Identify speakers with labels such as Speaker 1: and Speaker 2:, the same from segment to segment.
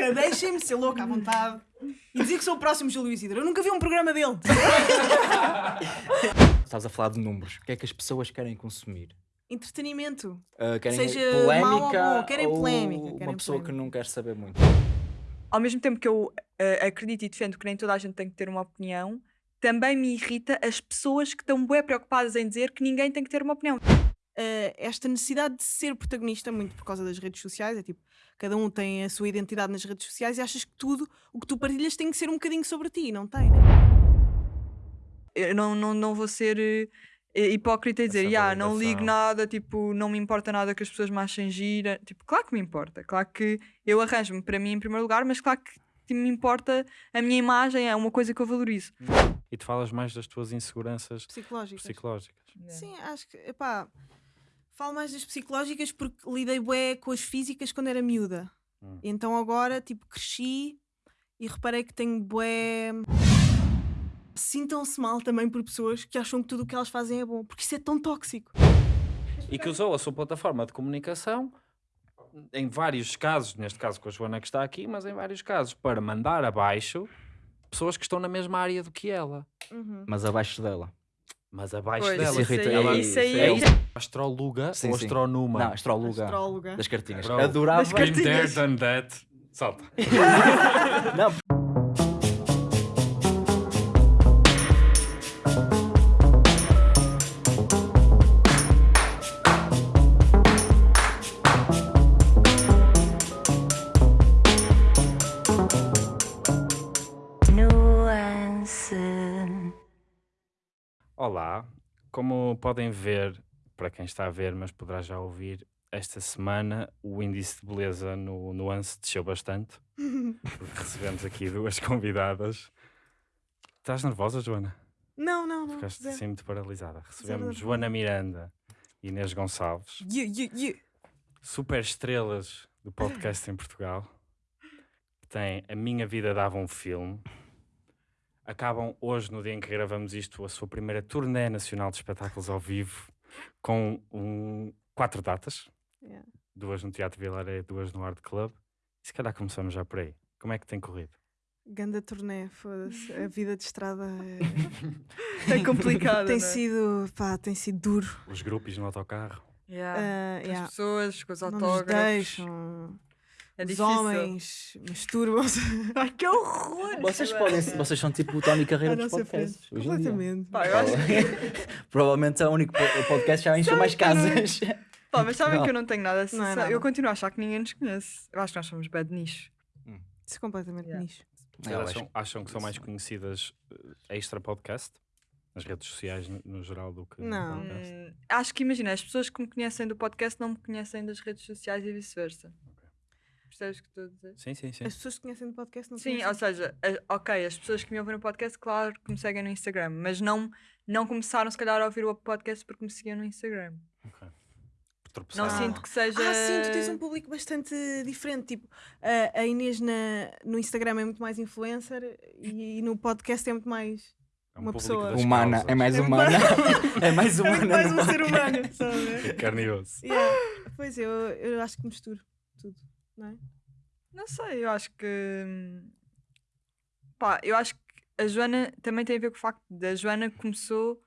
Speaker 1: louca, deixem-me ser louca à vontade. E dizer que sou o próximo Júlio Isidro. Eu nunca vi um programa dele.
Speaker 2: Estás a falar de números. O que é que as pessoas querem consumir?
Speaker 1: Entretenimento.
Speaker 2: Uh, querem
Speaker 1: Seja
Speaker 2: polémica
Speaker 1: mau ou bom, querem
Speaker 2: ou
Speaker 1: polémica,
Speaker 2: uma
Speaker 1: querem
Speaker 2: pessoa que
Speaker 1: polémica.
Speaker 2: não quer saber muito.
Speaker 3: Ao mesmo tempo que eu eh, acredito e defendo que nem toda a gente tem que ter uma opinião, também me irrita as pessoas que estão bem preocupadas em dizer que ninguém tem que ter uma opinião.
Speaker 1: Uh, esta necessidade de ser protagonista, muito por causa das redes sociais, é tipo, cada um tem a sua identidade nas redes sociais e achas que tudo o que tu partilhas tem que ser um bocadinho sobre ti, não tem, né?
Speaker 3: Eu não, não, não vou ser eh, hipócrita e dizer,
Speaker 4: Essa
Speaker 3: "Ya, não ligo nada, tipo, não me importa nada que as pessoas me achem gira. Tipo, claro que me importa, claro que eu arranjo-me para mim em primeiro lugar, mas claro que tipo, me importa a minha imagem, é uma coisa que eu valorizo.
Speaker 4: E tu falas mais das tuas inseguranças
Speaker 1: Psicológicas.
Speaker 4: psicológicas.
Speaker 1: Sim, acho que, epá, falo mais das psicológicas porque lidei bué com as físicas quando era miúda.
Speaker 4: Hum.
Speaker 1: Então agora, tipo, cresci e reparei que tenho bué... Sintam-se mal também por pessoas que acham que tudo o que elas fazem é bom, porque isso é tão tóxico.
Speaker 4: E que usou a sua plataforma de comunicação, em vários casos, neste caso com a Joana que está aqui, mas em vários casos, para mandar abaixo pessoas que estão na mesma área do que ela.
Speaker 1: Uhum.
Speaker 2: Mas abaixo dela.
Speaker 4: Mas abaixo
Speaker 3: Pois,
Speaker 4: dela.
Speaker 2: isso irrita-
Speaker 3: aí-
Speaker 2: ela-
Speaker 3: isso aí
Speaker 2: é isso.
Speaker 4: Astróloga
Speaker 2: Sim,
Speaker 4: ou
Speaker 2: sim. Não, astróloga.
Speaker 1: Astróloga.
Speaker 2: Das cartinhas.
Speaker 4: Bro.
Speaker 2: Adorava.
Speaker 3: Das
Speaker 4: Been there, done that. Salta.
Speaker 2: Não,
Speaker 4: Olá, como podem ver, para quem está a ver, mas poderá já ouvir, esta semana o índice de beleza no Nuance desceu bastante. recebemos aqui duas convidadas. Estás nervosa, Joana?
Speaker 1: Não, não, não.
Speaker 4: Ficaste
Speaker 1: zero.
Speaker 4: assim muito paralisada. Recebemos
Speaker 1: nervosa.
Speaker 4: Joana Miranda e Inês Gonçalves,
Speaker 1: Yeah, yeah, yeah.
Speaker 4: super estrelas do podcast em Portugal, que têm A Minha Vida Dava um Filme. Acabam hoje, no dia em que gravamos isto, a sua primeira turnê nacional de espetáculos ao vivo, com um, quatro datas.
Speaker 1: Yeah.
Speaker 4: Duas no Teatro Vilaré, duas no Art Club. E se calhar começamos já por aí. Como é que tem corrido?
Speaker 1: Ganda turnê, foda-se. A vida de estrada
Speaker 3: É complicado.
Speaker 1: tem
Speaker 3: não é?
Speaker 1: sido, pá, tem sido duro.
Speaker 4: Os grupos no autocarro?
Speaker 3: Yeah.
Speaker 1: Ah,
Speaker 3: As
Speaker 1: yeah.
Speaker 3: pessoas, com os
Speaker 1: Não nos
Speaker 3: autógrafos.
Speaker 1: deixam.
Speaker 3: É
Speaker 1: Os
Speaker 3: difícil.
Speaker 1: homens masturbam-se.
Speaker 3: Ai, que horror!
Speaker 2: vocês podem vocês são tipo o Tony Carreira
Speaker 1: À
Speaker 2: dos podcasts.
Speaker 1: frente.
Speaker 2: hoje em dia.
Speaker 1: Completamente.
Speaker 3: Pá, eu acho
Speaker 2: Provavelmente é o único po- podcast que já encheu mais casas.
Speaker 3: Pá, mas sabem
Speaker 2: Não.
Speaker 3: que eu não tenho nada assim.
Speaker 1: Não é nada.
Speaker 3: Eu continuo a achar que ninguém nos conhece. Eu acho que nós somos bad nicho.
Speaker 1: Isso é completamente
Speaker 3: Yeah.
Speaker 1: nicho.
Speaker 4: Vocês
Speaker 2: Eu
Speaker 4: acham,
Speaker 2: acho-
Speaker 4: acham que são mais conhecidas eh, extra podcast? Nas redes sociais, no, no geral, do que no
Speaker 1: Não.
Speaker 4: podcast?
Speaker 3: Hum, acho que imagina, as pessoas que me conhecem do podcast não me conhecem das redes sociais e vice-versa. Percebes o que estou a dizer?
Speaker 4: Sim, sim, sim.
Speaker 1: As pessoas que conhecem do podcast não
Speaker 3: Sim,
Speaker 1: conhecem.
Speaker 3: ou seja, a- ok, as pessoas que me ouvem no podcast, claro que me seguem no Instagram, mas não, não começaram se calhar a ouvir o podcast porque me seguiam no Instagram.
Speaker 4: Tropeçar.
Speaker 3: Não sinto que seja.
Speaker 1: Ah, sim, tu tens um público bastante diferente. Tipo, a, Inês na, no Instagram é muito mais influencer e, e no podcast é muito mais.
Speaker 4: É um
Speaker 1: uma pessoa.
Speaker 4: das
Speaker 2: Humana,
Speaker 4: causas.
Speaker 2: é mais
Speaker 1: É
Speaker 2: humana. é mais
Speaker 1: É
Speaker 2: humana.
Speaker 1: muito mais um ser humano, sabe?
Speaker 4: É carne e osso.
Speaker 1: Yeah. Pois eu, eu acho que misturo tudo, não é?
Speaker 3: Não sei, eu acho que. hum, Pá, eu acho que a Joana também tem a ver com o facto de a Joana começou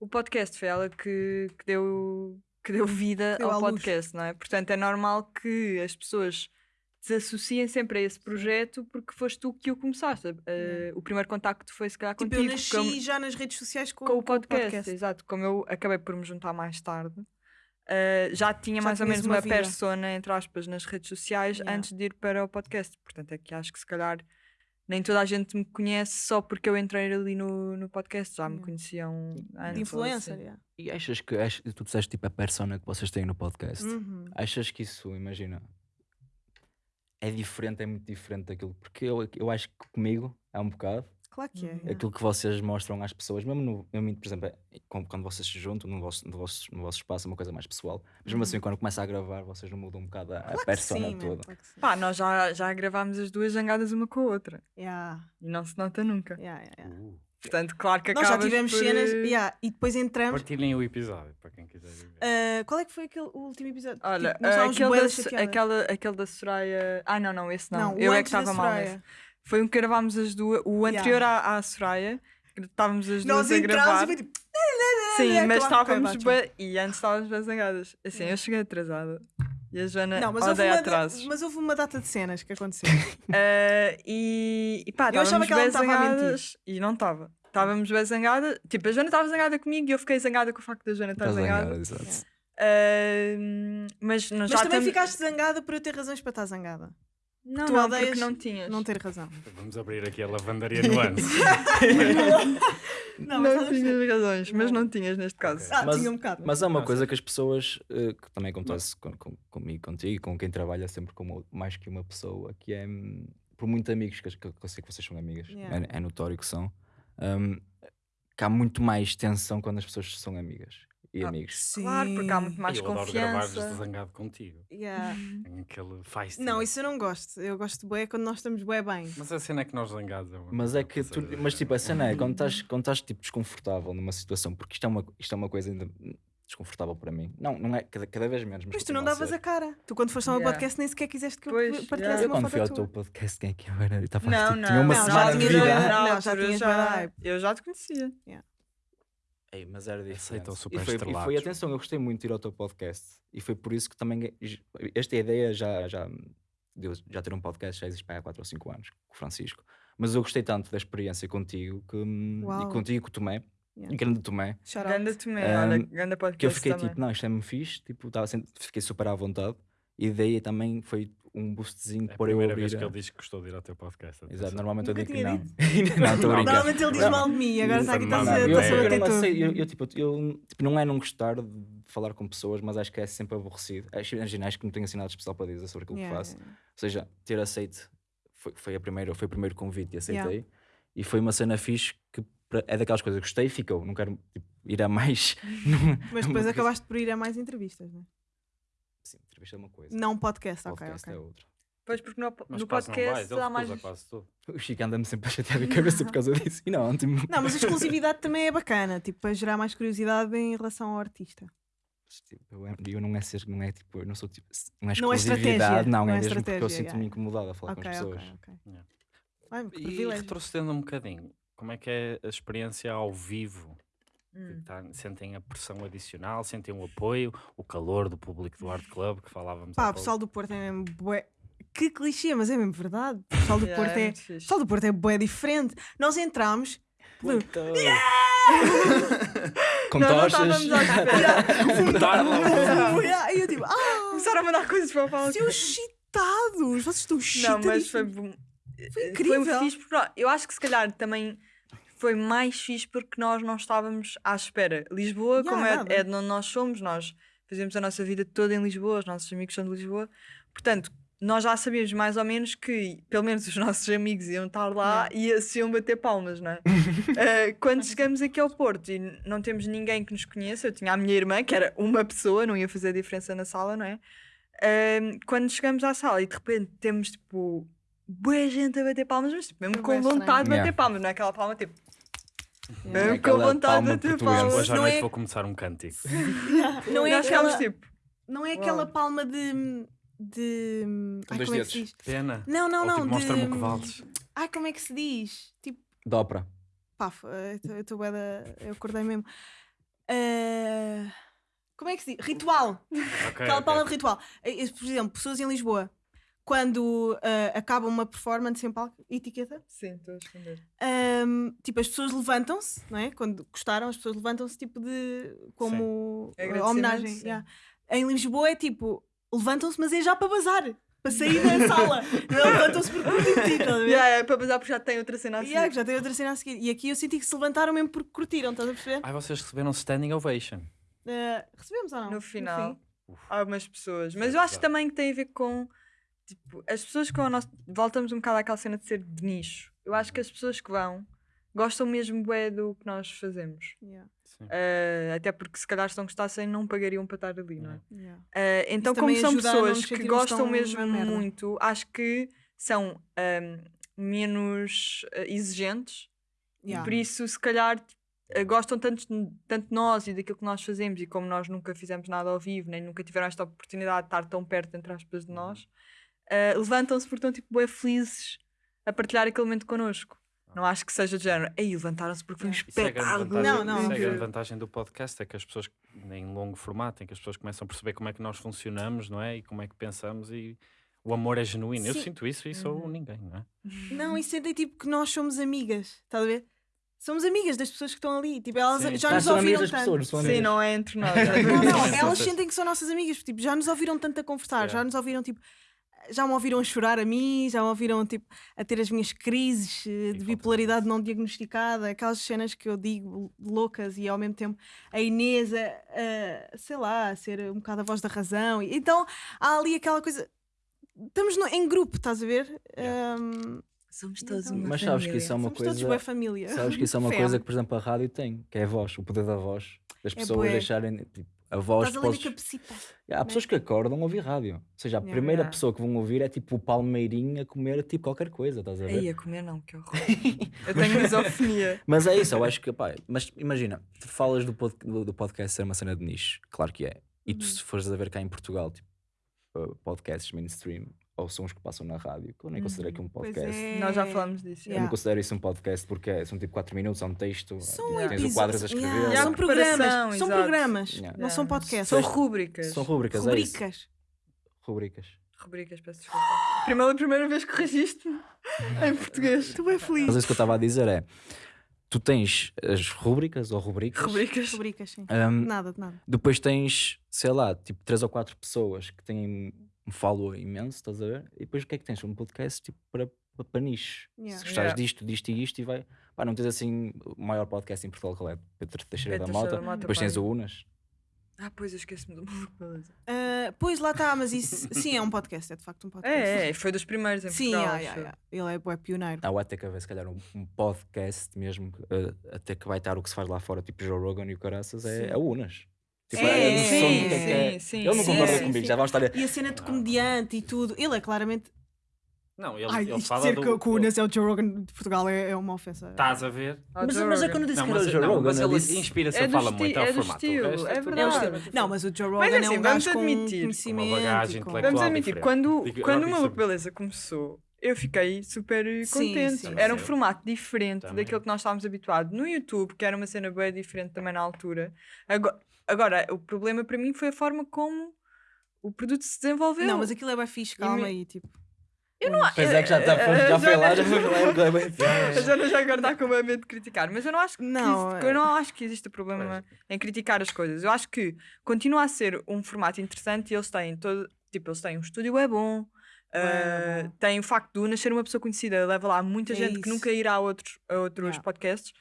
Speaker 3: o podcast, foi ela que, que deu, que deu vida
Speaker 1: Deu
Speaker 3: ao
Speaker 1: luz.
Speaker 3: podcast, não é? Portanto, é normal que as pessoas desassociem sempre a esse projeto porque foste tu que o começaste. Uh. O primeiro contacto foi se calhar
Speaker 1: Tipo,
Speaker 3: contigo.
Speaker 1: eu nasci
Speaker 3: como-
Speaker 1: já nas redes sociais com,
Speaker 3: com o podcast, exato. Como eu acabei por me juntar mais tarde, uh, já tinha
Speaker 1: Já
Speaker 3: mais ou menos
Speaker 1: uma
Speaker 3: uma, persona, entre aspas, nas redes sociais
Speaker 1: Yeah.
Speaker 3: antes de ir para o podcast. Portanto, é que acho que se calhar nem toda a gente me conhece só porque eu entrei ali no, no podcast. Já me
Speaker 1: Yeah.
Speaker 3: conheciam antes.
Speaker 1: Influencer,
Speaker 3: assim.
Speaker 1: yeah.
Speaker 2: E achas que ach- tu disseste tipo a persona que vocês têm no podcast?
Speaker 1: Uhum.
Speaker 2: Achas que isso, imagina, é diferente, é muito diferente daquilo? Porque eu, eu acho que comigo é um bocado
Speaker 1: Claro que é.
Speaker 3: Uhum.
Speaker 2: aquilo que vocês mostram às pessoas, mesmo, no, mesmo por exemplo, quando, vocês se juntam no vosso, no, vosso, no vosso espaço, é uma coisa mais pessoal. Mas mesmo assim, quando começa a gravar, vocês não mudam um bocado a, a
Speaker 1: Uhum. Claro que
Speaker 2: persona
Speaker 1: sim,
Speaker 2: toda.
Speaker 1: claro.
Speaker 3: Pá, nós já, já gravámos as duas jangadas uma com a outra
Speaker 1: Yeah,
Speaker 3: e não se nota nunca.
Speaker 1: yeah, yeah, yeah.
Speaker 4: Uh,
Speaker 3: Portanto, claro que
Speaker 1: Nós já tivemos
Speaker 3: por,
Speaker 1: cenas
Speaker 3: eh,
Speaker 1: yeah, e depois entramos.
Speaker 4: Partilhem o episódio para quem quiser ver.
Speaker 1: Ah, qual é que foi aquele o último episódio?
Speaker 3: Olha,
Speaker 1: Tipo, nós
Speaker 3: ah,
Speaker 1: estávamos
Speaker 3: aquele, da, aquela, aquele da Soraya. Ah, não, não, esse não.
Speaker 1: o
Speaker 3: Eu é que estava mal. Foi um que gravámos as duas. O
Speaker 1: Yeah.
Speaker 3: anterior à, à Soraya, que estávamos as
Speaker 1: Nós
Speaker 3: duas a
Speaker 1: entramos
Speaker 3: gravar.
Speaker 1: e foi tipo.
Speaker 3: Sim,
Speaker 1: é,
Speaker 3: mas estávamos bué- e antes estávamos bem zangadas. Assim, eu cheguei atrasada. E a Joana
Speaker 1: Não, mas houve,
Speaker 3: odeia
Speaker 1: uma,
Speaker 3: atrasos.
Speaker 1: mas houve uma data de cenas que aconteceram.
Speaker 3: Ah, e, e pá,
Speaker 1: Eu achava que ela
Speaker 3: bem
Speaker 1: estava a mentir.
Speaker 3: E não estava. Estávamos bem zangadas. Tipo, a Joana estava zangada comigo e eu fiquei zangada com o facto da Joana estar zangada.
Speaker 2: zangada, exato.
Speaker 3: Ah, mas
Speaker 1: Mas
Speaker 3: já
Speaker 1: também ficaste zangada por eu ter razões para estar zangada.
Speaker 3: Não,
Speaker 1: tu
Speaker 3: não,
Speaker 1: odeias
Speaker 3: porque não tinhas.
Speaker 1: Não ter razão.
Speaker 4: Vamos abrir aqui a lavandaria nuance.
Speaker 1: Não,
Speaker 3: Não, tinhas razões, mas
Speaker 1: Não.
Speaker 3: tinhas neste caso.
Speaker 1: Ah,
Speaker 2: Mas-
Speaker 1: tinha um bocado.
Speaker 2: Mas há uma coisa que as pessoas, eh, que também acontece com, com- comigo, contigo, com quem trabalha sempre com mais que uma pessoa, que é, hum, por muitos amigos, que, que eu sei que vocês são amigas,
Speaker 1: Yeah.
Speaker 2: é, é notório que são, hum, que há muito mais tensão quando as pessoas são amigas e
Speaker 3: Ah,
Speaker 2: amigos.
Speaker 3: Claro, porque há muito mais
Speaker 4: eu adoro gravar
Speaker 3: confiança.
Speaker 4: zangado contigo.
Speaker 1: Yeah.
Speaker 4: Tem aquele feisty.
Speaker 1: Não, isso eu não gosto. Eu gosto de bué quando nós estamos bué bem.
Speaker 4: Mas a cena é que nós zangados é
Speaker 2: Mas é que tu, mas tipo, a cena é quando estás, quando estás tipo desconfortável numa situação, porque isto é uma, isto é uma coisa ainda desconfortável para mim. Não, não é cada, cada vez menos, mas,
Speaker 1: Mas tu não
Speaker 2: a
Speaker 1: davas
Speaker 2: ser.
Speaker 1: a cara. Tu quando foste ao meu
Speaker 3: Yeah.
Speaker 1: podcast nem sequer quiseste que eu
Speaker 3: Pois,
Speaker 1: partilhasse
Speaker 3: yeah.
Speaker 2: Eu
Speaker 1: uma
Speaker 2: quando fui ao
Speaker 1: foto
Speaker 2: teu podcast, quem é que eu era? Eu estava
Speaker 3: Não,
Speaker 2: tipo,
Speaker 3: não,
Speaker 2: tinha uma
Speaker 1: não, já
Speaker 2: semana de
Speaker 1: tinhas
Speaker 2: vida.
Speaker 3: Na
Speaker 1: Não, já tinhas
Speaker 3: já-. Eu já te conhecia.
Speaker 2: Ei, mas era diferente.
Speaker 4: Aceitam
Speaker 2: E
Speaker 4: super
Speaker 2: foi, e foi, atenção, eu gostei muito de ir ao teu podcast. E foi por isso que também. Esta ideia já, já, já ter um podcast já existe há 4 ou 5 anos, com o Francisco. Mas eu gostei tanto da experiência contigo que, hum, e contigo e com o Tomé,
Speaker 1: Yeah.
Speaker 2: e grande Tomé.
Speaker 3: Ganda Tomé,
Speaker 2: Um,
Speaker 3: olha, ganda podcast
Speaker 2: que eu fiquei
Speaker 3: também.
Speaker 2: tipo, não, isto é-me fixe, tipo, tava fiquei super à vontade. E daí também foi um boostzinho
Speaker 4: É a
Speaker 2: por eu
Speaker 4: primeira
Speaker 2: abrir.
Speaker 4: vez que
Speaker 2: a-
Speaker 4: ele diz que gostou de ir ao teu podcast.
Speaker 2: Exato,
Speaker 4: atenção.
Speaker 2: normalmente eu
Speaker 1: Nunca
Speaker 2: digo que não. não, estou a brincar.
Speaker 1: Normalmente ele diz
Speaker 2: Não.
Speaker 1: mal de mim, agora está aqui está
Speaker 4: Não,
Speaker 1: a
Speaker 2: eu,
Speaker 1: a
Speaker 2: eu
Speaker 1: bater
Speaker 2: eu, eu, tipo, eu, tipo, não é não gostar de falar com pessoas, mas acho que é sempre aborrecido. Acho, imagina, acho que não tenho assim nada de especial para dizer sobre aquilo
Speaker 1: Yeah,
Speaker 2: que faço. Ou seja, ter aceito foi, foi, a primeira, foi o primeiro convite e aceitei.
Speaker 1: Yeah.
Speaker 2: E foi uma cena fixe que pra- é daquelas coisas que gostei e ficou. Não quero tipo, ir a mais.
Speaker 1: Mas depois acabaste por ir a mais entrevistas, não é?
Speaker 2: Sim, entrevista é uma coisa.
Speaker 1: Não podcast, ok,
Speaker 2: podcast
Speaker 1: ok.
Speaker 2: é outra.
Speaker 3: Pois, porque no,
Speaker 4: Mas
Speaker 3: no
Speaker 4: vais,
Speaker 3: podcast há mais.
Speaker 4: quase tudo.
Speaker 2: O Chico anda-me sempre a chatear a cabeça por causa disso. E não, tipo,
Speaker 1: Não, mas a exclusividade também é bacana, tipo, para gerar mais curiosidade em relação ao artista.
Speaker 2: tipo, eu, eu não é ser, não é tipo, eu não sou tipo, não é
Speaker 1: Não é
Speaker 2: exclusividade,
Speaker 1: estratégia,
Speaker 2: não,
Speaker 1: não
Speaker 2: é
Speaker 1: é
Speaker 2: mesmo porque eu sinto-me
Speaker 1: yeah.
Speaker 2: incomodado a falar
Speaker 1: Ok,
Speaker 2: com as pessoas.
Speaker 1: ok, ok.
Speaker 4: Yeah.
Speaker 1: Ai,
Speaker 4: E retrocedendo um bocadinho, como é que é a experiência ao vivo?
Speaker 3: Hum.
Speaker 4: Tá- sentem a pressão adicional, sentem o apoio, o calor do público do Art Club que falávamos há
Speaker 1: Pá, o pessoal do Porto é mesmo bué. Que clichê, mas é mesmo verdade. O pessoal do
Speaker 3: Yeah,
Speaker 1: Porto
Speaker 3: é
Speaker 1: é. pessoal do Porto é bué diferente. Nós entramos.
Speaker 2: Então, Com
Speaker 3: Nós não
Speaker 2: tochas.
Speaker 3: estávamos espera.
Speaker 1: Yeah, E eu tipo, ah,
Speaker 3: Começaram a mandar coisas para o palco.
Speaker 1: seus chitados, vocês estão
Speaker 3: Não,
Speaker 1: chitados.
Speaker 3: mas foi, bom.
Speaker 1: Foi
Speaker 3: Foi
Speaker 1: incrível.
Speaker 3: fixe porque eu acho que se calhar também foi mais fixe porque nós não estávamos à espera. Lisboa,
Speaker 1: Yeah,
Speaker 3: como é, é de onde nós somos, nós fazemos a nossa vida toda em Lisboa, os nossos amigos são de Lisboa, portanto. Nós já sabíamos mais ou menos que, pelo menos, os nossos amigos iam estar lá e se iam bater palmas, não é? Eh, quando chegamos aqui ao Porto e não temos ninguém que nos conheça, eu tinha a minha irmã, que era uma pessoa, não ia fazer diferença na sala, não é? Ehm, quando chegamos à sala e de repente temos tipo boa gente a bater palmas, mas tipo, mesmo
Speaker 1: Foi
Speaker 3: com vontade de bater
Speaker 2: Yeah.
Speaker 3: palmas, não é aquela palma tipo, Mesmo com
Speaker 2: Aquela
Speaker 3: vontade de
Speaker 2: palma
Speaker 3: bater
Speaker 2: portuguesa.
Speaker 4: Hoje à
Speaker 1: Não
Speaker 4: noite
Speaker 1: é-
Speaker 4: vou começar um cântico.
Speaker 1: Não é aquela,
Speaker 3: tipo,
Speaker 1: não é aquela palma de. de
Speaker 2: Com
Speaker 1: ai,
Speaker 2: dois
Speaker 1: como é que se
Speaker 2: dedos.
Speaker 1: diz?
Speaker 4: Pena.
Speaker 1: Não, não,
Speaker 4: Ou
Speaker 1: não.
Speaker 4: tipo, mostra-me o que
Speaker 1: de-
Speaker 4: vales.
Speaker 1: Ai, como é que se diz? Tipo,
Speaker 2: De ópera.
Speaker 1: pá, eu tô- eu acordei mesmo. Ah, como é que se diz? Ritual.
Speaker 4: Ok,
Speaker 1: Aquela
Speaker 4: ok.
Speaker 1: palma de ritual. Eh, eh, Por exemplo, pessoas em Lisboa, quando ah, acaba uma performance em palco, etiqueta,
Speaker 3: sim, estou a esconder.
Speaker 1: ahm, tipo, as pessoas levantam-se, não é? Quando gostaram, as pessoas levantam-se, tipo, de. como ah,
Speaker 3: Agradecimento,
Speaker 1: homenagem.
Speaker 3: sim.
Speaker 1: yeah. Em Lisboa é tipo, levantam-se, mas é já para bazar, para sair da sala. Não é? Levantam-se por curtir, estás a ver?
Speaker 3: Yeah, é para passar porque já tem outra cena assim.
Speaker 1: Yeah, que já tem outra cena a seguir. E aqui eu senti que se levantaram mesmo porque curtiram, estás a perceber?
Speaker 4: Ai, vocês receberam standing ovation.
Speaker 1: Ah, recebemos ou não?
Speaker 3: no final.
Speaker 1: fim.
Speaker 4: Uf.
Speaker 3: algumas pessoas. Mas eu acho também que tem a ver com tipo, as pessoas que vão ao nosso. Voltamos um bocado àquela cena de ser de nicho. Eu acho que as pessoas que vão gostam mesmo bué do que nós fazemos.
Speaker 1: Yeah,
Speaker 4: Sim.
Speaker 3: Eh, até porque se calhar se não gostassem não pagariam para estar ali, não é?
Speaker 1: yeah.
Speaker 3: Eh, então,
Speaker 1: Isso
Speaker 3: como são pessoas que gostam mesmo muito, acho que são ahm, menos eh, exigentes
Speaker 1: Yeah.
Speaker 3: E por isso, se calhar, gostam tanto, tanto de nós e daquilo que nós fazemos, e como nós nunca fizemos nada ao vivo, nem nunca tiveram esta oportunidade de estar tão perto, entre aspas, de nós, eh, levantam-se porque estão tipo, bué felizes a partilhar aquele momento connosco. Não acho que seja de género, aí levantaram-se porque foi um
Speaker 4: é a grande
Speaker 3: espetáculo.
Speaker 4: vantagem,
Speaker 1: Não, não.
Speaker 4: isso é a grande
Speaker 3: incrível."
Speaker 4: vantagem do podcast, é que as pessoas, em longo formato, em que as pessoas começam a perceber como é que nós funcionamos, não é? E como é que pensamos e o amor é genuíno. Eu
Speaker 1: Sim.
Speaker 4: sinto isso e sou
Speaker 3: Uhum.
Speaker 4: ninguém, não é?
Speaker 1: Não, e sentem tipo que nós somos amigas, estás a ver? Somos amigas das pessoas que estão ali. Tipo, elas
Speaker 4: Sim.
Speaker 1: já
Speaker 2: Ah,
Speaker 1: nos ouviram tanto.
Speaker 2: pessoas,
Speaker 3: Sim,
Speaker 2: amigas.
Speaker 3: não é entre nós.
Speaker 1: Não, não, elas sentem que são nossas amigas, tipo, já nos ouviram tanto a conversar, já
Speaker 4: Yeah.
Speaker 1: nos ouviram tipo. Já me ouviram a chorar a mim, já me ouviram tipo, a ter as minhas crises eh, de bipolaridade não diagnosticada, aquelas cenas que eu digo loucas e ao mesmo tempo a Inês, a, a, sei lá, a ser um bocado a voz da razão. E- Então há ali aquela coisa. Estamos no- em grupo, estás a ver?
Speaker 4: Yeah.
Speaker 1: Um,
Speaker 3: Somos
Speaker 1: todos uma
Speaker 2: Mas sabes que isso é uma
Speaker 1: somos todos
Speaker 2: coisa.
Speaker 1: boa família.
Speaker 2: Sabes que isso é uma
Speaker 1: Fé.
Speaker 2: coisa que, por exemplo, a rádio tem, que é a voz, o poder da voz. Das
Speaker 1: É
Speaker 2: pessoas
Speaker 1: bué.
Speaker 2: deixarem. Tipo, a voz.
Speaker 1: Estás ali na cabecita.
Speaker 2: Yeah, há pessoas que acordam a ouvir rádio. Ou seja, a
Speaker 1: Yeah.
Speaker 2: primeira pessoa que vão ouvir é tipo o palmeirinho a comer tipo qualquer coisa, estás a ver?
Speaker 3: Aí a comer não, que horror. Eu tenho misofonia.
Speaker 2: Mas é isso, eu acho que, pá, mas imagina, tu falas do, pod- do, podcast ser uma cena de nicho, claro que é. E tu,
Speaker 1: Uhum.
Speaker 2: se fores a ver cá em Portugal, tipo, uh, podcasts mainstream, ou sons que passam na rádio, que eu nem considero aqui um
Speaker 1: Pois
Speaker 2: podcast.
Speaker 1: é.
Speaker 3: Nós já falamos disso.
Speaker 2: Eu
Speaker 1: Yeah.
Speaker 2: não considero isso um podcast porque é- são tipo 4 minutos, há um texto,
Speaker 1: São
Speaker 2: tens o quadros a escrever.
Speaker 1: Yeah, são programas. São programas.
Speaker 2: Yeah.
Speaker 1: Não são podcasts.
Speaker 3: São rúbricas.
Speaker 2: São rubricas, é isso.
Speaker 1: rubricas.
Speaker 2: Rubricas.
Speaker 3: Rubricas, peço desculpa. Primeira, primeira vez que registro em português.
Speaker 1: Estou bem feliz.
Speaker 2: Mas isso que eu estava a dizer é, tu tens as rubricas ou rubricas,
Speaker 3: Rubricas.
Speaker 1: Rubricas, sim.
Speaker 2: um,
Speaker 1: Nada, de nada.
Speaker 2: Depois tens, sei lá, tipo 3 ou 4 pessoas que têm um follow imenso, estás a ver? E depois o que é que tens? Um podcast tipo para, para, para nicho.
Speaker 1: Yeah.
Speaker 2: Se gostares
Speaker 3: Yeah.
Speaker 2: disto, disto e isto, e vai. Pá, não tens assim o maior podcast em Portugal qual é? Pedro Teixeira
Speaker 3: Pedro
Speaker 2: da
Speaker 3: Teixeira
Speaker 2: Mota.
Speaker 3: da Mota,
Speaker 2: Depois tens
Speaker 3: pá.
Speaker 2: o Unas.
Speaker 3: Ah, pois eu esqueci-me do beleza.
Speaker 1: Ah, pois lá está, mas isso sim é um podcast, é de facto um podcast.
Speaker 3: É, é, foi dos primeiros em
Speaker 1: Sim,
Speaker 3: Portugal.
Speaker 1: yeah, yeah, yeah. ele é bué pioneiro.
Speaker 2: Há até que haver, se calhar, um, um podcast mesmo, uh, até que vai estar o que se faz lá fora, tipo Joe Rogan e o Caraças, é,
Speaker 1: Sim.
Speaker 2: é o Unas. Tipo,
Speaker 1: É,
Speaker 2: a noção
Speaker 1: sim,
Speaker 2: do que é que é.
Speaker 3: sim, sim,
Speaker 2: Ele não
Speaker 3: sim,
Speaker 2: concorda
Speaker 3: sim,
Speaker 2: comigo,
Speaker 3: sim.
Speaker 2: já vamos estar a.
Speaker 1: E a cena de comediante e tudo. Ele é claramente.
Speaker 4: Não, ele,
Speaker 1: Ai,
Speaker 4: ele fala
Speaker 1: dizer
Speaker 4: do...
Speaker 1: que, que o Unas é o Joe Rogan de Portugal é, é uma ofensa.
Speaker 4: Estás a ver?
Speaker 3: Ah,
Speaker 2: Mas, mas é quando eu disse
Speaker 4: Não,
Speaker 2: que era o
Speaker 4: mas,
Speaker 2: Joe
Speaker 4: não,
Speaker 2: Rogan,
Speaker 4: mas ele
Speaker 2: disse-
Speaker 4: inspira-se
Speaker 3: É
Speaker 4: fala muito
Speaker 3: é
Speaker 4: ao
Speaker 3: do
Speaker 4: formato. O
Speaker 3: estilo,
Speaker 4: resto
Speaker 3: é
Speaker 4: tudo
Speaker 3: verdade.
Speaker 4: diferente.
Speaker 1: Não, mas o Joe
Speaker 3: Mas
Speaker 1: Rogan
Speaker 3: assim,
Speaker 1: é um
Speaker 3: vamos
Speaker 1: gajo com
Speaker 3: admitir.
Speaker 1: conhecimento.
Speaker 4: Com uma bagagem
Speaker 1: com-
Speaker 4: intelectual.
Speaker 3: Vamos admitir,
Speaker 4: diferente.
Speaker 3: quando,
Speaker 4: Digo,
Speaker 3: quando o
Speaker 4: não
Speaker 3: Maluco Beleza começou, eu fiquei super
Speaker 1: Sim,
Speaker 3: contente.
Speaker 1: sim,
Speaker 3: era um
Speaker 4: sim.
Speaker 3: formato diferente
Speaker 4: Também.
Speaker 3: daquilo que nós estávamos habituados no YouTube, que era uma cena bem diferente também na altura. Agora, agora, o problema para mim foi a forma como o produto se desenvolveu.
Speaker 1: Não, mas aquilo é bem fixe, calma
Speaker 3: me-
Speaker 1: aí, tipo.
Speaker 3: Eu não
Speaker 2: Pois é que já, tá,
Speaker 3: Eh,
Speaker 2: já foi lá,
Speaker 3: já-
Speaker 2: já foi lá. é bem- bem-
Speaker 3: A Jana já agora está com medo de criticar, mas eu não acho que,
Speaker 1: Não,
Speaker 3: existe-
Speaker 1: é-
Speaker 3: eu não acho que existe problema em criticar as coisas. Eu acho que continua a ser um formato interessante e eles têm todo, tipo, eles têm um estúdio é bom,
Speaker 1: É
Speaker 3: uh, tem o facto de Una ser uma pessoa conhecida, leva lá muita
Speaker 1: É
Speaker 3: gente que
Speaker 1: isso.
Speaker 3: nunca irá a outros, a outros
Speaker 1: Yeah.
Speaker 3: podcasts.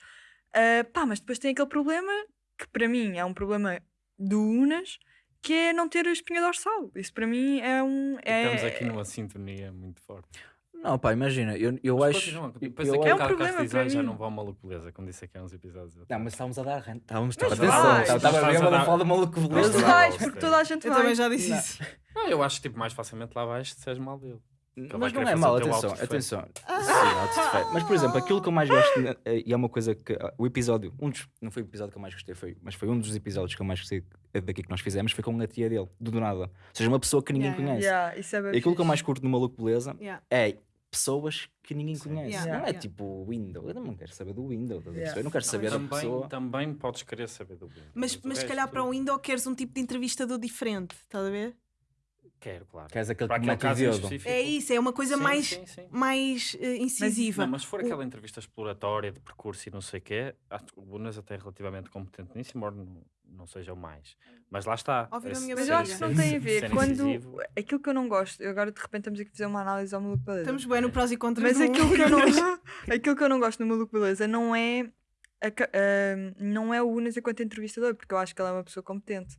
Speaker 3: Uh, pá, mas depois tem aquele problema que para mim é um problema do Unas, que é não ter a espinha dorsal. Isso para mim é um. É,
Speaker 4: Estamos aqui numa sintonia muito forte.
Speaker 2: Não, pá, imagina, eu, eu
Speaker 4: Mas
Speaker 2: acho. eu-
Speaker 4: Depois
Speaker 2: eu
Speaker 4: daqui
Speaker 3: É
Speaker 4: a
Speaker 3: um problema
Speaker 4: se diz,
Speaker 3: para
Speaker 4: "Ai, já
Speaker 3: mim."
Speaker 4: não vão maluco beleza, como disse aqui há uns episódios.
Speaker 2: Não, mas estávamos a dar renta. Estávamos
Speaker 3: Mas
Speaker 2: atenção, estava
Speaker 4: a
Speaker 2: a ver
Speaker 4: dar-
Speaker 2: uma fala maluco
Speaker 3: Mas vais, porque toda a gente
Speaker 1: Eu
Speaker 3: vai.
Speaker 1: também já disse
Speaker 2: Não.
Speaker 1: isso.
Speaker 4: Não, eu acho tipo mais facilmente lá vais se és mal dele. Ele
Speaker 2: Mas não é mal, atenção, atenção. Sim, autodefeito. Mas, por exemplo, aquilo que eu mais gosto, né, eh, e é uma coisa que ah, o episódio, um dos, não foi o episódio que eu mais gostei, foi, mas foi um dos episódios que eu mais gostei eh, daqui que nós fizemos, foi com a tia dele, do do nada. Ou seja, uma pessoa que ninguém
Speaker 1: Yeah,
Speaker 2: conhece.
Speaker 3: Yeah, isso é
Speaker 2: E aquilo que eu mais curto no Maluco Beleza
Speaker 1: Yeah.
Speaker 2: é pessoas que ninguém
Speaker 4: Sim.
Speaker 2: conhece.
Speaker 1: Yeah,
Speaker 2: não é tipo o Windows. Eu não quero saber do Windows. Eu não quero saber da
Speaker 4: também,
Speaker 2: pessoa.
Speaker 4: também podes querer saber do Windows.
Speaker 1: Mas, mas se calhar para o Windows queres um tipo de entrevistador diferente, estás a ver?
Speaker 4: Quero, claro.
Speaker 2: Queres aquele
Speaker 4: Para
Speaker 2: que
Speaker 4: aquele caso específico.
Speaker 1: É isso, é uma coisa
Speaker 4: Sim,
Speaker 1: mais,
Speaker 4: sim, sim.
Speaker 1: mais eh, incisiva.
Speaker 4: Não, mas se for
Speaker 1: O-
Speaker 4: aquela entrevista exploratória de percurso e não sei o quê, o Bunas até é relativamente competente nisso, embora não, não seja o mais. Mas lá está.
Speaker 1: Minha
Speaker 3: Mas
Speaker 4: ser-
Speaker 3: eu acho que não tem a ver. Quando aquilo que eu não gosto, eu agora de repente estamos aqui a fazer uma análise ao maluco beleza.
Speaker 1: Estamos bem no prós e contras.
Speaker 3: Mas aquilo que, eu não, aquilo que eu não gosto no maluco beleza não é a ah, não é o Unas enquanto entrevistador, porque eu acho que ele é uma pessoa competente.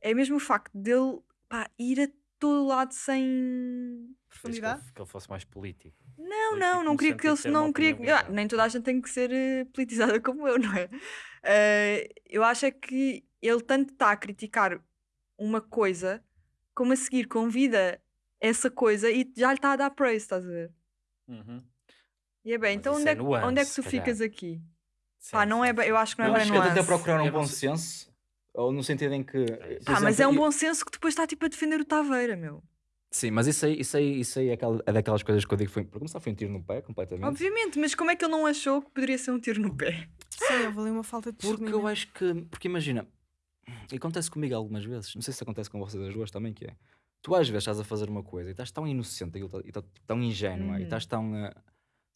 Speaker 3: É mesmo o facto dele pá, ir a todo lado sem.
Speaker 4: diz que
Speaker 1: Profundidade?
Speaker 4: ele- que ele fosse mais político.
Speaker 3: Não,
Speaker 4: Político
Speaker 3: não, não
Speaker 4: no
Speaker 3: queria que ele não queria. Ah, nem toda a gente tem que ser eh, politizada como eu, não é? Eh, eu acho é que ele tanto está a criticar uma coisa como a seguir convida essa coisa e já lhe está a dar praise, estás a ver?
Speaker 4: Uhum.
Speaker 3: E é bem,
Speaker 4: Mas
Speaker 3: então onde
Speaker 4: é
Speaker 3: é, que-
Speaker 4: nuance,
Speaker 3: onde é que tu
Speaker 4: calhar.
Speaker 3: ficas aqui?
Speaker 4: Sim,
Speaker 3: Pá, não é eu acho que não
Speaker 2: Eu
Speaker 3: é
Speaker 2: acho
Speaker 3: bem
Speaker 2: que eu
Speaker 3: nuance.
Speaker 2: procurar um
Speaker 4: Eu
Speaker 2: bom senso, ou no sentido em que. por
Speaker 4: isso.
Speaker 3: Pá, mas é um
Speaker 2: exemplo,
Speaker 3: bom senso que depois está tipo a defender o Taveira, meu.
Speaker 2: Sim, mas isso aí, isso aí, isso aí é, aquela- é daquelas coisas que eu digo. Foi, para começar, foi um tiro no pé, completamente.
Speaker 3: Obviamente, mas como é que ele não achou que poderia ser um tiro no pé?
Speaker 1: Sim, houve ali uma falta de
Speaker 2: Porque eu acho que. Porque imagina, e acontece comigo algumas vezes, não sei se acontece com vocês as duas também, que é. Tu às vezes estás a fazer uma coisa e estás tão inocente e tão- e tão, tão ingênua e
Speaker 3: Uhum.
Speaker 2: estás tão. eh,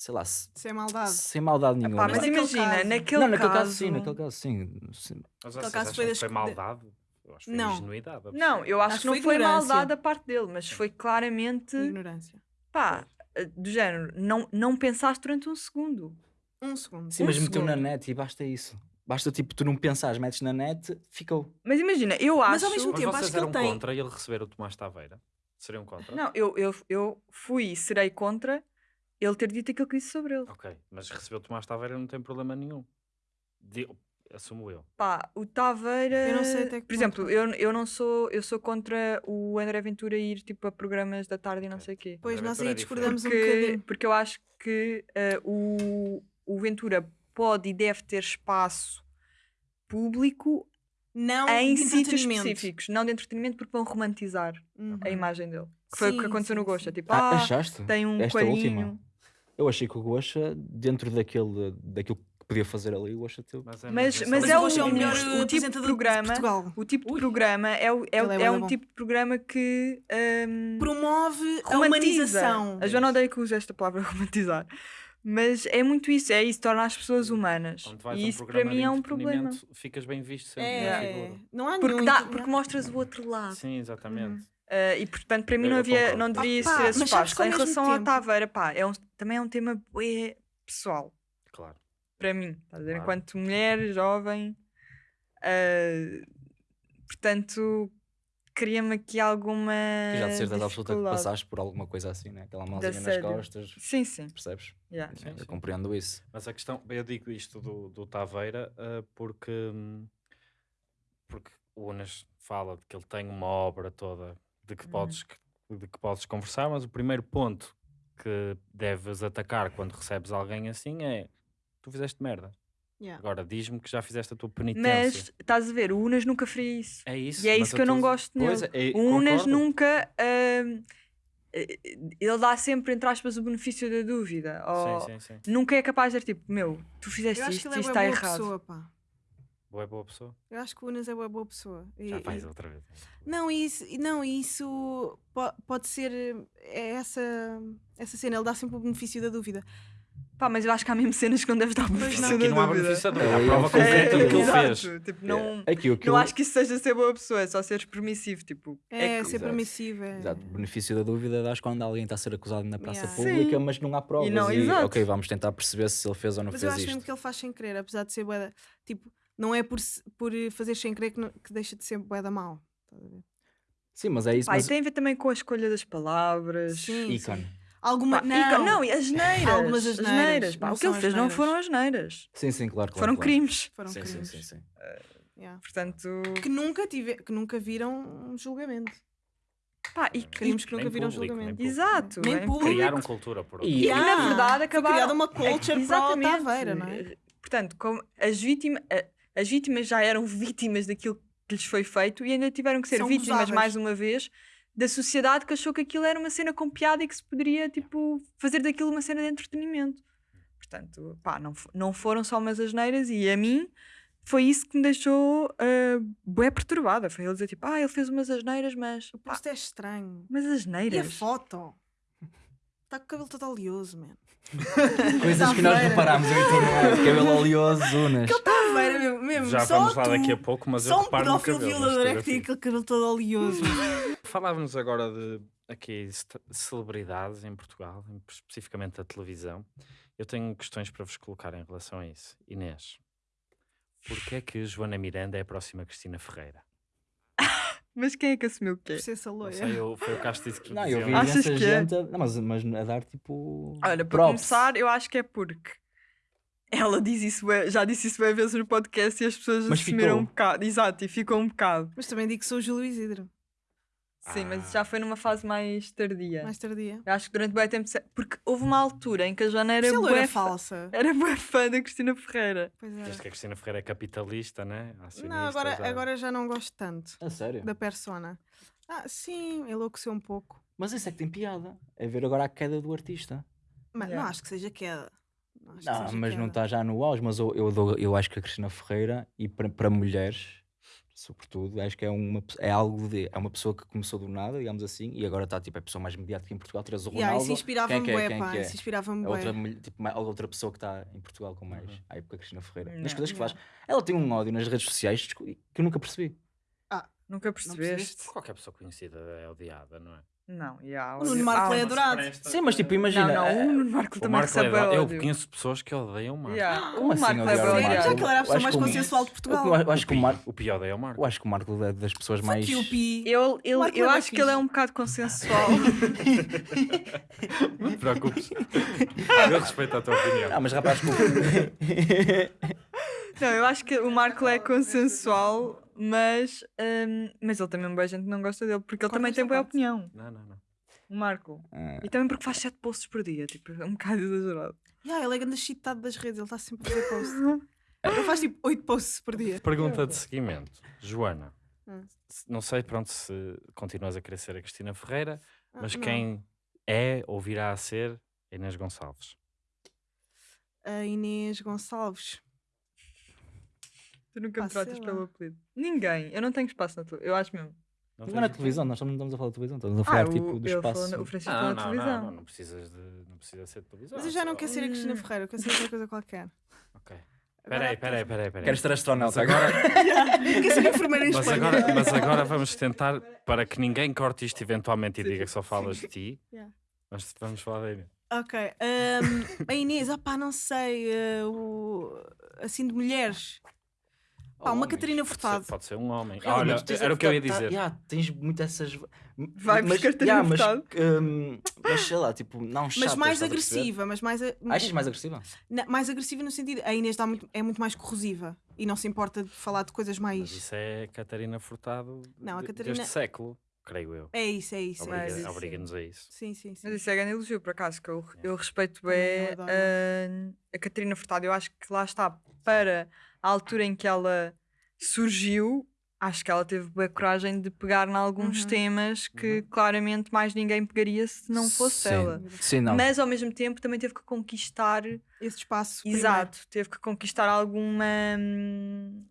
Speaker 2: sei lá, se-
Speaker 1: Isso é maldade.
Speaker 2: sem maldade nenhuma.
Speaker 3: Pá,
Speaker 1: mas
Speaker 3: mas
Speaker 1: naquele
Speaker 3: imagina,
Speaker 1: caso-
Speaker 3: naquele,
Speaker 2: não, naquele caso,
Speaker 3: caso
Speaker 2: sim, naquele caso sim. sim.
Speaker 4: Mas vocês
Speaker 1: caso foi
Speaker 4: que
Speaker 1: das-
Speaker 4: foi
Speaker 1: de-
Speaker 4: maldade? Eu acho que foi
Speaker 1: Não.
Speaker 4: ingenuidade.
Speaker 3: Não, eu acho,
Speaker 1: Acho
Speaker 3: que não foi
Speaker 1: foi ignorância.
Speaker 3: maldade da parte dele, mas foi claramente,
Speaker 1: Ignorância.
Speaker 3: pá, do género, não, não pensaste durante um segundo.
Speaker 1: Um segundo.
Speaker 2: Sim,
Speaker 3: Um
Speaker 2: mas meteu na net e basta isso. Basta tipo, tu não pensares, metes na net, ficou.
Speaker 3: Mas imagina, eu acho.
Speaker 1: Mas ao mesmo
Speaker 4: Mas
Speaker 1: tempo,
Speaker 4: vocês
Speaker 1: acho que ele tem-
Speaker 4: contra ele receber o Tomás Taveira? Seriam contra?
Speaker 3: Não, eu, eu, eu fui e serei contra ele ter dito aquilo que disse sobre ele.
Speaker 4: Ok, mas receber o Tomás Taveira não tem problema nenhum. Digo- assumo eu.
Speaker 3: Pá, o Taveira.
Speaker 1: Eu não sei até que
Speaker 3: Por exemplo, eu, eu não sou. Eu sou contra o André Ventura ir tipo a programas da tarde e não sei o quê.
Speaker 1: Pois
Speaker 4: André
Speaker 1: nós aí
Speaker 4: é
Speaker 1: discordamos um bocadinho.
Speaker 3: porque eu acho que eh, o, o Ventura pode e deve ter espaço público
Speaker 1: Não
Speaker 3: em
Speaker 1: de
Speaker 3: sítios específicos, não de entretenimento, porque vão romantizar
Speaker 1: Uhum.
Speaker 3: a imagem dele. Que foi o que
Speaker 1: Sim,
Speaker 3: aconteceu no
Speaker 1: sim,
Speaker 3: Gosta.
Speaker 1: sim.
Speaker 3: Tipo,
Speaker 2: Ah,
Speaker 3: ah,
Speaker 2: achaste?
Speaker 3: tem um
Speaker 2: Esta
Speaker 3: coelhinho.
Speaker 2: última? Eu achei que o Gosha, dentro daquele, daquilo que podia fazer ali, o Gosha teve.
Speaker 4: Mas é,
Speaker 3: Mas- mas
Speaker 1: Mas
Speaker 3: é
Speaker 1: o é o melhor
Speaker 3: o tipo de programa-
Speaker 1: de.
Speaker 3: O tipo de programa é, o- é,
Speaker 1: é
Speaker 3: é
Speaker 1: bué
Speaker 3: um
Speaker 1: bom.
Speaker 3: tipo de programa que hum,
Speaker 1: Promove a humanização.
Speaker 3: A Joana odeia que use esta palavra romantizar. Mas é muito isso, é isso, torna as pessoas humanas. E
Speaker 4: a um
Speaker 3: isso para mim é um problema.
Speaker 4: Ficas bem visto sempre na
Speaker 1: É,
Speaker 4: figura.
Speaker 1: não há
Speaker 3: Porque,
Speaker 1: nenhum.
Speaker 3: dá, porque mostras o outro lado.
Speaker 4: Sim, exatamente.
Speaker 3: Uh, e portanto, para mim
Speaker 4: Eu-
Speaker 3: não,
Speaker 4: eu
Speaker 3: havia, não deveria
Speaker 1: Ah,
Speaker 3: ser espaço. Em relação ao
Speaker 1: tempo-
Speaker 3: Taveira, pá, é um, também é um tema bué pessoal.
Speaker 4: Claro.
Speaker 3: Para mim, estás a?
Speaker 4: Claro.
Speaker 3: Enquanto mulher, jovem. uh, portanto, cria-me aqui alguma.
Speaker 2: Que já de certeza absoluta que passaste por alguma coisa assim, né? Aquela malzinha nas costas.
Speaker 3: Sim, sim.
Speaker 2: Percebes?
Speaker 3: yeah.
Speaker 4: Sim,
Speaker 2: eu
Speaker 4: sim.
Speaker 2: compreendo isso.
Speaker 4: Mas a questão, eu digo isto do, do Taveira ah, porque, hum, porque o Unas fala de que ele tem uma obra toda de que,
Speaker 3: Uhum.
Speaker 4: podes, de que podes conversar, mas o primeiro ponto que deves atacar quando recebes alguém assim é tu fizeste merda.
Speaker 1: Yeah.
Speaker 4: Agora diz-me que já fizeste a tua penitência.
Speaker 3: Mas estás a ver, o Unas nunca faria isso.
Speaker 4: é isso.
Speaker 3: E é isso que eu não gosto
Speaker 4: Pois
Speaker 3: nele.
Speaker 4: é,
Speaker 3: O Unas
Speaker 4: concordo.
Speaker 3: nunca. eh, ele dá sempre, entre aspas, o benefício da dúvida. Ou
Speaker 4: Sim, sim, sim.
Speaker 3: Nunca é capaz de dizer tipo, meu, tu fizeste
Speaker 1: Eu acho que
Speaker 3: isto e
Speaker 1: é
Speaker 3: isto está errado.
Speaker 1: pessoa, pá.
Speaker 4: Boa, boa pessoa.
Speaker 1: Eu acho que o Unas é uma boa pessoa. E-
Speaker 4: Já faz
Speaker 1: e-
Speaker 4: outra vez.
Speaker 1: Não, isso, não, isso po- pode ser é essa, essa cena, ele dá sempre o benefício da dúvida.
Speaker 3: Pá, mas eu acho que há mesmo cenas que não deves dar o benefício
Speaker 1: não.
Speaker 3: da
Speaker 4: Aqui não há
Speaker 3: dúvida.
Speaker 4: benefício da
Speaker 2: É,
Speaker 4: dúvida. Há
Speaker 2: ele
Speaker 4: prova
Speaker 2: fez
Speaker 4: concreta do que ele
Speaker 3: exato,
Speaker 4: fez.
Speaker 3: Tipo, não,
Speaker 2: Aquilo que
Speaker 3: não
Speaker 2: eu-
Speaker 3: acho que isso seja ser boa pessoa, é só seres permissivo. Tipo,
Speaker 1: É,
Speaker 3: que-
Speaker 1: ser
Speaker 2: Exato.
Speaker 1: permissivo. É...
Speaker 2: Exato, benefício da dúvida dás quando alguém está a ser acusado na praça
Speaker 1: Yeah.
Speaker 2: pública,
Speaker 3: Sim.
Speaker 2: mas não há provas.
Speaker 3: não,
Speaker 2: e, ok, vamos tentar perceber se ele fez ou não
Speaker 1: Mas eu
Speaker 2: fez
Speaker 1: acho
Speaker 2: isto.
Speaker 1: mesmo que ele faz sem querer, apesar de ser da- Tipo, não é por, por fazer sem querer que, não- que deixa de ser bué da mal. Estás a ver?
Speaker 2: Sim, mas é isso.
Speaker 3: Pá, e
Speaker 2: mas...
Speaker 3: tem a ver também com a escolha das palavras.
Speaker 1: Sim,
Speaker 2: Ícone.
Speaker 1: Alguma.
Speaker 3: Pá, e
Speaker 1: não,
Speaker 3: co- não, e as neiras.
Speaker 1: Algumas
Speaker 3: as neiras. o que ele fez não foram as neiras.
Speaker 2: Sim, sim, claro, claro.
Speaker 3: foram
Speaker 2: claro.
Speaker 3: crimes.
Speaker 1: foram
Speaker 2: Sim, sim,
Speaker 1: crimes.
Speaker 2: sim, sim.
Speaker 1: Yeah.
Speaker 3: Portanto,
Speaker 1: Que, nunca tive, que nunca viram um julgamento.
Speaker 3: pá, e,
Speaker 1: Crimes que nunca viram
Speaker 4: público,
Speaker 1: julgamento.
Speaker 3: Exato.
Speaker 1: Nem
Speaker 3: é
Speaker 1: público.
Speaker 4: Criaram cultura por
Speaker 2: E-
Speaker 3: E que na
Speaker 1: Yeah.
Speaker 3: verdade
Speaker 1: Foi
Speaker 3: acabaram.
Speaker 1: criada uma
Speaker 3: é-
Speaker 1: culture para o
Speaker 3: exatamente.
Speaker 1: Taveira, não é?
Speaker 3: Portanto, como as, vítima, a- as vítimas já eram vítimas daquilo que lhes foi feito e ainda tiveram que ser
Speaker 1: São
Speaker 3: vítimas
Speaker 1: gozáveis.
Speaker 3: mais uma vez da sociedade que achou que aquilo era uma cena com piada e que se poderia tipo, fazer daquilo uma cena de entretenimento. Portanto, pá, não, não foram só umas asneiras e a mim foi isso que me deixou uh, bué perturbada. Foi ele dizer tipo, ah, ele fez umas asneiras, mas.
Speaker 1: O
Speaker 3: pá,
Speaker 1: posto é estranho.
Speaker 3: mas
Speaker 1: E a
Speaker 3: asneiras.
Speaker 1: foto? Está com o cabelo todo oleoso, man.
Speaker 2: Coisas que nós reparámos e não é? Cabelo oleoso, unas.
Speaker 1: Taveira mesmo. mesmo.
Speaker 4: Já
Speaker 1: só
Speaker 4: vamos lá
Speaker 1: tu,
Speaker 4: daqui a pouco, mas eu
Speaker 1: Só um
Speaker 4: reparo no
Speaker 1: pedófilo
Speaker 4: cabelo. na
Speaker 1: violador é que tem aquele cabelo todo oleoso.
Speaker 4: Falávamos agora de aqui celebridades em Portugal, em- especificamente da televisão. Eu tenho questões para vos colocar em relação a isso. Inês, porquê é que Joana Miranda é a próxima Cristina Ferreira?
Speaker 3: Mas quem é que assumiu o quê?
Speaker 1: Ser essa
Speaker 4: Não
Speaker 1: loira.
Speaker 4: sei, eu, foi o Castro disse que
Speaker 2: Não, eu vi
Speaker 3: Achas
Speaker 2: imensa
Speaker 3: que é?
Speaker 2: gente. a- Não, mas, mas a dar tipo.
Speaker 3: Olha, para
Speaker 2: props.
Speaker 3: começar, eu acho que é porque ela diz isso, já disse isso bem vezes no podcast e as pessoas
Speaker 2: Mas
Speaker 3: assumiram
Speaker 2: ficou.
Speaker 3: um bocado. Exato, e ficou um bocado.
Speaker 1: Mas também digo que sou o Júlio Isidro.
Speaker 3: Sim, mas
Speaker 4: Ah.
Speaker 3: já foi numa fase mais tardia.
Speaker 1: Mais tardia.
Speaker 3: Eu acho que durante bem tempo. Porque houve uma altura em que a Joana era bué
Speaker 1: era falsa.
Speaker 3: Era bué fã da Cristina Ferreira.
Speaker 1: Pois era.
Speaker 4: Desde que a Cristina Ferreira é capitalista, né?
Speaker 1: Não,
Speaker 4: Acionista,
Speaker 1: agora,
Speaker 4: já-
Speaker 1: agora já não gosto tanto
Speaker 2: A sério?
Speaker 1: da persona. Ah, sim, enlouqueceu um pouco.
Speaker 2: Mas isso é que tem piada. É ver agora a queda do artista.
Speaker 1: Mas
Speaker 3: Yeah.
Speaker 1: não acho que seja queda. Não, acho que
Speaker 2: Não,
Speaker 1: seja
Speaker 2: mas não
Speaker 1: queda.
Speaker 2: está já no auge. Mas eu, eu, dou- eu acho que a Cristina Ferreira, e para, para mulheres, sobretudo, acho que é, uma, é algo de. É uma pessoa que começou do nada, digamos assim, e agora está tipo, é a pessoa mais mediática em Portugal. Traz o
Speaker 1: Yeah,
Speaker 2: Ronaldo.
Speaker 1: isso inspirava-me
Speaker 2: é que é? Quem é
Speaker 1: pá.
Speaker 2: é?
Speaker 1: Isso inspirava-me
Speaker 2: É outra, tipo, outra pessoa que está em Portugal com mais.
Speaker 4: Uhum.
Speaker 2: À época, Cristina Ferreira.
Speaker 3: Não,
Speaker 2: Nas coisas que
Speaker 1: yeah.
Speaker 2: faz. Ela tem um ódio nas redes sociais que eu nunca percebi.
Speaker 3: Nunca
Speaker 1: percebeste?
Speaker 3: percebeste?
Speaker 4: Qualquer pessoa conhecida é odiada, não é?
Speaker 3: Não, yeah,
Speaker 1: O Nuno Marco é adorado.
Speaker 2: Sim, mas tipo, imagina.
Speaker 3: Não, não,
Speaker 2: eh,
Speaker 3: o Nuno Marco também
Speaker 4: Marco é
Speaker 3: recebe
Speaker 4: odiado. Eu conheço pessoas que odeiam o Marco.
Speaker 3: Yeah,
Speaker 2: Como
Speaker 3: o
Speaker 2: assim
Speaker 3: Marco ódio.
Speaker 2: Marco?
Speaker 1: Já que ele era a
Speaker 2: Eu
Speaker 1: pessoa mais consensual de
Speaker 2: Eu,
Speaker 1: Portugal.
Speaker 2: eu acho que o Marco.
Speaker 4: O pior é o Marco.
Speaker 2: Eu acho que o Marco é das pessoas mais.
Speaker 3: Eu, eu
Speaker 1: é
Speaker 3: acho que ele é um bocado consensual.
Speaker 4: Não te preocupes. Eu respeito a tua opinião.
Speaker 2: Ah, mas rapaz,
Speaker 3: não, eu acho que o Marco é consensual, mas, hum, mas ele também, boa gente não gosta dele, porque ele
Speaker 1: Corta
Speaker 3: também tem boa
Speaker 1: parte.
Speaker 3: opinião.
Speaker 4: Não, não, não.
Speaker 3: O Marco.
Speaker 2: Ah,
Speaker 3: E também porque faz 7 posts por dia, tipo, é um bocado exagerado.
Speaker 1: Yeah, ele é grande chitado das redes, ele está sempre a fazer post. ele faz tipo 8 posts por dia.
Speaker 4: Pergunta de seguimento. Joana,
Speaker 1: Hum.
Speaker 4: não sei pronto se continuas a querer ser a Cristina Ferreira,
Speaker 1: Ah,
Speaker 4: mas
Speaker 1: não.
Speaker 4: quem é ou virá a ser a Inês Gonçalves?
Speaker 1: A Inês Gonçalves.
Speaker 3: Tu nunca
Speaker 1: Pá,
Speaker 3: me tratas
Speaker 1: sei
Speaker 3: pelo apelido. Ninguém. Eu não tenho espaço na tua. Eu acho mesmo.
Speaker 4: Não
Speaker 2: Não é televisão, nós não estamos a falar de televisão, estamos a falar
Speaker 3: Ah,
Speaker 2: tipo
Speaker 3: o,
Speaker 2: do espaço.
Speaker 3: falou, o Francisco
Speaker 4: Não,
Speaker 3: falou
Speaker 4: não,
Speaker 3: na
Speaker 4: não,
Speaker 3: televisão.
Speaker 4: não, não precisas de, não precisa ser de televisão.
Speaker 1: Mas eu já não
Speaker 4: só-
Speaker 1: quero ser a Cristina. Ferreira, eu quero ser outra coisa qualquer.
Speaker 4: Ok. Peraí, peraí, peraí, peraí.
Speaker 2: Queres ser astronauta agora?
Speaker 1: Eu quero ser enfermeira em
Speaker 4: Mas
Speaker 1: Espanha.
Speaker 4: agora, mas agora vamos tentar, para que ninguém corte isto eventualmente e diga que só falas de ti,
Speaker 1: Yeah.
Speaker 4: mas vamos falar da Inês.
Speaker 1: Ok. ahm, a Inês, ah pá, não sei. eh, o- assim de mulheres. Pá, uma
Speaker 2: homens.
Speaker 1: Catarina
Speaker 4: Pode ser,
Speaker 1: Furtado.
Speaker 4: pode ser um homem.
Speaker 2: Realmente,
Speaker 4: Olha, era o que eu ia
Speaker 2: Furtado, tá-
Speaker 4: dizer.
Speaker 2: yeah, tens muito essas.
Speaker 3: Vai
Speaker 2: mas,
Speaker 3: Catarina
Speaker 2: yeah, mas,
Speaker 3: Furtado.
Speaker 2: hum, mas sei lá, tipo, não chatas,
Speaker 1: Mas mais agressiva, mas mais. a-
Speaker 2: Achas mais agressiva?
Speaker 1: Na- mais agressiva no sentido. A Inês dá muito- é muito mais corrosiva e não se importa de falar de coisas
Speaker 4: Mas
Speaker 1: mais.
Speaker 4: isso é Catarina Furtado
Speaker 1: Não, a Catarina-
Speaker 4: deste século, creio eu.
Speaker 1: É isso, é isso.
Speaker 3: Mas
Speaker 1: É.
Speaker 4: Obriga- Obriga-nos a isso.
Speaker 1: Sim, sim, sim.
Speaker 3: Mas isso é grande elogio, por acaso, que eu, eu respeito bem
Speaker 1: eu
Speaker 3: a, a Catarina Furtado. Eu acho que lá está, para a altura em que ela surgiu, acho que ela teve boa coragem de pegar em alguns
Speaker 1: Uhum.
Speaker 3: temas que
Speaker 4: Uhum.
Speaker 3: claramente mais ninguém pegaria se não fosse
Speaker 2: Sim.
Speaker 3: ela.
Speaker 2: Sim, não.
Speaker 3: Mas ao mesmo tempo também teve que conquistar,
Speaker 1: Esse espaço. primeiro.
Speaker 3: exato, teve que conquistar alguma. hum,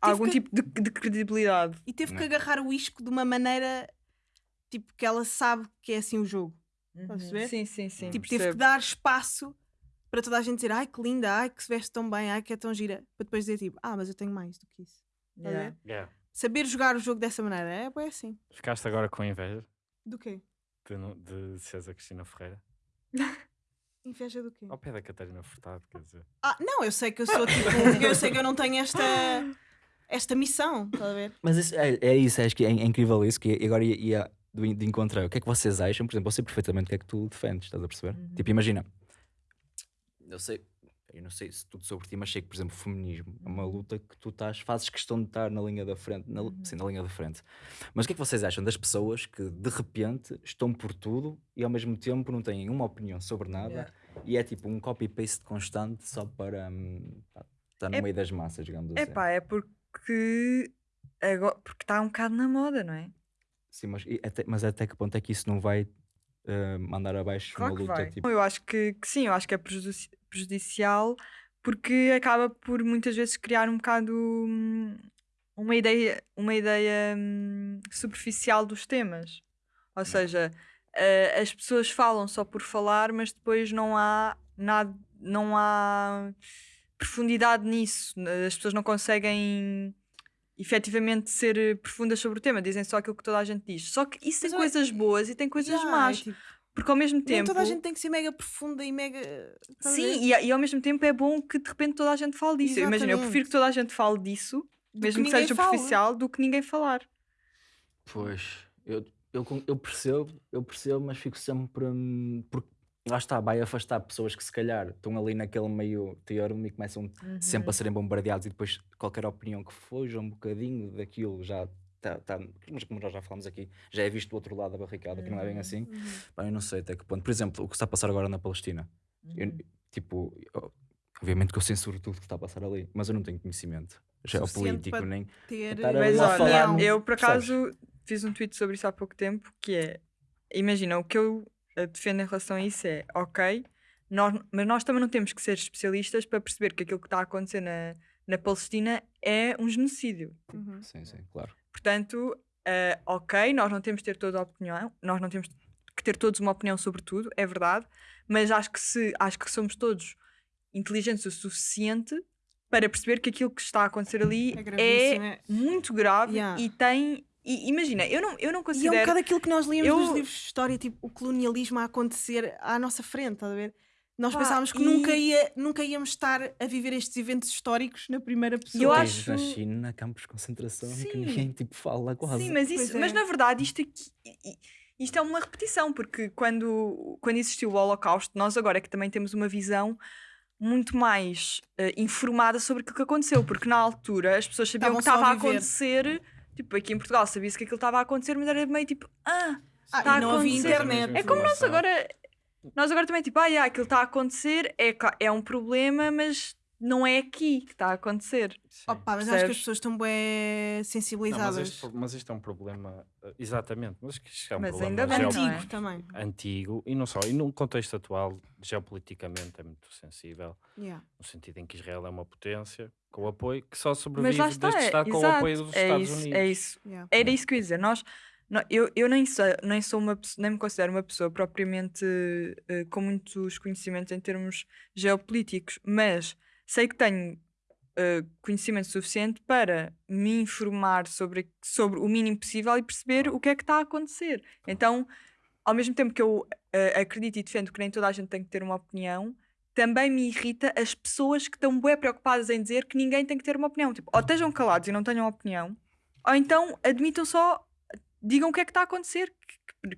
Speaker 3: algum
Speaker 1: que-
Speaker 3: tipo de, de credibilidade.
Speaker 1: E teve que
Speaker 2: Não.
Speaker 1: agarrar o isco de uma maneira. Tipo, que ela sabe que é assim o jogo. Estás a perceber?
Speaker 3: Sim, sim, sim.
Speaker 1: tipo, teve que dar espaço para toda a gente dizer ai que linda, ai que se veste tão bem, ai que é tão gira. Para depois dizer tipo, ah, mas eu tenho mais do que isso.
Speaker 3: Yeah.
Speaker 4: Yeah.
Speaker 1: Saber jogar o jogo dessa maneira é bem assim.
Speaker 4: Ficaste agora com inveja
Speaker 1: Do quê?
Speaker 4: de, de a Cristina Ferreira?
Speaker 1: Inveja do quê?
Speaker 4: Ao pé da Catarina Furtado, quer dizer.
Speaker 1: Ah, não, eu sei que eu sou tipo. eu sei que eu não tenho esta. Esta missão, estás a ver?
Speaker 2: Mas isso, é, é isso, acho que é, é incrível isso, que agora ia, ia do, de encontrar. O que é que vocês acham? Por exemplo, eu sei perfeitamente o que é que tu defendes, estás a perceber?
Speaker 3: Uhum.
Speaker 2: Tipo, imagina, eu sei, eu não sei se tudo sobre ti, mas sei que, por exemplo, o feminismo é uma luta que tu estás, fazes questão de estar na linha da frente, na,
Speaker 3: Uhum.
Speaker 2: sim, na linha da frente. Mas o que é que vocês acham das pessoas que de repente estão por tudo e ao mesmo tempo não têm uma opinião sobre nada
Speaker 3: Yeah.
Speaker 2: e é tipo um copy-paste constante só para hum, pá, estar no
Speaker 3: É-
Speaker 2: meio das massas, digamos assim.
Speaker 3: Epá, é porque agora, porque está um bocado na moda, não é?
Speaker 2: Sim, mas, até, mas até que ponto é que isso não vai eh, mandar abaixo
Speaker 3: Claro
Speaker 2: uma luta? Tipo,
Speaker 3: Eu acho que, que sim, eu acho que é prejudici- prejudicial porque acaba por muitas vezes criar um bocado hum, uma ideia, uma ideia hum, superficial dos temas. Ou seja, eh, as pessoas falam só por falar, mas depois não há nada, não há profundidade nisso. As pessoas não conseguem efetivamente ser eh, profundas sobre o tema, dizem só aquilo que toda a gente diz. Só que isso tem
Speaker 1: Mas
Speaker 3: coisas boas e tem coisas
Speaker 1: Yeah, é
Speaker 3: más.
Speaker 1: tipo,
Speaker 3: Porque ao mesmo
Speaker 1: nem
Speaker 3: tempo.
Speaker 1: toda a gente tem que ser mega profunda e mega.
Speaker 3: Sim, e, e ao mesmo tempo é bom que de repente toda a gente fale disso. Eu Imagina, eu prefiro que toda a gente fale disso,
Speaker 1: Do
Speaker 3: mesmo que,
Speaker 1: ninguém
Speaker 3: seja
Speaker 1: fala.
Speaker 3: superficial, do que ninguém falar.
Speaker 2: Pois, eu, eu, eu percebo, eu percebo, mas fico sempre. porque lá está, vai afastar pessoas que se calhar estão ali naquele meio teorema e começam
Speaker 3: Uhum.
Speaker 2: sempre a serem bombardeados e depois qualquer opinião que fuja um bocadinho daquilo já tá, tá, mas como nós já falamos aqui, já é visto do outro lado da barricada, que não é bem assim.
Speaker 1: Uhum.
Speaker 2: Pá, eu não sei até que ponto. Por exemplo, o que está a passar agora na Palestina. Eu-
Speaker 3: Uhum.
Speaker 2: tipo, eu- obviamente que eu censuro tudo que está a passar ali, mas eu não tenho conhecimento geopolítico,
Speaker 1: para
Speaker 2: nem.
Speaker 1: Ter
Speaker 3: Mas olha,
Speaker 2: falar-
Speaker 3: eu por
Speaker 2: percebes?
Speaker 3: acaso fiz um tweet sobre isso há pouco tempo, que é, imagina, o que eu defendo em relação a isso é, ok, nós, mas nós também não temos que ser especialistas para perceber que aquilo que está a acontecer na, na Palestina é um genocídio.
Speaker 1: Uhum.
Speaker 2: Sim, sim, claro.
Speaker 3: Portanto, eh, ok, nós não temos de ter toda a opinião, nós não temos que ter todos uma opinião sobre tudo, é verdade, mas acho que se acho que somos todos inteligentes o suficiente para perceber que aquilo que está a acontecer ali
Speaker 1: É
Speaker 3: é,
Speaker 1: é-
Speaker 3: muito grave
Speaker 1: Yeah.
Speaker 3: e tem. E, imagina, eu não, eu não
Speaker 1: E é um
Speaker 3: considero.
Speaker 1: bocado aquilo que nós líamos
Speaker 3: Eu-
Speaker 1: nos livros de história, tipo o colonialismo a acontecer à nossa frente, estás a ver? Nós
Speaker 3: Pá,
Speaker 1: pensávamos que
Speaker 3: e-
Speaker 1: nunca, ia, nunca íamos estar a viver estes eventos históricos na primeira pessoa.
Speaker 3: Eu acho-
Speaker 2: na China, campos de concentração, que
Speaker 3: Sim.
Speaker 2: ninguém tipo, fala quase.
Speaker 3: Sim, mas, isso,
Speaker 1: é.
Speaker 3: mas na verdade isto, aqui- isto é uma repetição, porque quando, quando existiu o Holocausto, nós agora é que também temos uma visão muito mais eh, informada sobre aquilo que aconteceu, porque na altura as pessoas sabiam o que estava
Speaker 1: a
Speaker 3: a
Speaker 1: viver.
Speaker 3: acontecer, tipo aqui em Portugal sabia-se que aquilo estava a acontecer, mas era meio tipo, ah,
Speaker 1: Ah,
Speaker 3: está a
Speaker 1: não havia
Speaker 3: acontecer.
Speaker 1: internet.
Speaker 3: É como nós
Speaker 4: Informação.
Speaker 3: agora. Nós agora também, tipo, ah, yeah, aquilo está a acontecer, é, é um problema, mas não é aqui que está a acontecer.
Speaker 4: Sim.
Speaker 1: Opa, mas acho que as pessoas estão bem
Speaker 4: Não, mas,
Speaker 1: sensibilizadas.
Speaker 4: isto, mas isto é um problema, eh, exatamente, mas que isto é um
Speaker 3: Mas
Speaker 4: problema
Speaker 3: ainda não é?
Speaker 1: Antigo também.
Speaker 4: antigo e não só, e num contexto atual, geopoliticamente é muito sensível,
Speaker 1: Yeah.
Speaker 4: no sentido em que Israel é uma potência com apoio que só
Speaker 3: Mas
Speaker 4: sobrevive
Speaker 3: lá está,
Speaker 4: deste
Speaker 3: é,
Speaker 4: Estado com o
Speaker 3: exato,
Speaker 4: apoio dos
Speaker 3: é
Speaker 4: Estados
Speaker 3: isso,
Speaker 4: Unidos.
Speaker 3: É isso.
Speaker 1: Yeah.
Speaker 3: Era isso que eu ia dizer. Nós, nó- eu, eu nem, sou, nem sou uma pessoa, nem me considero uma pessoa propriamente eh, com muitos conhecimentos em termos geopolíticos, mas sei que tenho eh, conhecimento suficiente para me informar sobre, sobre o mínimo possível e perceber o que é que está a acontecer. Então, ao mesmo tempo que eu eh, acredito e defendo que nem toda a gente tem que ter uma opinião, também me irrita as pessoas que estão bem preocupadas em dizer que ninguém tem que ter uma opinião. Tipo, ou estejam calados e não tenham opinião, ou então admitam só, digam o que é que está a acontecer.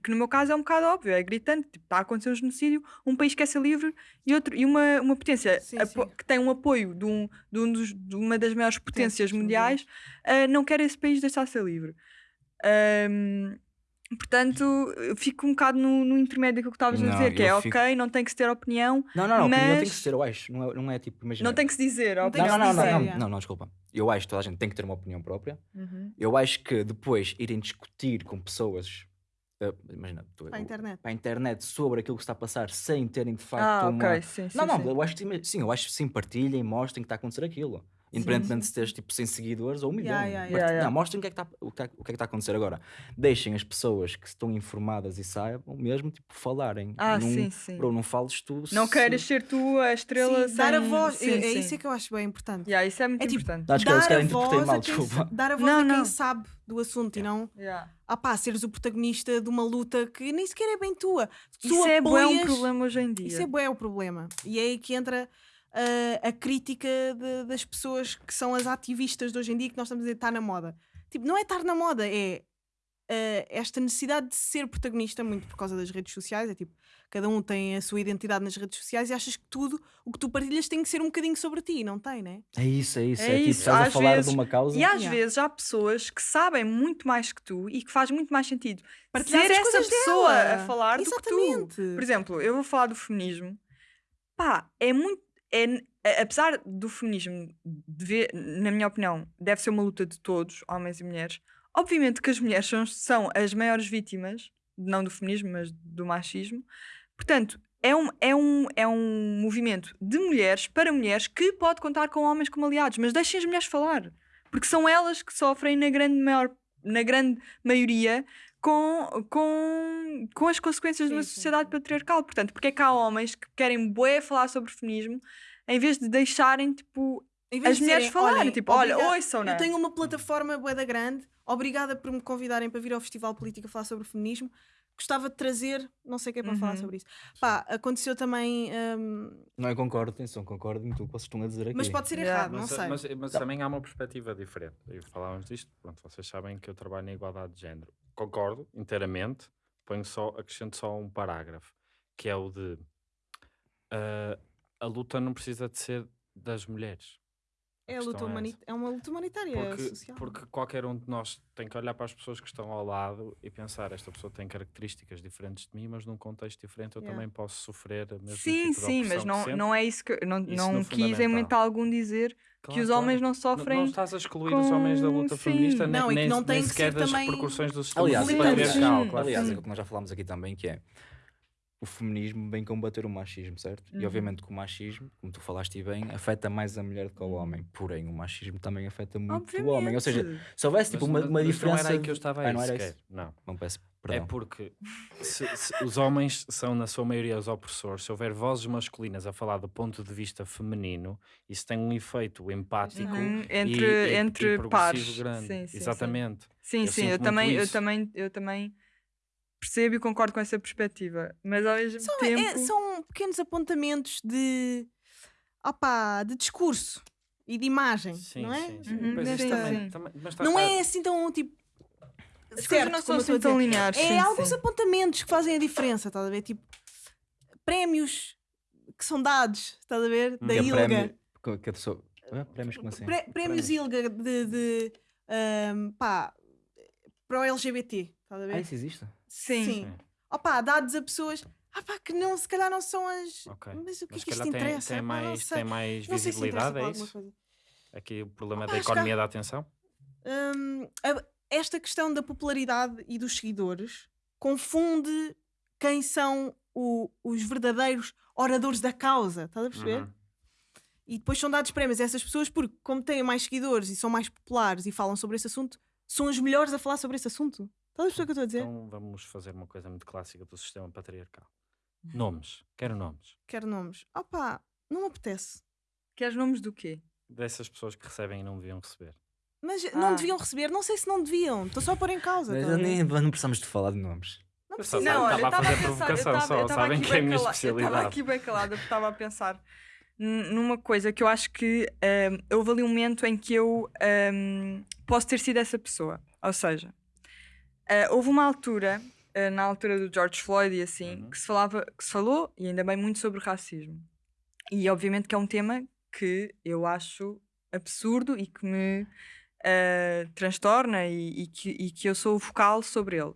Speaker 3: Que, no meu caso é um bocado óbvio, é gritante. Tipo, está a acontecer um genocídio, um país quer ser livre e, outro, e uma, uma potência
Speaker 1: Sim, sim.
Speaker 3: que tem um apoio de, um, de, um dos- de uma das maiores potências
Speaker 1: Potências
Speaker 3: mundiais, ah, não quer esse país deixar de ser livre. Ahm, portanto, eu fico um bocado no, no intermédio daquilo que estavas a
Speaker 2: Não,
Speaker 3: dizer, que é
Speaker 2: eu fico-
Speaker 3: ok, não tem que se ter opinião,
Speaker 2: Não, não, não, opinião tem que
Speaker 3: Mas-
Speaker 2: ser, eu acho. Não é, não é tipo, imagina.
Speaker 3: não tem que se dizer. a
Speaker 1: Não tem
Speaker 2: Não, não, não, não, não, não, não, desculpa. Eu acho que toda a gente tem que ter uma opinião própria.
Speaker 3: Uhum.
Speaker 2: Eu acho que depois irem discutir com pessoas, imagina, tu-
Speaker 1: Para a internet.
Speaker 2: para a internet sobre aquilo que está a passar sem terem de facto
Speaker 3: Ah,
Speaker 2: uma.
Speaker 3: ok, sim, sim.
Speaker 2: Não, não,
Speaker 3: sim.
Speaker 2: eu acho que sim, sim, eu acho que sim, partilhem, mostrem que está a acontecer aquilo. Independentemente de se teres tipo 100 seguidores ou um milhão.
Speaker 1: Yeah, yeah,
Speaker 3: yeah. Yeah, yeah.
Speaker 2: Não, mostrem o que, é que está, o, que é, o que é que está a acontecer agora. Deixem as pessoas que estão informadas e saibam mesmo tipo, falarem.
Speaker 3: Ah,
Speaker 2: não,
Speaker 3: sim, sim.
Speaker 2: Bro, não fales tu.
Speaker 3: Não
Speaker 2: se-
Speaker 3: queiras ser tu a estrela
Speaker 1: Sim, dar a voz,
Speaker 3: Sim,
Speaker 1: é, é
Speaker 3: sim.
Speaker 1: isso é que eu acho bem importante.
Speaker 3: Yeah, isso é muito
Speaker 1: É tipo,
Speaker 3: importante.
Speaker 2: Acho que
Speaker 1: a
Speaker 2: interpretei
Speaker 1: voz
Speaker 2: mal, desculpa.
Speaker 1: dar a voz
Speaker 3: Não,
Speaker 1: a quem
Speaker 3: não.
Speaker 1: sabe do assunto e não
Speaker 3: Yeah.
Speaker 1: ah pá, seres o protagonista de uma luta que nem sequer é bem tua. Tu
Speaker 3: Isso é bué um
Speaker 1: apoias-
Speaker 3: problema hoje em dia.
Speaker 1: Isso é bué o problema. E é aí que entra ah, a crítica de- das pessoas que são as ativistas de hoje em dia que nós estamos a dizer está na moda. Tipo, não é estar na moda, é ah, esta necessidade de ser protagonista, muito por causa das redes sociais. É tipo, cada um tem a sua identidade nas redes sociais e achas que tudo o que tu partilhas tem que ser um bocadinho sobre ti, não tem, né?
Speaker 2: É isso, é isso.
Speaker 3: É
Speaker 2: É, tipo,
Speaker 3: isso,
Speaker 2: estás a
Speaker 3: às
Speaker 2: falar
Speaker 3: vezes-
Speaker 2: de uma causa.
Speaker 3: E às
Speaker 1: Yeah.
Speaker 3: vezes há pessoas que sabem muito mais que tu e que faz muito mais sentido
Speaker 1: Partilhar
Speaker 3: ser essa pessoa
Speaker 1: dela.
Speaker 3: a falar do que tu.
Speaker 1: Exatamente.
Speaker 3: Por exemplo, eu vou falar do feminismo. Pá, é muito. É, apesar do feminismo, na minha opinião, deve ser uma luta de todos, homens e mulheres. Obviamente que as mulheres são, são as maiores vítimas, não do feminismo, mas do machismo. Portanto, é um, é, um, é um movimento de mulheres para mulheres que pode contar com homens como aliados, mas deixem as mulheres falar, porque são elas que sofrem na grande, maior, na grande maioria com, com, com as consequências de uma
Speaker 1: Sim, sim,
Speaker 3: sociedade
Speaker 1: sim.
Speaker 3: patriarcal. Portanto, porque é que há homens que querem bué falar sobre feminismo em vez de deixarem tipo, as
Speaker 1: de
Speaker 3: mulheres falarem?
Speaker 1: "Olhem,
Speaker 3: tipo, olha, ouçam, né?
Speaker 1: Eu tenho uma plataforma boeda grande, obrigada por me convidarem para vir ao Festival Política falar sobre feminismo. Gostava de trazer, não sei quem para falar
Speaker 3: Uhum.
Speaker 1: sobre isso. Pá, aconteceu também, hum,
Speaker 2: Não é concordo, atenção, concordo em tudo que vocês estão a dizer aqui.
Speaker 1: mas pode ser
Speaker 3: Yeah.
Speaker 1: errado, não
Speaker 4: Mas,
Speaker 1: sei.
Speaker 4: mas, mas também há uma perspectiva diferente. E falávamos disto, pronto, vocês sabem que eu trabalho na igualdade de género. Concordo inteiramente, ponho só, acrescento só um parágrafo, que é o de ah, a luta não precisa de ser das mulheres.
Speaker 1: É a luta
Speaker 4: é
Speaker 1: é uma luta humanitária
Speaker 4: Porque,
Speaker 1: social.
Speaker 4: porque qualquer um de nós tem que olhar para as pessoas que estão ao lado e pensar: esta pessoa tem características diferentes de mim, mas num contexto diferente eu
Speaker 1: Yeah.
Speaker 4: também posso sofrer a mesma
Speaker 3: Sim,
Speaker 4: tipo de
Speaker 3: sim, mas não,
Speaker 4: que
Speaker 3: não é isso que. Não,
Speaker 4: Isso
Speaker 3: não quis em momento algum dizer que
Speaker 4: Claro,
Speaker 3: os
Speaker 4: claro.
Speaker 3: homens não
Speaker 4: Não-
Speaker 3: sofrem.
Speaker 4: Não, estás a excluir os homens da luta
Speaker 3: com-
Speaker 4: feminista,
Speaker 3: sim.
Speaker 4: nem,
Speaker 1: Não, e que
Speaker 4: nem,
Speaker 1: não
Speaker 4: nem
Speaker 1: tem que
Speaker 4: sequer
Speaker 1: ser
Speaker 4: das
Speaker 1: também-
Speaker 4: repercussões do sistema
Speaker 2: Aliás,
Speaker 3: sim,
Speaker 4: claro que
Speaker 2: aliás,
Speaker 4: sim.
Speaker 2: é o que nós já falámos aqui também, que é o feminismo vem combater o machismo, certo? E
Speaker 3: Uhum.
Speaker 2: obviamente que o machismo, como tu falaste bem, afeta mais a mulher do que o homem. Porém, o machismo também afeta muito o homem. Ou seja,
Speaker 3: Obviamente.
Speaker 2: se houvesse tipo uma, uma diferença.
Speaker 4: Não era aí que eu estava
Speaker 2: Ah,
Speaker 4: aí
Speaker 2: não era isso?
Speaker 4: Não.
Speaker 2: Não peço
Speaker 4: É
Speaker 2: perdão.
Speaker 4: porque se- se os homens são, na sua maioria, os opressores. Se houver vozes masculinas a falar do ponto de vista feminino, isso tem um efeito empático
Speaker 3: Uhum,
Speaker 4: e-
Speaker 3: entre
Speaker 4: e, e
Speaker 3: entre
Speaker 4: progressivo
Speaker 3: pares.
Speaker 4: grande.
Speaker 3: Sim, sim, sim.
Speaker 4: Exatamente.
Speaker 3: Sim,
Speaker 4: Eu
Speaker 3: sim, eu também, eu também, eu também percebo e concordo com essa perspectiva. Mas ao mesmo
Speaker 1: São,
Speaker 3: tempo.
Speaker 1: é- são pequenos apontamentos de, opá, de discurso e de imagem,
Speaker 4: Sim,
Speaker 1: não é?
Speaker 4: sim, sim.
Speaker 3: Uhum,
Speaker 4: isso
Speaker 3: sim,
Speaker 4: também- também- mas tá-
Speaker 1: Não é assim tão tipo.
Speaker 3: As coisas
Speaker 1: certo,
Speaker 3: não são assim tão lineares.
Speaker 1: É
Speaker 3: sim,
Speaker 1: alguns
Speaker 3: sim.
Speaker 1: apontamentos que fazem a diferença, estás a ver? Tipo, prémios que são dados, estás a ver? Da
Speaker 2: Que é
Speaker 1: ILGA.
Speaker 2: prémio- que- pessoa- Ah, prémios como assim?
Speaker 1: Pré- prémios ILGA de, de ahm, pá, para o LGBT, estás a ver?
Speaker 2: Ah, isso existe?
Speaker 3: Sim.
Speaker 4: Sim.
Speaker 1: Opá, dados a pessoas ah, pá, que não, se calhar não são as.
Speaker 4: Ok.
Speaker 1: Mas o que
Speaker 4: Mas
Speaker 1: é que
Speaker 4: se
Speaker 1: isto
Speaker 4: tem,
Speaker 1: interessa?
Speaker 4: tem mais, tem mais
Speaker 1: Não se
Speaker 4: visibilidade,
Speaker 1: para
Speaker 4: é isso? Aqui o problema
Speaker 1: Opa,
Speaker 4: da
Speaker 1: acho que
Speaker 4: economia da atenção?
Speaker 1: Hum, a- esta questão da popularidade e dos seguidores confunde quem são o- os verdadeiros oradores da causa, estás a perceber?
Speaker 4: Uhum.
Speaker 1: E depois são dados prémios a essas pessoas porque, como têm mais seguidores e são mais populares e falam sobre esse assunto, são os melhores a falar sobre esse assunto. Estás a perceber o que eu estou a dizer?
Speaker 4: Então vamos fazer uma coisa muito clássica do sistema patriarcal. Nomes. Quero nomes.
Speaker 1: Quero nomes. Opá, não me apetece.
Speaker 3: Queres nomes do quê?
Speaker 4: Dessas pessoas que recebem e não deviam receber.
Speaker 1: Mas
Speaker 3: Ah.
Speaker 1: não deviam receber, não sei se não deviam. Estou só a pôr em causa.
Speaker 2: Mas
Speaker 1: estás a ver?
Speaker 2: nem, não precisamos de falar de nomes.
Speaker 1: Não
Speaker 4: Eu só
Speaker 1: precisa.
Speaker 4: Não,
Speaker 3: olha,
Speaker 4: estava a
Speaker 3: eu
Speaker 4: fazer
Speaker 3: pensar- eu
Speaker 4: provocação
Speaker 3: tava-
Speaker 4: só,
Speaker 3: eu tava
Speaker 4: sabem
Speaker 3: aqui
Speaker 4: que é a
Speaker 3: bem
Speaker 4: minha
Speaker 3: cala- Eu
Speaker 4: especialidade.
Speaker 3: estava aqui bem calada porque estava a pensar n- numa coisa que eu acho que hum, houve ali um momento em que eu hum, posso ter sido essa pessoa. Ou seja, ah, houve uma altura, ah, na altura do George Floyd e assim,
Speaker 4: Uhum.
Speaker 3: que se falava, que se falou, e ainda bem muito sobre racismo. E obviamente que é um tema que eu acho absurdo e que me ah, transtorna e, e que, e que eu sou vocal sobre ele.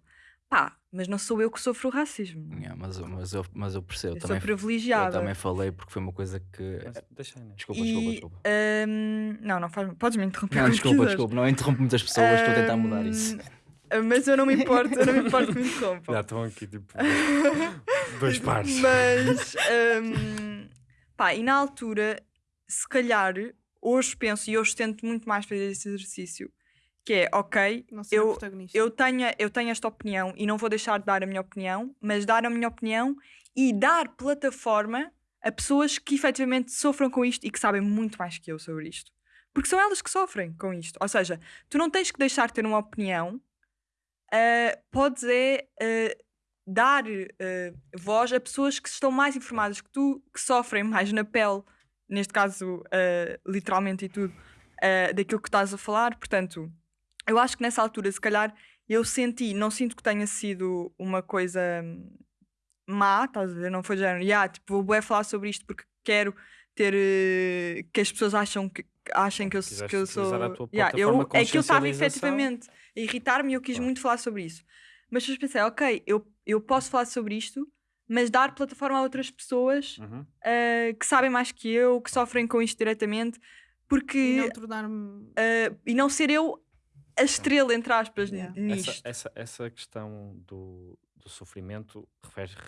Speaker 3: Pá, mas não sou eu que sofro o racismo.
Speaker 2: Yeah, mas, eu- mas, eu, mas eu percebo.
Speaker 3: Eu sou
Speaker 2: também, eu
Speaker 3: privilegiada.
Speaker 2: também falei porque foi uma coisa que.
Speaker 4: Mas deixa aí, né?
Speaker 2: Desculpa,
Speaker 3: E,
Speaker 2: desculpa, desculpa.
Speaker 3: hum, não, não faz Podes me interromper.
Speaker 2: Não, desculpa,
Speaker 3: quiseres.
Speaker 2: desculpa. Não interrompo muitas pessoas, estou a tentar mudar isso.
Speaker 3: Mas eu não me importo, eu não me importo que me interrompam.
Speaker 4: Já estão aqui tipo dois pares.
Speaker 3: Mas, hum, pá, e na altura, se calhar, hoje penso e hoje tento muito mais fazer esse exercício, que é, ok, eu- eu tenho, eu tenho esta opinião e não vou deixar de dar a minha opinião, mas dar a minha opinião e dar plataforma a pessoas que efetivamente sofram com isto e que sabem muito mais que eu sobre isto. Porque são elas que sofrem com isto. Ou seja, tu não tens que deixar de ter uma opinião, ah, podes é ah, dar ah, voz a pessoas que estão mais informadas que tu, que sofrem mais na pele, neste caso, literalmente e tudo, daquilo que estás a falar. Portanto, eu acho que nessa altura, se calhar, eu senti, não sinto que tenha sido uma coisa hum, má, estás a ver? Não foi género, "Ya, tipo, vou falar sobre isto porque quero ter eh, que as pessoas acham que, achem que eu,
Speaker 4: Quiseste
Speaker 3: que eu sou.
Speaker 4: plataforma
Speaker 3: eu, é que eu estava efetivamente a irritar-me e eu quis
Speaker 4: Claro.
Speaker 3: muito falar sobre isso. Mas depois pensei, ok, eu, eu posso falar sobre isto, mas dar plataforma a outras pessoas
Speaker 4: Uhum.
Speaker 3: eh, que sabem mais que eu, que sofrem com isto diretamente, porque
Speaker 1: E não tornar-me.
Speaker 3: Uh, e não ser eu a estrela, entre aspas,
Speaker 1: Yeah.
Speaker 3: nisto.
Speaker 4: Essa, essa, essa questão do, do sofrimento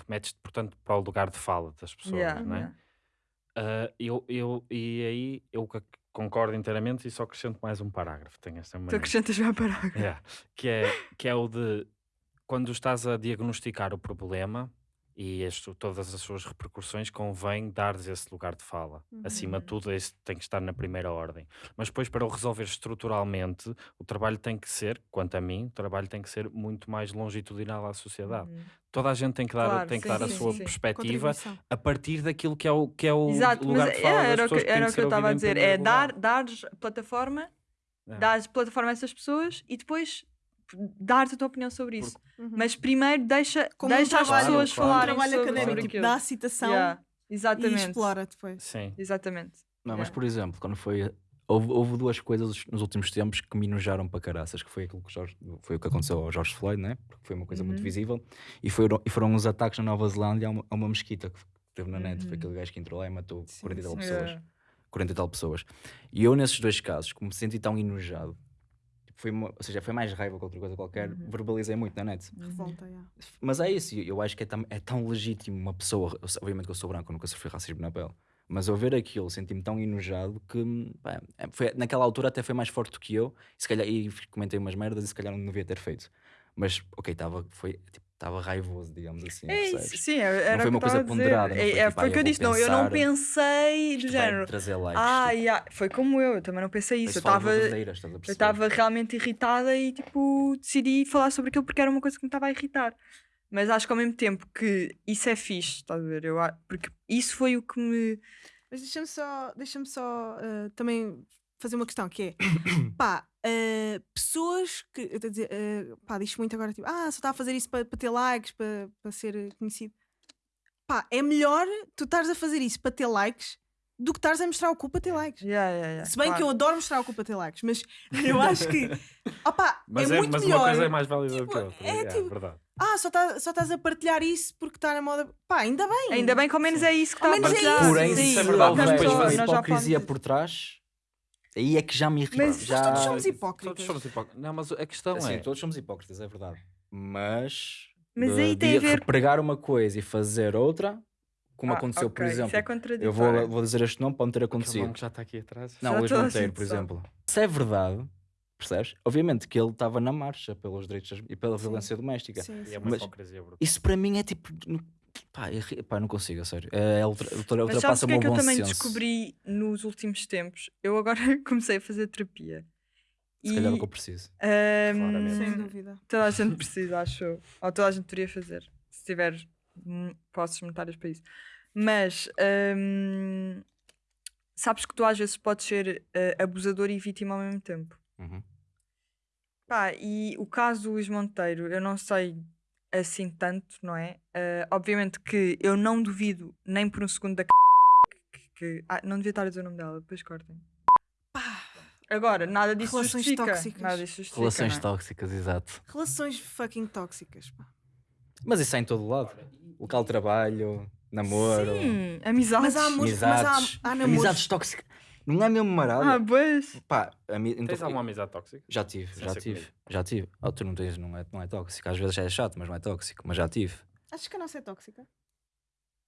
Speaker 4: remete-te, portanto, para o lugar de fala das pessoas,
Speaker 3: Yeah,
Speaker 4: não é?
Speaker 3: yeah.
Speaker 4: Ah, eu, eu, e aí eu co- concordo inteiramente e só acrescento mais um parágrafo. Tenho esta
Speaker 3: Tu
Speaker 4: maneira.
Speaker 3: acrescentas já parar.
Speaker 4: Yeah. Que, é, que é o de quando estás a diagnosticar o problema e este- todas as suas repercussões, convém dar-lhes esse lugar de fala. Acima de
Speaker 3: Uhum.
Speaker 4: tudo, esse tem que estar na primeira ordem. Mas depois, para o resolver estruturalmente, o trabalho tem que ser, quanto a mim, o trabalho tem que ser muito mais longitudinal à sociedade.
Speaker 3: Uhum.
Speaker 4: Toda a gente tem que dar,
Speaker 3: Claro,
Speaker 4: tem que
Speaker 3: sim,
Speaker 4: dar a
Speaker 3: sim,
Speaker 4: sua
Speaker 3: sim.
Speaker 4: perspectiva a partir daquilo que é o, que é o
Speaker 3: Exato,
Speaker 4: lugar de fala
Speaker 3: é,
Speaker 4: das
Speaker 3: era, que, era o que eu estava a dizer. É dar, dares plataforma,
Speaker 4: É.
Speaker 3: dares plataforma a essas pessoas e depois dar-te a tua opinião sobre isso.
Speaker 1: Uhum.
Speaker 3: Mas primeiro deixa,
Speaker 1: Como um
Speaker 3: deixa as
Speaker 1: trabalho-
Speaker 3: pessoas
Speaker 4: claro.
Speaker 1: um
Speaker 3: falarem
Speaker 1: trabalho
Speaker 3: sobre,
Speaker 1: académico,
Speaker 3: sobre
Speaker 1: tipo,
Speaker 3: aquilo.
Speaker 1: dá a citação
Speaker 3: Yeah,
Speaker 1: e
Speaker 3: Exatamente.
Speaker 1: explora depois.
Speaker 4: Sim.
Speaker 3: Exatamente.
Speaker 2: Não, mas
Speaker 3: Yeah.
Speaker 2: por exemplo, quando foi houve, houve duas coisas nos últimos tempos que me enojaram para caraças, que foi aquilo que o Jorge- foi o que aconteceu ao Jorge Floyd, né? Porque foi uma coisa muito
Speaker 3: Uhum.
Speaker 2: visível, e foram, e foram os ataques na Nova Zelândia a uma, a uma mesquita que teve na net. Foi
Speaker 3: Uhum.
Speaker 2: aquele gajo que entrou lá e matou
Speaker 1: Sim,
Speaker 2: 40 e tal pessoas.
Speaker 3: Yeah.
Speaker 2: 40 e tal pessoas. E eu, nesses dois casos, como me senti tão enojado, tipo, foi ou seja, foi mais raiva que outra coisa qualquer,
Speaker 3: Uhum.
Speaker 2: verbalizei muito na net.
Speaker 1: Revolta, yeah.
Speaker 2: Mas é isso, eu acho que é tão, é tão legítimo uma pessoa. Obviamente que eu sou branco, eu nunca sofri racismo na pele. Mas ao ver aquilo, senti-me tão enojado que pá, é- foi, naquela altura até foi mais forte do que eu. E, se calhar, e comentei umas merdas e se calhar não devia ter feito. Mas ok, estava tipo, raivoso, digamos assim.
Speaker 3: É isso, sim, era
Speaker 2: foi
Speaker 3: o
Speaker 2: uma coisa
Speaker 3: estava
Speaker 2: ponderada, não
Speaker 3: É,
Speaker 2: foi
Speaker 3: é,
Speaker 2: tipo,
Speaker 3: foi
Speaker 2: "Ah,
Speaker 3: o que
Speaker 2: eu
Speaker 3: disse, não, eu não pensei do
Speaker 2: vai
Speaker 3: género.
Speaker 2: trazer likes.
Speaker 3: Ah,
Speaker 2: tipo,
Speaker 3: yeah, foi como eu, eu também não pensei isso.
Speaker 2: foi
Speaker 3: Eu estava estava realmente irritada e tipo decidi falar sobre aquilo porque era uma coisa que me estava a irritar. Mas acho que ao mesmo tempo que isso é fixe, estás a ver? Eu, porque isso foi o que me.
Speaker 1: Mas deixa-me só, deixa só ah, também fazer uma questão que é pá, ah, pessoas que eu estou a dizer, ah, pá, diz muito agora tipo, ah, só está a fazer isso para ter likes, para para ser eh, conhecido. Pá, é melhor tu estares a fazer isso para ter likes do que estares a mostrar o cu para ter likes.
Speaker 3: Yeah, yeah, yeah,
Speaker 1: Se bem que eu
Speaker 3: claro.
Speaker 1: adoro mostrar o cu para ter likes, mas eu acho que opá,
Speaker 4: Mas,
Speaker 1: é,
Speaker 4: é,
Speaker 1: muito
Speaker 4: mas
Speaker 1: melhor.
Speaker 4: uma coisa é mais válida do
Speaker 1: Tipo,
Speaker 4: que outra.
Speaker 1: é
Speaker 4: É,
Speaker 1: tipo-
Speaker 4: verdade.
Speaker 1: Ah, só, tá, só estás a partilhar isso porque está na moda. Pá, ainda bem.
Speaker 3: Ainda bem que ao menos é isso que está a
Speaker 1: menos é
Speaker 3: partilhar.
Speaker 1: isso.
Speaker 2: Porém,
Speaker 1: Sim,
Speaker 2: se
Speaker 4: é verdade, mas depois
Speaker 3: falamos
Speaker 2: hipocrisia por trás, aí é que já me irrita.
Speaker 3: Mas
Speaker 2: já...
Speaker 1: todos somos
Speaker 4: Todos
Speaker 1: hipócritas.
Speaker 4: somos hipócritas. Não, mas a questão
Speaker 2: Assim,
Speaker 4: é.
Speaker 2: todos somos hipócritas, é verdade. Mas,
Speaker 3: Mas
Speaker 2: eh,
Speaker 3: aí tem a ver-
Speaker 2: pregar uma coisa e fazer outra, como
Speaker 3: Ah,
Speaker 2: aconteceu, por
Speaker 3: ok, Isso
Speaker 2: exemplo.
Speaker 3: é
Speaker 2: eu vou, vou dizer este nome, pode não ter acontecido.
Speaker 4: que já está aqui atrás.
Speaker 2: Não,
Speaker 3: Já
Speaker 2: Luís Monteiro, por exemplo. Se é verdade, percebes? Obviamente que ele estava na marcha pelos direitos e pela
Speaker 1: Sim.
Speaker 2: violência doméstica.
Speaker 1: Sim,
Speaker 4: E
Speaker 1: sim.
Speaker 4: é uma hipocrisia brutal.
Speaker 2: Isso para mim é tipo. Pá, irri- pá, não consigo, a sério. É, ultra, ultra,
Speaker 3: Mas sabes
Speaker 2: ultrapassa
Speaker 3: o
Speaker 2: o
Speaker 3: que é
Speaker 2: meu
Speaker 3: que eu
Speaker 2: bom
Speaker 3: também
Speaker 2: senso.
Speaker 3: descobri nos últimos tempos? Eu agora comecei a fazer terapia.
Speaker 2: Se calhar é o
Speaker 3: E,
Speaker 2: que eu preciso.
Speaker 4: Claramente.
Speaker 1: Sem dúvida.
Speaker 3: toda a gente precisa, acho eu. Ou toda a gente poderia fazer. Se tiver hum, posses monetários para isso. Mas hum, sabes que tu às vezes podes ser eh, abusador e vítima ao mesmo tempo.
Speaker 2: Uhum.
Speaker 3: Pá, e o caso do Luís Monteiro, eu não sei assim tanto, não é? Eh, obviamente que eu não duvido nem por um segundo da c... que, que- ah, não devia estar a dizer o nome dela, depois cortem.
Speaker 1: Pá,
Speaker 3: Agora, nada disso
Speaker 1: Relações
Speaker 3: justifica.
Speaker 1: tóxicas.
Speaker 3: Nada disso justifica.
Speaker 2: Relações
Speaker 3: não é?
Speaker 2: tóxicas, exato.
Speaker 1: relações fucking tóxicas. Pá.
Speaker 2: Mas isso é em todo lado. Local de trabalho, namoro,
Speaker 3: Sim, amizades.
Speaker 1: Mas há amor- mas há-
Speaker 2: amizades.
Speaker 1: há namoros.
Speaker 2: amizades tóxicas. Não é mesmo marado.
Speaker 3: Ah, pois.
Speaker 2: Pá, ami- então-
Speaker 4: Tens alguma amizade tóxica?
Speaker 2: já tive,
Speaker 4: Sem
Speaker 2: já
Speaker 4: ser
Speaker 2: tive,
Speaker 4: comigo.
Speaker 2: já tive. Oh, tu não tens, não é, não é tóxico. Às vezes é chato, mas não é tóxico. Mas já tive.
Speaker 1: Achas que a nossa é tóxica?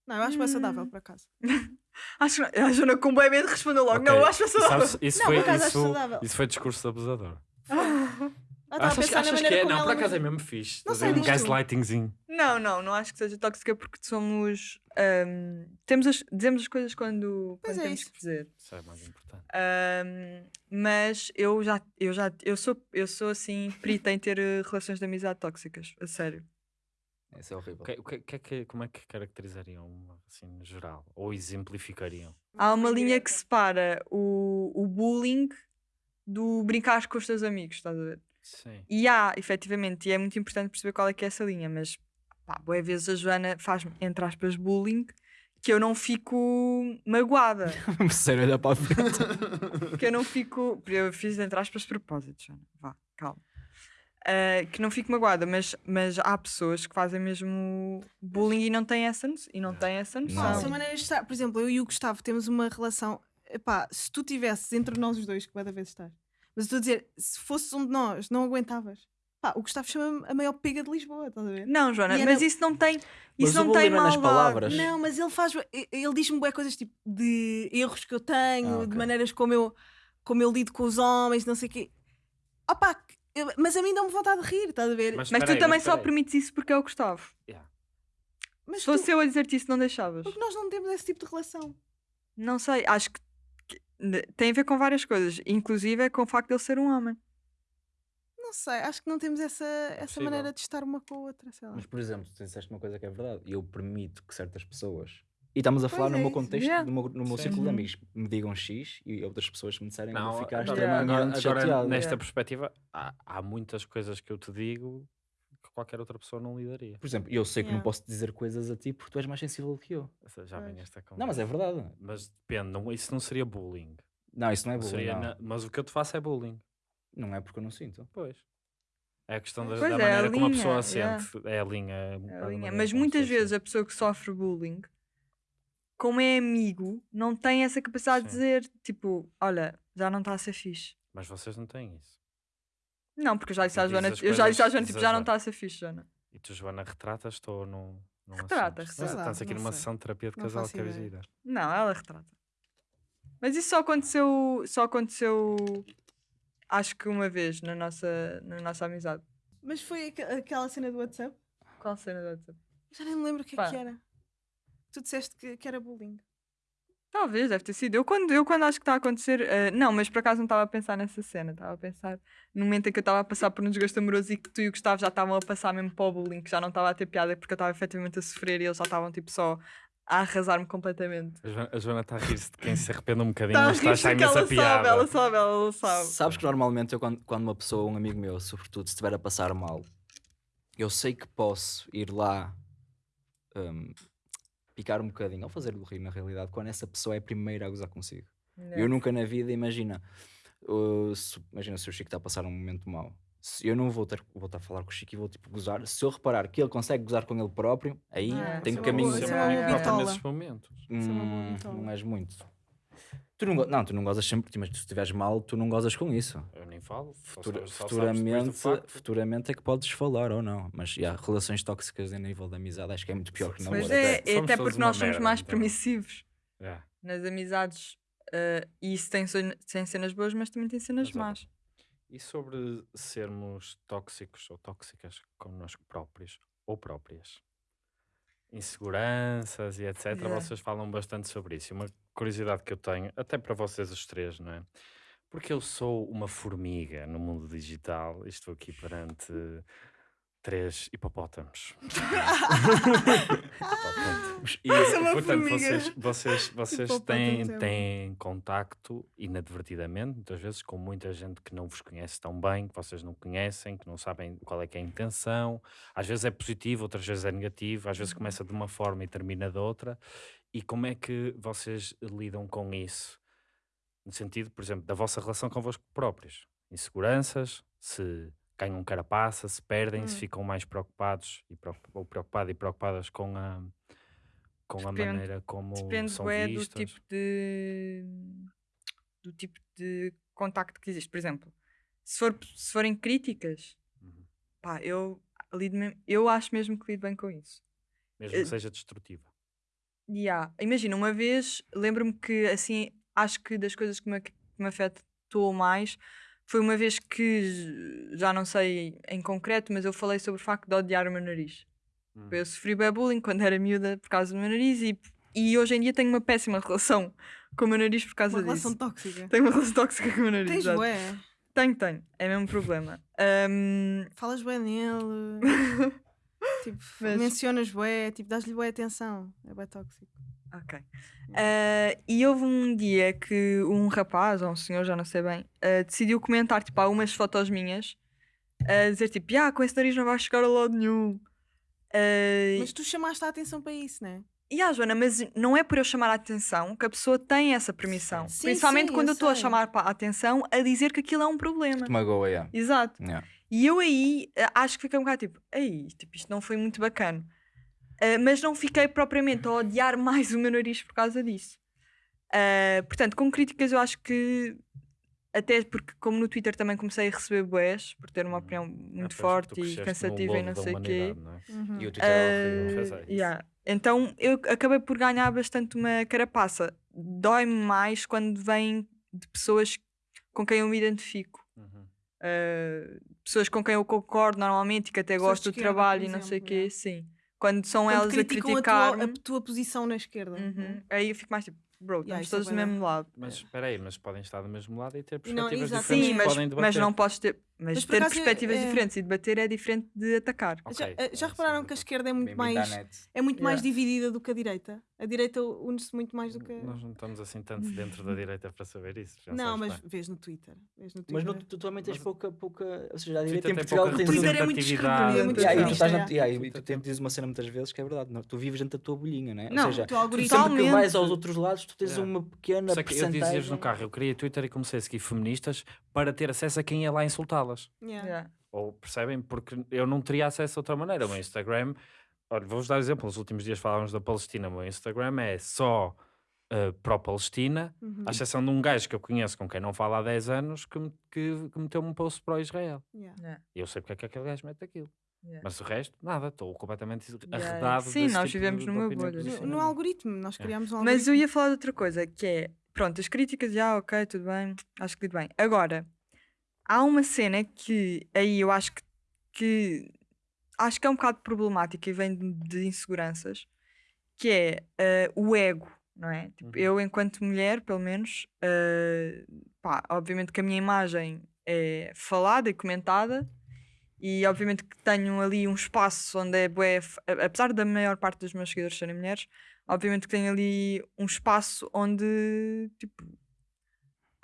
Speaker 1: Não, eu acho bem saudável,
Speaker 3: Hum.
Speaker 1: por acaso.
Speaker 3: Acho que a Joana com bem medo respondeu logo.
Speaker 4: Ok,
Speaker 3: Não, eu acho sou
Speaker 4: sabes, isso,
Speaker 1: Não,
Speaker 4: foi,
Speaker 1: por acaso acho
Speaker 4: isso,
Speaker 1: saudável.
Speaker 4: isso foi discurso abusador.
Speaker 1: Ah, estava a
Speaker 4: achas
Speaker 1: pensar na
Speaker 4: achas que
Speaker 1: maneira
Speaker 4: é?
Speaker 1: como
Speaker 4: Não,
Speaker 1: ela
Speaker 4: por acaso é
Speaker 1: me-
Speaker 4: mesmo fixe.
Speaker 1: Não sei,
Speaker 4: ver? um
Speaker 1: diz tu.
Speaker 4: gaslightingzinho.
Speaker 3: Não, não, não acho que seja tóxica porque somos. ahm, temos as- dizemos as coisas quando, quando
Speaker 1: é
Speaker 3: temos
Speaker 1: isso.
Speaker 3: que dizer.
Speaker 4: Isso é mais importante.
Speaker 3: Ahm, mas eu já, eu já, eu sou, eu sou assim, perita em ter eh, relações de amizade tóxicas, a sério.
Speaker 2: Isso é horrível.
Speaker 4: O que, o que- que é que- como é que caracterizariam, uma, assim, no geral? Ou exemplificariam?
Speaker 3: Há uma linha que separa o, o bullying do brincar com os teus amigos, estás a ver?
Speaker 4: Sim.
Speaker 3: E há, efetivamente, e é muito importante perceber qual é que é essa linha, mas pá, boas vezes a Joana faz, entre aspas, bullying que eu não fico magoada.
Speaker 2: Sério, olhar para a frente.
Speaker 3: que eu não fico. Eu fiz entre aspas propósito, Joana. Vá, calma. Ah, que não fico magoada, mas, mas há pessoas que fazem mesmo bullying e não têm essa, e não têm essa noção.
Speaker 2: Não.
Speaker 1: são maneiras de estar. Por exemplo, eu e o Gustavo temos uma relação. Epá, se tu tivesses entre nós os dois, que cada vez estás, mas eu estou a dizer, se fosses um de nós, não aguentavas. Pá, o Gustavo chama-me a maior pega de Lisboa, estás a ver?
Speaker 3: Não, Joana,
Speaker 1: E é
Speaker 3: mas isso não tem.
Speaker 2: Mas
Speaker 3: Isso
Speaker 2: o
Speaker 3: não tem
Speaker 2: é nas palavras.
Speaker 1: Não, mas ele faz. Ele diz-me bué coisas tipo de erros que eu tenho,
Speaker 2: Ah,
Speaker 1: de
Speaker 2: ok.
Speaker 1: maneiras como eu, como eu lido com os homens, não sei o quê. Eu- mas a mim dá-me vontade de rir, estás a ver?
Speaker 3: Mas
Speaker 4: espera
Speaker 3: tu
Speaker 4: aí,
Speaker 3: também só
Speaker 4: espera aí.
Speaker 3: permites isso porque é o Gustavo.
Speaker 1: Mas
Speaker 3: Se
Speaker 1: tu-
Speaker 3: fosse eu a dizer-te isso, não deixavas.
Speaker 1: porque nós não temos esse tipo de relação.
Speaker 3: Não sei, acho que tem a ver com várias coisas, inclusive é com o facto de ele ser um homem.
Speaker 1: Não sei, acho que não temos essa, essa maneira de estar uma com a outra, sei lá.
Speaker 2: Mas, por exemplo, tu disseste uma coisa que é verdade. Eu permito que certas pessoas. E estamos a
Speaker 1: Pois
Speaker 2: falar no
Speaker 1: é
Speaker 2: meu
Speaker 1: isso.
Speaker 2: contexto,
Speaker 3: Yeah.
Speaker 2: no meu, no meu círculo de
Speaker 3: Uhum.
Speaker 2: amigos, me digam X e outras pessoas me disserem que
Speaker 4: Não,
Speaker 2: vou ficar
Speaker 4: agora,
Speaker 2: extremamente
Speaker 4: agora, agora,
Speaker 2: chateado.
Speaker 4: nesta
Speaker 3: Yeah.
Speaker 4: perspectiva, há, há muitas coisas que eu te digo que qualquer outra pessoa não lidaria.
Speaker 2: Por exemplo, eu sei que não posso dizer coisas a ti porque tu és mais sensível do que eu.
Speaker 4: Já vem esta
Speaker 2: Não, mas é verdade.
Speaker 4: Mas depende, não, isso não seria bullying.
Speaker 2: Não, isso não é bullying.
Speaker 4: Seria
Speaker 2: não.
Speaker 4: na- Mas o que eu te faço é bullying.
Speaker 2: Não é porque eu não sinto.
Speaker 4: Pois. É a questão da, da
Speaker 3: é, a
Speaker 4: maneira como a
Speaker 3: linha,
Speaker 4: pessoa
Speaker 3: yeah.
Speaker 4: sente. É a linha.
Speaker 3: É a
Speaker 4: a
Speaker 3: linha. Mas
Speaker 4: a
Speaker 3: muitas vezes a pessoa que sofre bullying, como é amigo, não tem essa capacidade de
Speaker 4: Sim.
Speaker 3: dizer, tipo, olha, já não está a ser fixe.
Speaker 4: Mas vocês não têm isso.
Speaker 3: Não, porque eu já disse à Joana, eu já disse à Joana, tipo,
Speaker 4: a
Speaker 3: já não está a ser fixe, Joana.
Speaker 4: E tu, Joana, retratas-te ou não? não
Speaker 3: Retrata,
Speaker 4: assumes?
Speaker 3: retrata.
Speaker 4: Estás aqui numa
Speaker 1: sei.
Speaker 4: sessão de terapia de
Speaker 1: Não
Speaker 4: casal que é.
Speaker 3: Não, ela retrata. Mas isso só aconteceu, só aconteceu, acho que uma vez na nossa, na nossa amizade.
Speaker 1: Mas foi aqu- aquela cena do WhatsApp?
Speaker 3: Qual cena do WhatsApp?
Speaker 1: Já nem me lembro o que é
Speaker 3: Pá.
Speaker 1: que era. Tu disseste que, que era bullying.
Speaker 3: Talvez, deve ter sido. Eu quando, eu quando acho que está a acontecer. eh, não, mas por acaso não estava a pensar nessa cena. Estava a pensar no momento em que eu estava a passar por um desgaste amoroso e que tu e o Gustavo já estavam a passar mesmo para o bullying, que já não estava a ter piada porque eu estava efetivamente a sofrer e eles já estavam tipo só a arrasar-me completamente.
Speaker 4: A Joana- está a rir-se de quem se arrepende um bocadinho,
Speaker 3: Está a
Speaker 4: mas está a achar
Speaker 3: ela
Speaker 4: imensa piada.
Speaker 3: sabe, ela sabe, ela sabe.
Speaker 2: Sabes que normalmente eu, quando, quando uma pessoa, um amigo meu, sobretudo, se estiver a passar mal, eu sei que posso ir lá hum, picar um bocadinho, ou fazer-lhe rir na realidade, quando essa pessoa é a primeira a gozar consigo.
Speaker 3: Yeah.
Speaker 2: Eu nunca na vida, imagina, uh, se- imagina se o Chico está a passar um momento mau. Se eu não vou ter vou estar a falar com o Chico e vou tipo gozar. Se eu reparar que ele consegue gozar com ele próprio, aí
Speaker 1: Ah,
Speaker 2: tem
Speaker 1: é
Speaker 2: caminho.
Speaker 1: é
Speaker 4: importa
Speaker 1: bitola.
Speaker 4: nesses momentos.
Speaker 1: É
Speaker 2: Hum, não és muito. Tu não, não, tu não gozas sempre, mas se estiveres mal, tu não gozas com isso.
Speaker 4: Eu nem falo. só
Speaker 2: Futura-
Speaker 4: só do
Speaker 2: futuramente,
Speaker 4: facto.
Speaker 2: futuramente é que podes falar ou não. Mas yeah, relações tóxicas a nível de amizade acho que é muito pior que na
Speaker 3: Mas
Speaker 2: outra.
Speaker 3: é, é até
Speaker 4: todos
Speaker 3: porque
Speaker 4: uma
Speaker 3: nós somos
Speaker 4: merda,
Speaker 3: mais
Speaker 4: então.
Speaker 3: permissivos
Speaker 4: Yeah.
Speaker 3: nas amizades. eh, e isso tem, tem cenas boas, mas também tem cenas
Speaker 4: Exato.
Speaker 3: más.
Speaker 4: E sobre sermos tóxicos ou tóxicas connosco próprios ou próprias? Inseguranças e etc.
Speaker 3: Yeah.
Speaker 4: Vocês falam bastante sobre isso. Uma curiosidade que eu tenho, até para vocês os três, não é? Porque eu sou uma formiga no mundo digital e estou aqui perante três hipopótamos. Hipopótamos. E,
Speaker 1: Sou uma
Speaker 4: portanto,
Speaker 1: formiga.
Speaker 4: vocês, vocês, vocês têm,
Speaker 1: é
Speaker 4: têm contacto inadvertidamente, muitas vezes, com muita gente que não vos conhece tão bem, que vocês não conhecem, que não sabem qual é que é a intenção. Às vezes é positivo, outras vezes é negativo, às vezes começa de uma forma e termina de outra. E como é que vocês lidam com isso? No sentido, por exemplo, da vossa relação convosco próprios. Inseguranças, se ganham carapaça, se perdem, se
Speaker 1: Hum.
Speaker 4: ficam mais preocupados e ou preocupados e preocupadas com a, com a
Speaker 3: Depende-
Speaker 4: maneira como
Speaker 3: Depende
Speaker 4: são
Speaker 3: bué do
Speaker 4: vistas.
Speaker 3: tipo de do tipo de contacto que existe. Por exemplo, se, for, se forem críticas,
Speaker 4: Uhum.
Speaker 3: pá, eu lido me- eu acho mesmo que lido bem com isso.
Speaker 4: Mesmo
Speaker 3: eh,
Speaker 4: que seja destrutiva.
Speaker 3: Há- imagina, uma vez lembro-me que assim, acho que das coisas que me, que me afetou mais foi uma vez que já não sei em concreto, mas eu falei sobre o facto de odiar o meu nariz.
Speaker 4: Hum.
Speaker 3: Eu sofri bem bullying quando era miúda por causa do meu nariz e, e hoje em dia tenho uma péssima relação com o meu nariz por causa
Speaker 1: Uma relação
Speaker 3: disso.
Speaker 1: tóxica.
Speaker 3: Tenho uma relação tóxica com o meu nariz.
Speaker 1: Tens
Speaker 3: exato.
Speaker 1: bué.
Speaker 3: Tenho, tenho. É mesmo um problema. Ahm,
Speaker 1: Falas bué nele. tipo,
Speaker 3: Mas-
Speaker 1: mencionas bué. Tipo, dás-lhe bué atenção. É bué tóxico.
Speaker 3: Ok. Ah, e houve um dia que um rapaz, ou um senhor, já não sei bem, ah, decidiu comentar tipo, algumas fotos minhas a dizer tipo, ah, com esse nariz não vais chegar a lado nenhum. Ah,
Speaker 1: Mas tu chamaste a atenção para isso, não é?
Speaker 3: E ah, Joana, mas não é por eu chamar a atenção que a pessoa tem essa permissão.
Speaker 1: Sim,
Speaker 3: Principalmente
Speaker 1: sim,
Speaker 3: quando
Speaker 1: eu
Speaker 3: estou a chamar a atenção a dizer que aquilo é um problema.
Speaker 2: Te magoa, yeah.
Speaker 3: Exato.
Speaker 2: Yeah.
Speaker 3: E eu aí eh, acho que fiquei um bocado tipo, aí, tipo, isto não foi muito bacana. Eh, mas não fiquei propriamente a odiar mais o meu nariz por causa disso. Eh, portanto, com críticas eu acho que até porque como no Twitter também comecei a receber boés por ter uma
Speaker 4: Hum.
Speaker 3: opinião
Speaker 4: Ah,
Speaker 3: muito
Speaker 4: tu
Speaker 3: forte e cansativa e não sei o quê.
Speaker 4: não é?
Speaker 1: Uhum.
Speaker 2: E o Twitter é horrível.
Speaker 4: É,
Speaker 3: yeah. Então eu acabei por ganhar bastante uma carapaça. Dói-me mais quando vem de pessoas com quem eu me identifico.
Speaker 4: Uhum.
Speaker 3: Uh, pessoas com quem eu concordo normalmente e que até
Speaker 1: Pessoas
Speaker 3: gosto do trabalho e não sei o quê,
Speaker 1: yeah.
Speaker 3: sim. Quando são
Speaker 1: Quando
Speaker 3: elas a
Speaker 1: criticam a tua, a tua posição na esquerda.
Speaker 3: uhum, aí eu fico mais tipo, bro,
Speaker 1: Yeah,
Speaker 3: estamos
Speaker 1: isso é
Speaker 3: todos do mesmo lado.
Speaker 4: Mas espera aí, mas podem estar do mesmo lado e ter
Speaker 1: não,
Speaker 4: perspectivas
Speaker 1: exatamente.
Speaker 4: diferentes
Speaker 3: Sim, mas,
Speaker 4: podem
Speaker 3: mas não podes ter. Mas,
Speaker 1: Mas
Speaker 3: ter perspectivas
Speaker 1: é-
Speaker 3: diferentes e debater é diferente de atacar.
Speaker 1: Já,
Speaker 4: Ok,
Speaker 1: eh,
Speaker 4: é,
Speaker 1: já
Speaker 4: sim,
Speaker 1: repararam que a esquerda é muito mais é muito mais
Speaker 3: Yeah.
Speaker 1: dividida do que a direita? A direita une-se muito mais do que.
Speaker 4: Nós não estamos assim tanto dentro da direita para saber isso. já
Speaker 1: Não, mas
Speaker 4: bem.
Speaker 1: vês no Twitter. Vês no
Speaker 2: Mas
Speaker 1: Twitter.
Speaker 2: no, tu também tens
Speaker 4: Mas-
Speaker 2: pouca, pouca. Ou seja, a
Speaker 4: Twitter
Speaker 2: direita em
Speaker 4: tem
Speaker 2: Portugal
Speaker 4: pouca
Speaker 2: tens
Speaker 1: Twitter é muito descrever, é muito
Speaker 2: Yeah, e
Speaker 1: yeah.
Speaker 2: e tu
Speaker 4: tem-
Speaker 2: tens dizes uma cena muitas vezes que é verdade. não, tu vives dentro da tua bolhinha, não é?
Speaker 3: Não,
Speaker 2: Ou seja,
Speaker 1: O
Speaker 2: tu sempre que vais aos outros lados, tu tens
Speaker 4: Yeah.
Speaker 2: uma pequena
Speaker 4: Só que eu dizias no carro, eu criei Twitter e comecei a seguir feministas para ter acesso a quem ia lá insultá-las.
Speaker 1: Yeah.
Speaker 3: Yeah.
Speaker 4: Ou percebem? Porque eu não teria acesso de outra maneira. O meu Instagram, olha, vou-vos dar exemplo. Nos últimos dias falávamos da Palestina. O meu Instagram é só uh, pró-Palestina,
Speaker 1: Uhum.
Speaker 4: à exceção de um gajo que eu conheço com quem não falo há 10 anos que, me- que, que meteu-me um post para o Israel.
Speaker 1: Yeah.
Speaker 3: Yeah.
Speaker 4: E eu sei porque é que aquele gajo mete aquilo.
Speaker 3: Yeah.
Speaker 4: Mas o resto, nada. Estou completamente
Speaker 3: Yeah,
Speaker 4: arredado.
Speaker 3: sim, nós
Speaker 4: tipo
Speaker 3: vivemos numa bolha.
Speaker 1: No, no algoritmo, nós
Speaker 4: É.
Speaker 1: criámos um
Speaker 3: Mas eu
Speaker 1: algoritmo.
Speaker 3: ia falar de outra coisa, que é, pronto, as críticas já, ok, tudo bem, acho que tudo bem. Agora, há uma cena que aí eu acho que, que acho que é um bocado problemática e vem de, inseguranças, que é eh, o ego, não é? Tipo,
Speaker 4: Uhum.
Speaker 3: eu, enquanto mulher, pelo menos, eh, pá, obviamente que a minha imagem é falada e comentada. E obviamente que tenho ali um espaço onde é bué, apesar da maior parte dos meus seguidores serem mulheres, obviamente que tenho ali um espaço onde tipo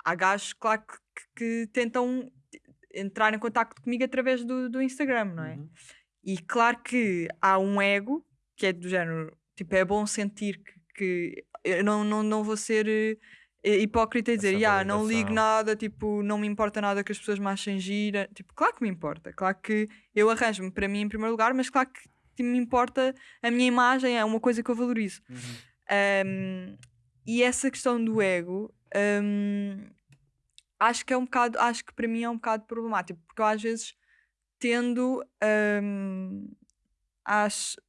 Speaker 3: há gajos, claro, que, que- tentam entrar em contacto comigo através do, do Instagram, não é?
Speaker 4: Uhum.
Speaker 3: E claro que há um ego que é do género, tipo, é bom sentir que, que eu não, não, não vou ser eh, hipócrita e dizer, "Ya, não ligo
Speaker 4: validação."
Speaker 3: nada, tipo, não me importa nada que as pessoas me achem gira. Tipo, claro que me importa, claro que eu arranjo-me para mim em primeiro lugar, mas claro que me importa a minha imagem, é uma coisa que eu valorizo.
Speaker 4: Uhum.
Speaker 3: Um, e essa questão do ego, um, acho que é um bocado, acho que para mim é um bocado problemático, porque eu às vezes tendo, um, acho,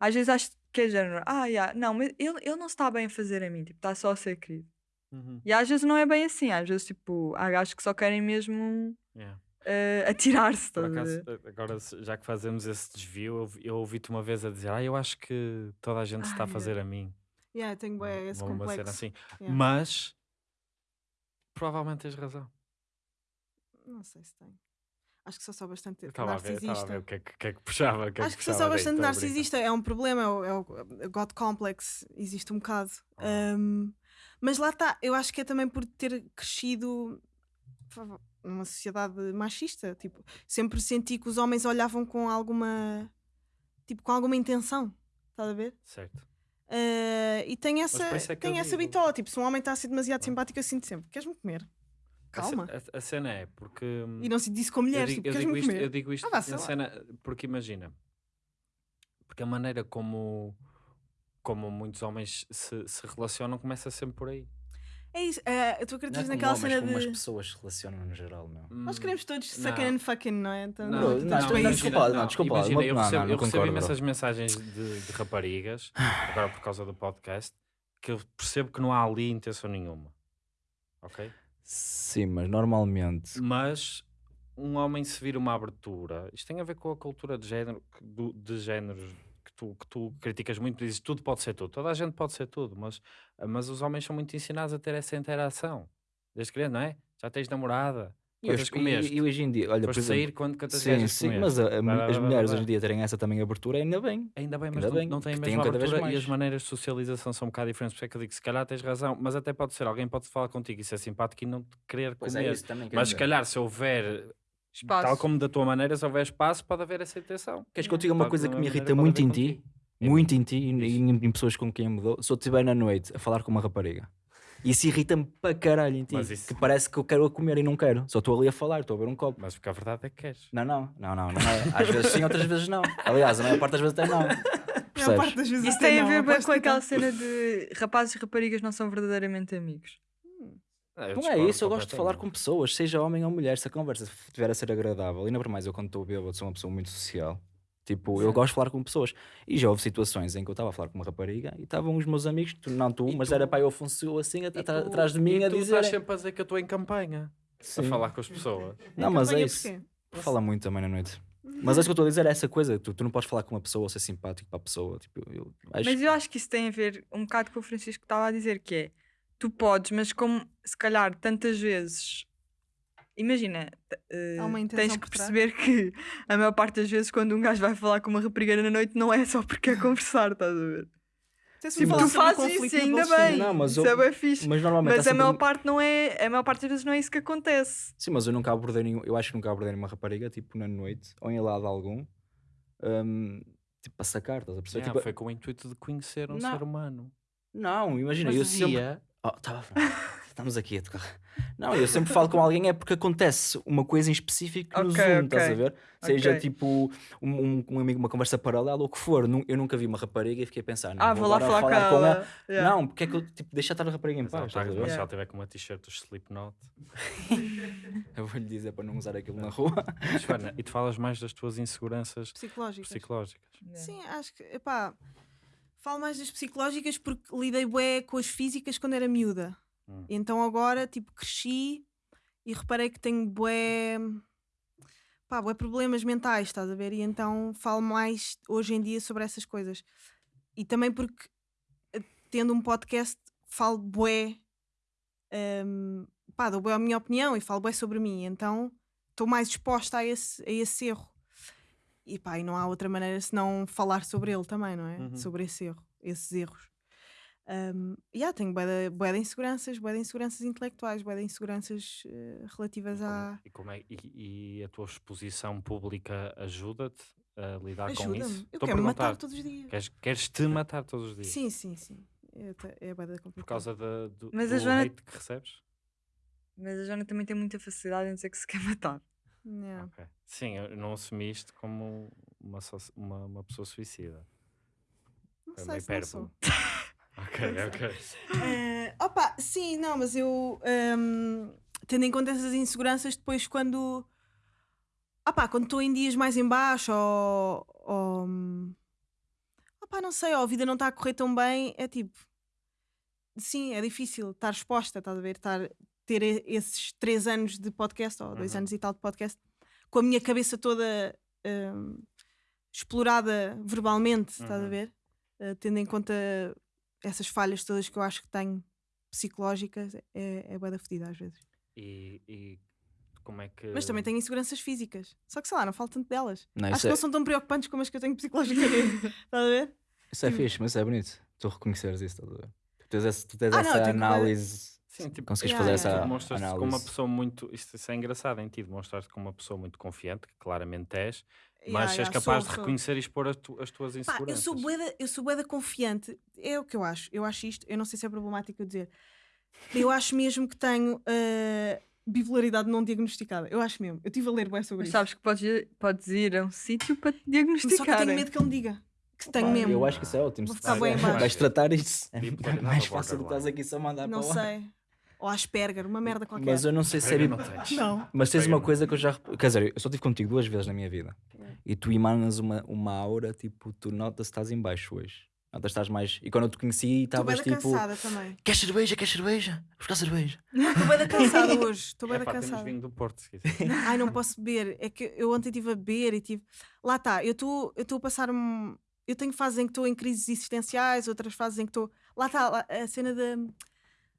Speaker 3: às vezes acho que é género, ah, yeah, não, mas ele, ele não se está bem a fazer a mim, tipo, está só a ser querido.
Speaker 4: Uhum.
Speaker 3: E às vezes não é bem assim, às vezes tipo, há gajos que só querem mesmo
Speaker 4: Yeah.
Speaker 3: uh, atirar-se. A
Speaker 4: a- agora, já que fazemos esse desvio, eu, eu ouvi-te uma vez a dizer: Ah, eu acho que toda a gente se está a
Speaker 3: Ai,
Speaker 4: fazer a mim.
Speaker 1: Yeah, tenho bué esse
Speaker 4: Uma- uma cena
Speaker 1: complexo.
Speaker 4: assim.
Speaker 1: Yeah.
Speaker 4: Mas, provavelmente tens razão.
Speaker 1: Não sei se tenho. Acho que sou só bastante
Speaker 4: Estava a ver, estava a
Speaker 1: narcisista.
Speaker 4: ver o que é que, que, é que puxava. o que é
Speaker 1: Acho que sou só bastante narcisista. É um problema, é o, é o God Complex. Existe um bocado.
Speaker 4: Ah.
Speaker 1: Um, mas lá está, eu acho que é também por ter crescido numa sociedade machista. Tipo, sempre senti que os homens olhavam com alguma. Tipo, com alguma intenção. Estás a ver?
Speaker 4: Certo.
Speaker 1: Uh, e tem essa,
Speaker 4: é eu
Speaker 1: tem essa
Speaker 4: digo.
Speaker 1: bitola. Tipo, se um homem está a ser demasiado simpático, eu sinto sempre: queres-me comer?
Speaker 4: A
Speaker 1: Calma.
Speaker 4: A, a cena é porque. hum,
Speaker 1: E não sinto isso com
Speaker 4: eu
Speaker 1: mulheres.
Speaker 4: digo,
Speaker 1: tipo,
Speaker 4: eu digo isto,
Speaker 1: comer?
Speaker 4: eu digo isto
Speaker 1: Ah, vá,
Speaker 4: na cena, porque imagina, porque a maneira como, como muitos homens se, se relacionam começa sempre por aí.
Speaker 1: É isso. Uh, eu estou a
Speaker 2: Não é
Speaker 1: acreditar
Speaker 2: como
Speaker 1: naquela
Speaker 2: homens,
Speaker 1: cena
Speaker 2: como as
Speaker 1: de.
Speaker 2: pessoas se relacionam no geral, meu.
Speaker 1: Nós
Speaker 4: Hum,
Speaker 1: queremos todos sucking and fucking, não é? Então,
Speaker 2: Não,
Speaker 1: não,
Speaker 2: não, não, não, desculpa, não, desculpa,
Speaker 4: imagina,
Speaker 2: não-
Speaker 4: eu recebo,
Speaker 2: não,
Speaker 4: eu recebo imensas mensagens de, de raparigas, agora por causa do podcast, que eu percebo que não há ali intenção nenhuma. Ok?
Speaker 2: Sim, mas normalmente.
Speaker 4: Mas um homem se vir uma abertura, isto tem a ver com a cultura de género, do- de géneros tu, que tu criticas muito, dizes tudo pode ser tudo, toda a gente pode ser tudo, mas, mas os homens são muito ensinados a ter essa interação. Desde criança, não é? Já tens namorada,
Speaker 2: E
Speaker 4: quantas
Speaker 2: hoje,
Speaker 4: comeste?
Speaker 2: e, e hoje em dia, olha, por exemplo,
Speaker 4: sair quando quantas
Speaker 2: sim,
Speaker 4: gajas
Speaker 2: sim, mas a- a-
Speaker 4: blá,
Speaker 2: as mulheres hoje em dia terem essa também abertura, ainda bem.
Speaker 4: Ainda bem, mas
Speaker 2: Ainda
Speaker 4: não,
Speaker 2: bem,
Speaker 4: não têm a mesma abertura e as maneiras de socialização são um bocado diferentes. Por isso é que eu digo, se calhar tens razão, mas até pode ser, alguém pode falar contigo e ser simpático e não te querer comer.
Speaker 2: também.
Speaker 4: mas se calhar se houver,
Speaker 3: Espaço.
Speaker 4: tal como da tua maneira, se houver espaço, pode haver essa intenção.
Speaker 2: Queres que eu te diga uma
Speaker 4: Pode-
Speaker 2: coisa que me irrita muito em ti?
Speaker 4: É
Speaker 2: Muito em ti e em, em pessoas com quem eu mudou. Se eu estiver na noite a falar com uma rapariga. Isso irrita-me para caralho em ti.
Speaker 4: Isso-
Speaker 2: Que parece que eu quero a comer e não quero. Só estou ali a falar, estou a beber um copo.
Speaker 4: Mas porque a verdade é que queres.
Speaker 2: Não, não, não, não, não é. Às vezes sim, outras vezes não. Aliás, a maior parte das vezes até não.
Speaker 1: A maior
Speaker 2: Percebes?
Speaker 1: parte das vezes
Speaker 3: Isso tem a ver com
Speaker 1: que
Speaker 3: aquela cena de rapazes e raparigas não são verdadeiramente amigos.
Speaker 4: Ah, eu
Speaker 2: Não é
Speaker 4: discordo
Speaker 2: isso, eu gosto de falar com pessoas, seja homem ou mulher, se a conversa estiver a ser agradável, ainda por mais eu quando estou bêbado sou uma pessoa muito social. Tipo, eu
Speaker 3: Sim.
Speaker 2: gosto de falar com pessoas. E já houve situações em que eu estava a falar com uma rapariga e estavam os meus amigos, tu, não tu,
Speaker 4: E
Speaker 2: mas
Speaker 4: tu-
Speaker 2: era para eu Afonso assim
Speaker 4: E
Speaker 2: at-
Speaker 4: tu-
Speaker 2: atrás de mim
Speaker 4: e
Speaker 2: a
Speaker 4: tu
Speaker 2: dizer.
Speaker 4: estás sempre a dizer que eu estou em campanha a
Speaker 2: Sim.
Speaker 4: falar com as pessoas.
Speaker 2: Não, mas é
Speaker 1: Campanha
Speaker 2: isso.
Speaker 1: porquê?
Speaker 2: Fala muito também na noite. Mas é isso que eu estou a dizer, é essa coisa. Tu, tu não podes falar com uma pessoa ou ser simpático para a pessoa. Tipo, eu acho
Speaker 3: Mas eu acho que isso tem a ver um bocado com o Francisco estava a dizer, que é tu podes, mas como se calhar tantas vezes. Imagina,
Speaker 1: uma
Speaker 3: tens que perceber que a maior parte das vezes quando um gajo vai falar com uma rapariga na noite não é só porque quer conversar, estás a ver?
Speaker 1: Até se
Speaker 3: Tipo, tu fazes isso ainda bem,
Speaker 2: Não, mas
Speaker 3: isso
Speaker 2: eu-
Speaker 3: é bem fixe.
Speaker 2: Mas normalmente
Speaker 3: Mas a maior
Speaker 2: um-
Speaker 3: parte não é, a maior parte das vezes não é isso que acontece.
Speaker 2: Sim, mas eu nunca abordei nenhum. Eu acho que nunca abordei nenhuma rapariga, tipo, na noite, ou em lado algum, hum, tipo, para sacar, estás a perceber?
Speaker 4: Yeah,
Speaker 2: Tipo,
Speaker 4: foi com o intuito de conhecer um
Speaker 2: Não.
Speaker 4: ser humano.
Speaker 2: Não, imagina,
Speaker 4: Mas
Speaker 2: eu sempre. Oh, tá. Estamos aqui a tocar. Não, eu sempre falo com alguém é porque acontece uma coisa em específico no
Speaker 3: Ok,
Speaker 2: Zoom, estás a ver? Seja
Speaker 3: Ok.
Speaker 2: tipo um, um, um amigo, uma conversa paralela ou o que for. Eu nunca vi uma rapariga e fiquei a pensar,
Speaker 3: Ah, vou lá
Speaker 2: agora
Speaker 3: falar, com ela. Yeah.
Speaker 2: Não, porque é que eu tipo, deixa estar a rapariga em paz,
Speaker 4: mas se ela tiver com uma t-shirt do Slipknot.
Speaker 2: Eu vou lhe dizer para não usar aquilo na rua.
Speaker 4: Joana, e tu falas mais das tuas inseguranças
Speaker 1: Psicológicas.
Speaker 4: psicológicas.
Speaker 3: Yeah.
Speaker 1: Sim, acho que, epá, falo mais das psicológicas porque lidei bué com as físicas quando era miúda.
Speaker 4: Hum.
Speaker 1: Então agora, tipo, cresci e reparei que tenho bué, pá, bué problemas mentais, estás a ver? E então falo mais hoje em dia sobre essas coisas. E também porque, eh, tendo um podcast, falo bué, hum, pá, dou bué a minha opinião e falo bué sobre mim. Então estou mais exposta a esse, a esse erro. E pá, e não há outra maneira senão falar sobre ele também, não é?
Speaker 4: Uhum.
Speaker 1: Sobre esse erro, esses erros. Um, e yeah, tenho bué de, inseguranças, bué de inseguranças intelectuais, bué de inseguranças eh, relativas
Speaker 4: E como-
Speaker 1: à.
Speaker 4: E, como é- e- e a tua exposição pública ajuda-te a lidar com isso?
Speaker 1: Eu
Speaker 4: Estou a
Speaker 1: quero me matar todos os dias.
Speaker 4: Queres, queres te matar todos os dias?
Speaker 1: Sim, sim, sim. É, é de complicado.
Speaker 4: Por causa da- do,
Speaker 3: Mas a
Speaker 4: do
Speaker 3: Joana-
Speaker 4: hate que recebes?
Speaker 3: Mas a Joana também tem muita facilidade em dizer que se quer matar.
Speaker 1: Yeah.
Speaker 4: Ok. Sim, eu não assumi isto como uma, uma, uma pessoa suicida.
Speaker 1: Não sei se não sou.
Speaker 4: Ok, ok.
Speaker 1: Eh, opa, sim, não, mas eu ehm, tendo em conta essas inseguranças, depois quando opá, quando estou em dias mais em baixo ou, ou opá, não sei, ou a vida não está a correr tão bem, é tipo sim, é difícil estar exposta, estás a ver? Estar, ter esses três anos de podcast, ou dois
Speaker 4: Uhum.
Speaker 1: anos e tal de podcast, com a minha cabeça toda hum, explorada verbalmente, estás a
Speaker 4: Uhum.
Speaker 1: ver? Eh, tendo em conta essas falhas todas que eu acho que tenho psicológicas, é, é bué da fedida às vezes.
Speaker 4: E, e como é que.
Speaker 1: Mas também tenho inseguranças físicas. Só que sei lá, não falo tanto delas.
Speaker 2: Não,
Speaker 1: acho que
Speaker 2: é,
Speaker 1: não são tão preocupantes como as que eu tenho psicologicamente. Estás a ver?
Speaker 2: isso é fixe, mas isso é bonito. Tu reconheceres isso, estás a ver? Tu tens, esse- tu tens
Speaker 1: Ah, não,
Speaker 2: essa
Speaker 1: que-
Speaker 2: análise.
Speaker 4: Sim, tipo,
Speaker 2: Consegues
Speaker 1: Yeah,
Speaker 2: fazer
Speaker 1: yeah,
Speaker 2: essa
Speaker 4: demonstras-te como uma pessoa muito. Isto, isso é engraçado em ti, demonstras-te como uma pessoa muito confiante, que claramente és, mas
Speaker 1: Yeah,
Speaker 4: és
Speaker 1: yeah,
Speaker 4: capaz
Speaker 1: sou,
Speaker 4: de
Speaker 1: sou.
Speaker 4: reconhecer e expor as, tu- as tuas
Speaker 1: Pá, eu
Speaker 4: inseguranças.
Speaker 1: sou bué eu sou confiante. É o que eu acho. Eu acho isto, eu não sei se é problemático eu dizer. Eu acho mesmo que tenho eh, bipolaridade não diagnosticada. Eu acho mesmo. Eu estive a ler bué sobre
Speaker 3: Mas
Speaker 1: isso.
Speaker 3: sabes que podes ir, podes ir a um sítio para te
Speaker 1: Só que eu
Speaker 3: diagnosticar.
Speaker 1: tenho medo que ele me diga. Que tenho mesmo.
Speaker 2: Eu acho que isso é ótimo.
Speaker 1: Vou
Speaker 2: se
Speaker 1: ficar
Speaker 2: tu
Speaker 1: bem em
Speaker 2: vais- tratar isso. É mais fácil do que estás aqui só mandar
Speaker 1: Não
Speaker 2: para lá.
Speaker 1: sei. Ou Asperger, uma merda qualquer.
Speaker 2: Mas eu não sei se é
Speaker 4: não.
Speaker 1: Não.
Speaker 2: Mas tens uma coisa que eu já. Quer dizer, eu só estive contigo duas vezes na minha vida. E tu emanas uma, uma aura, tipo, tu notas que estás em baixo hoje. Notas estás mais. E quando eu te conheci,
Speaker 1: Estou bem
Speaker 2: estavas
Speaker 1: da
Speaker 2: tipo.
Speaker 1: cansada também.
Speaker 2: Queres cerveja? Queres cerveja? Vou buscar cerveja.
Speaker 1: Estou bem da cansada hoje. Estou bem da
Speaker 4: Epá, temos
Speaker 1: cansada.
Speaker 4: vinho do Porto, se quiser.
Speaker 1: Ai, não posso beber. É que eu ontem estive a beber e tive. Lá está, eu estou a passar um. Eu tenho fases em que estou em crises existenciais, outras fases em que estou. Lá está, a cena de,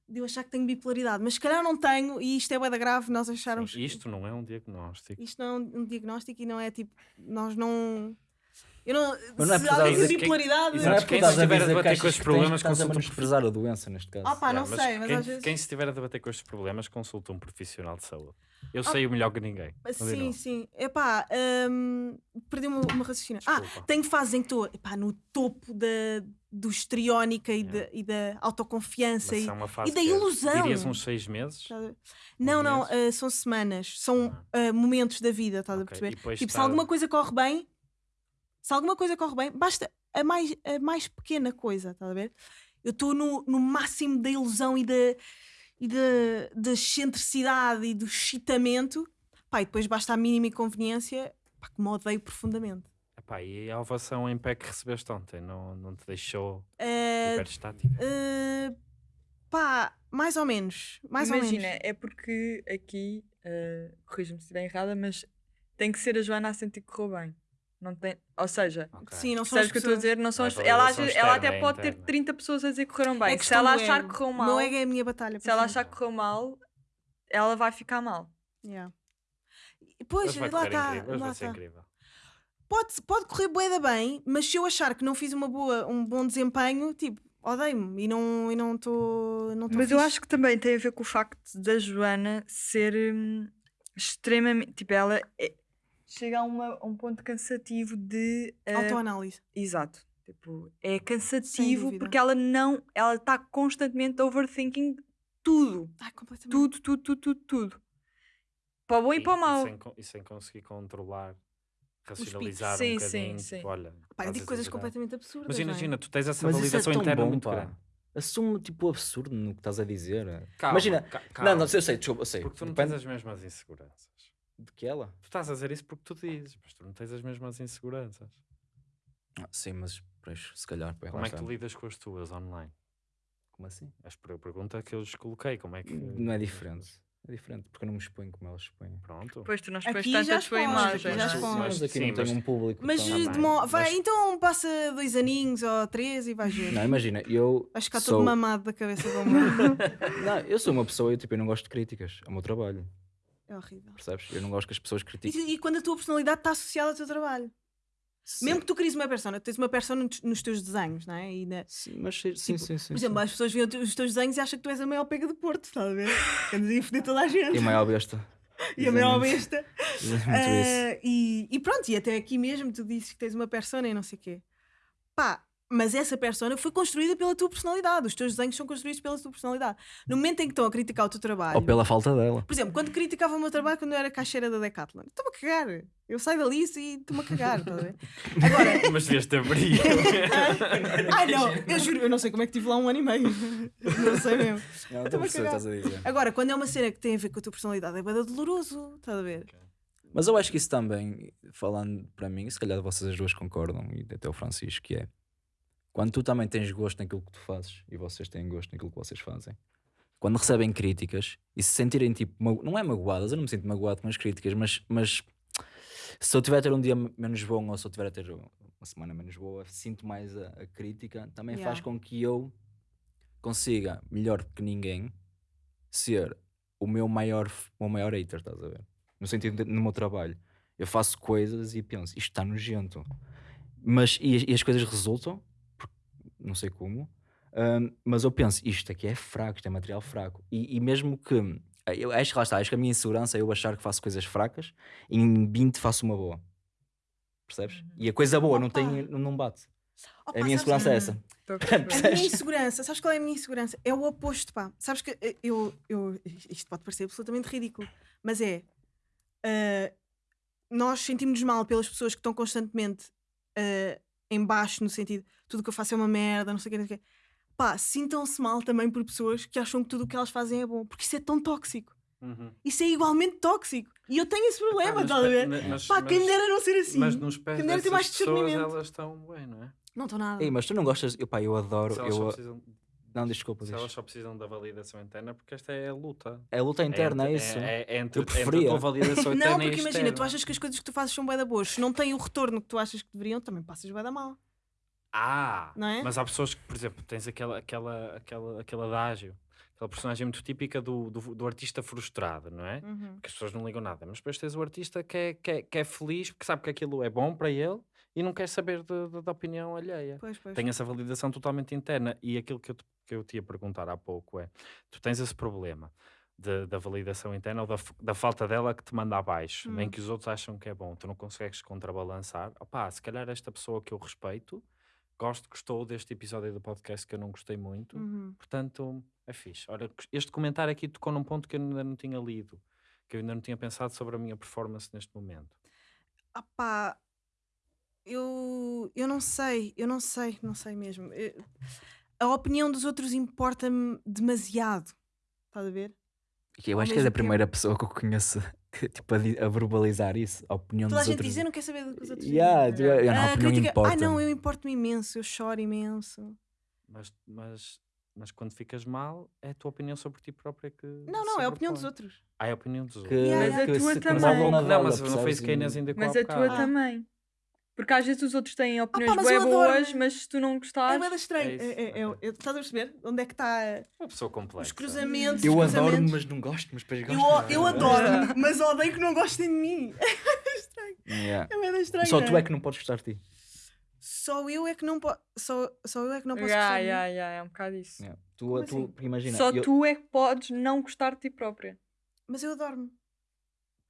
Speaker 1: de eu achar que tenho bipolaridade, mas se calhar não tenho, e isto é bué da grave, nós acharmos.
Speaker 4: Sim, isto não é um diagnóstico.
Speaker 1: Isto não é um, um diagnóstico e não é tipo. Nós não. Eu não.
Speaker 2: Mas não é
Speaker 1: se
Speaker 2: porque
Speaker 1: alguém
Speaker 2: estás a-
Speaker 1: tem bipolaridade.
Speaker 2: Não é porque
Speaker 4: quem
Speaker 2: estás a
Speaker 4: a
Speaker 2: dizer
Speaker 4: debater com estes problemas,
Speaker 2: estás a
Speaker 4: um
Speaker 2: menosprezar a doença neste caso.
Speaker 1: Ah, pá, não sei, mas
Speaker 4: quem,
Speaker 1: às vezes-
Speaker 4: quem se estiver a debater com estes problemas, consulta um profissional de saúde. Eu sei o melhor que ninguém.
Speaker 1: Sim, sim. Epá, hum, perdi uma, uma raciocínio. Ah, tenho fases em que estou epá, no topo da, do histriónica e,
Speaker 4: Yeah.
Speaker 1: da, e da autoconfiança. E,
Speaker 4: é uma fase
Speaker 1: e da
Speaker 4: é,
Speaker 1: ilusão.
Speaker 4: Dirias uns seis meses?
Speaker 1: A ver? não, não,
Speaker 4: meses?
Speaker 1: ah, são semanas, são ah, momentos da vida, estás a
Speaker 4: Ok,
Speaker 1: perceber?
Speaker 4: e
Speaker 1: Tipo, se alguma coisa corre bem, se alguma coisa corre bem, basta a mais, a mais pequena coisa, estás a ver? Eu estou no, no máximo da ilusão e da, e da, da excentricidade e do excitamento, pá, e depois basta a mínima inconveniência, pá, que me odeio profundamente.
Speaker 4: Epá, e a ovação em pé que recebeste ontem não, não te deixou
Speaker 1: Ah,
Speaker 4: hiperestática?
Speaker 1: ah, pá, mais ou menos, mais ou
Speaker 3: Imagina,
Speaker 1: menos.
Speaker 3: é porque aqui, uh, corrija-me se estiver errada, mas tem que ser a Joana a sentir que correu bem. Não tem, ou seja,
Speaker 4: Ok.
Speaker 1: Sim, não são
Speaker 3: sabes
Speaker 1: as
Speaker 3: o que eu estou a dizer? Não são
Speaker 4: Não é
Speaker 3: as, ela, vezes- ela
Speaker 4: externa,
Speaker 3: até
Speaker 4: é
Speaker 3: pode ter
Speaker 4: interna.
Speaker 3: 30 pessoas a dizer que correram
Speaker 1: É
Speaker 3: bem. se
Speaker 1: questão
Speaker 3: ela achar que correu mal,
Speaker 1: ego é a minha batalha.
Speaker 3: se ela achar que correu mal, ela vai ficar mal.
Speaker 1: Yeah. Pois, lá está. lá está.
Speaker 4: incrível.
Speaker 1: Pode, pode correr bué da bem, mas se eu achar que não fiz uma boa, um bom desempenho, tipo, odeio-me e não e não estou. Não tô
Speaker 3: Mas eu
Speaker 1: fixe.
Speaker 3: acho que também tem a ver com o facto da Joana ser hum, extremamente. Tipo, ela é- chega a, uma- a um ponto cansativo de. uh,
Speaker 1: Autoanálise.
Speaker 3: Exato. Tipo, é cansativo porque ela não, ela está constantemente overthinking tudo.
Speaker 1: Ai, completamente.
Speaker 3: Tudo, tudo, tudo, tudo, tudo. Para o bom e, para o mau.
Speaker 4: sem, con- e sem conseguir controlar, racionalizar
Speaker 3: Sim,
Speaker 4: um
Speaker 3: sim,
Speaker 4: bocadinho.
Speaker 3: sim.
Speaker 4: Tipo, olha,
Speaker 1: Pá, eu digo coisas
Speaker 4: exagerar.
Speaker 1: completamente absurdas.
Speaker 4: Mas
Speaker 1: é?
Speaker 4: imagina, tu tens essa
Speaker 2: Mas isso é
Speaker 4: validação
Speaker 2: tão
Speaker 4: interna
Speaker 2: bom,
Speaker 4: muito
Speaker 2: pá.
Speaker 4: grande.
Speaker 2: Assume tipo o absurdo no que estás a dizer.
Speaker 4: Calma,
Speaker 2: Imagina,
Speaker 4: ca-
Speaker 2: não,
Speaker 4: calma,
Speaker 2: não, eu sei, desculpa, eu sei.
Speaker 4: Porque tu não
Speaker 2: Depende
Speaker 4: tens as mesmas inseguranças.
Speaker 2: De que ela.
Speaker 4: Tu estás a dizer isso porque tu dizes, mas tu não tens as mesmas inseguranças.
Speaker 2: Ah, sim, mas pois, se calhar.
Speaker 4: Como é que tu
Speaker 2: está.
Speaker 4: lidas com as tuas online?
Speaker 2: Como assim?
Speaker 4: A per- pergunta que eu lhes coloquei, como é que...
Speaker 2: Não é diferente. É diferente, porque eu não me exponho como elas expõem.
Speaker 4: Pronto.
Speaker 3: Pois tu não
Speaker 1: Aqui
Speaker 3: expões tanto
Speaker 1: já
Speaker 3: a tua imagem.
Speaker 1: aqui já expões.
Speaker 2: Mas aqui
Speaker 4: Sim,
Speaker 2: não tenho
Speaker 4: mas-
Speaker 2: um público.
Speaker 1: Mas
Speaker 2: tão-
Speaker 1: de mo- vai,
Speaker 4: mas-
Speaker 1: então passa dois aninhos ou três e vais ver.
Speaker 2: Não, imagina, eu.
Speaker 1: Vais ficar
Speaker 2: sou...
Speaker 1: todo mamado da cabeça como
Speaker 2: Não, eu sou uma pessoa, eu, tipo, eu não gosto de críticas. É o meu trabalho,
Speaker 1: É horrível.
Speaker 2: percebes? Eu não gosto que as pessoas
Speaker 1: E,
Speaker 2: critiquem.
Speaker 1: e quando a tua personalidade está associada ao teu trabalho. Mesmo que tu cries uma persona, tu tens uma persona nos, teus desenhos, não é? E na-
Speaker 2: Sim, mas sim, sim,
Speaker 1: Tipo,
Speaker 2: sim, sim,
Speaker 1: por exemplo,
Speaker 2: sim.
Speaker 1: as pessoas veem os teus desenhos e acham que tu és a maior pega do Porto, estás a ver? Aí a foder toda a gente.
Speaker 2: E a maior besta.
Speaker 1: E a maior besta. Ah, e, e pronto, e até aqui mesmo tu dizes que tens uma persona e não sei o quê. Pá, mas essa persona foi construída pela tua personalidade. Os teus desenhos são construídos pela tua personalidade. No momento em que estão a criticar o teu trabalho.
Speaker 2: Ou pela falta dela.
Speaker 1: Por exemplo, quando criticava o meu trabalho quando eu era caixeira da Decathlon, estou-me a cagar. Eu saio dali e estou-me a cagar, estás a ver? Agora,
Speaker 4: Mas devias ter brilho.
Speaker 1: ai não, eu juro, eu não sei como é que estive lá um ano e meio. Não sei mesmo.
Speaker 2: Não,
Speaker 1: a
Speaker 2: estou a
Speaker 1: cagar.
Speaker 2: estás a dizer.
Speaker 1: Agora, quando é uma cena que tem a ver com a tua personalidade, é bada doloroso, estás a ver?
Speaker 2: Mas eu acho que isso também, falando para mim, se calhar vocês as duas concordam, e até o Francisco, que é quando tu também tens gosto naquilo que tu fazes e vocês têm gosto naquilo que vocês fazem, quando recebem críticas e se sentirem tipo, não é magoadas, eu não me sinto magoado com as críticas, mas, mas se eu tiver a ter um dia me- menos bom ou se eu tiver a ter uma semana menos boa, sinto mais a, a crítica, também faz
Speaker 1: Yeah.
Speaker 2: com que eu consiga, melhor que ninguém, ser o meu maior, o meu maior hater, estás a ver? No sentido de, no meu trabalho. Eu faço coisas e penso, isto está nojento. Mas, e, as- e as coisas resultam, não sei como, mas eu penso, isto aqui é fraco, isto é material fraco. E, e mesmo que, eu acho que lá está, acho que a minha insegurança é eu achar que faço coisas fracas e em 20 faço uma boa. Percebes? E a coisa boa não, tem, não, bate.
Speaker 1: Opa,
Speaker 2: a minha insegurança é essa.
Speaker 3: A
Speaker 1: minha insegurança, sabes qual é a minha insegurança? É o oposto, pá. Sabes que eh, eu, eu isto pode parecer absolutamente ridículo, mas é ah, nós sentimos-nos mal pelas pessoas que estão constantemente ah, em baixo, no sentido tudo o que eu faço é uma merda, não sei o que, não sei o quê. Pá, sintam-se mal também por pessoas que acham que tudo o que elas fazem é bom, porque isso é tão tóxico.
Speaker 4: Uhum.
Speaker 1: Isso é igualmente tóxico. E eu tenho esse problema, estás a ver?
Speaker 4: mas-
Speaker 1: Pá, quem
Speaker 4: mas-
Speaker 1: me dera não ser assim.
Speaker 4: Mas nos pés
Speaker 1: Quem dera ter mais
Speaker 4: pessoas,
Speaker 1: discernimento.
Speaker 4: elas estão bem, não é?
Speaker 1: Não estou nada.
Speaker 2: Ei, mas tu não gostas, eu, pá, eu adoro,
Speaker 4: Se elas, só
Speaker 2: eu,
Speaker 4: precisam,
Speaker 2: não, desculpa,
Speaker 4: se
Speaker 2: diz.
Speaker 4: elas só precisam da validação interna, porque esta é a luta.
Speaker 2: é a luta interna, é,
Speaker 4: entre,
Speaker 2: isso.
Speaker 4: É, é entre,
Speaker 2: Eu
Speaker 4: entre a
Speaker 2: preferia.
Speaker 4: tua validação interna
Speaker 1: Não,
Speaker 4: e
Speaker 1: porque imagina, tu achas que as coisas que tu fazes são bué da boas. Se não têm o retorno que tu achas que deveriam, também passas bué da mal.
Speaker 4: Ah,
Speaker 1: Não é?
Speaker 4: mas há pessoas que, por exemplo, tens aquela, aquela, aquela, aquele adágio, aquela personagem muito típica do, do, do artista frustrado, não é?
Speaker 1: Uhum.
Speaker 4: Que as pessoas não ligam nada, mas depois tens o artista que é, que é, que é feliz porque sabe que aquilo é bom para ele e não quer saber de- de- da opinião alheia.
Speaker 1: Pois, pois.
Speaker 4: Tem essa validação totalmente interna. E aquilo que eu, te- que eu te ia perguntar há pouco é: tu tens esse problema de- da validação interna ou da, da falta dela que te manda abaixo,
Speaker 1: Hum.
Speaker 4: em que os outros acham que é bom, tu não consegues contrabalançar. Opá, se calhar esta pessoa que eu respeito, gosto, gostou deste episódio do podcast que eu não gostei muito,
Speaker 1: Uhum.
Speaker 4: portanto é fixe. Ora, este comentário aqui tocou num ponto que eu ainda não tinha lido, que eu ainda não tinha pensado sobre a minha performance neste momento.
Speaker 1: Ah pá, eu, eu não sei, eu não sei, não sei mesmo. Eu- a opinião dos outros importa-me demasiado. Estás a ver?
Speaker 2: Eu
Speaker 1: Ao
Speaker 2: acho que és a
Speaker 1: mesmo tempo-
Speaker 2: primeira pessoa que eu conheço que, tipo, a, a verbalizar isso, a opinião
Speaker 1: Toda a
Speaker 2: dos
Speaker 1: gente
Speaker 2: outros.
Speaker 1: diz, eu não quero saber do que os outros
Speaker 2: Yeah,
Speaker 1: dizem.
Speaker 2: não, a
Speaker 1: Ah,
Speaker 2: opinião
Speaker 1: crítica-
Speaker 2: importa.
Speaker 1: Ah, não, eu importo-me imenso, eu choro imenso.
Speaker 4: Mas, mas, mas quando ficas mal, é a tua opinião sobre ti própria que.
Speaker 1: Não, não, é a opinião dos outros.
Speaker 4: Ah, é a opinião dos
Speaker 2: Que,
Speaker 4: outros.
Speaker 1: Yeah,
Speaker 3: Mas a
Speaker 2: que
Speaker 3: tua
Speaker 2: se-
Speaker 3: também.
Speaker 4: Não, mas não foi isso que a Inês ainda
Speaker 3: Mas a tua
Speaker 4: bocado.
Speaker 3: também. Porque às vezes os outros têm opiniões
Speaker 1: mas eu adoro.
Speaker 3: boas, mas se tu não
Speaker 1: É
Speaker 3: gostares.
Speaker 1: bem estranho.
Speaker 4: É isso,
Speaker 1: É, é, é, é- estás a perceber? Onde é que está
Speaker 4: Uma pessoa complexa.
Speaker 1: os cruzamentos?
Speaker 2: Eu
Speaker 1: os
Speaker 2: adoro,
Speaker 1: cruzamentos?
Speaker 2: mas não gosto, mas depois
Speaker 1: Eu,
Speaker 2: gosto.
Speaker 1: eu adoro, mas odeio que não gostem de mim.
Speaker 2: Yeah.
Speaker 1: É bem estranho.
Speaker 2: Só
Speaker 1: não
Speaker 2: tu é que não podes gostar de ti.
Speaker 1: Só eu é que não posso. Só, só eu é que não posso gostar de mim.
Speaker 3: ya, ya, é um bocado isso.
Speaker 2: Yeah. Tu,
Speaker 1: Como
Speaker 2: tu,
Speaker 1: assim?
Speaker 2: imagina,
Speaker 3: Só
Speaker 2: eu-
Speaker 3: tu é que podes não gostar de ti própria.
Speaker 1: Mas eu adoro-me.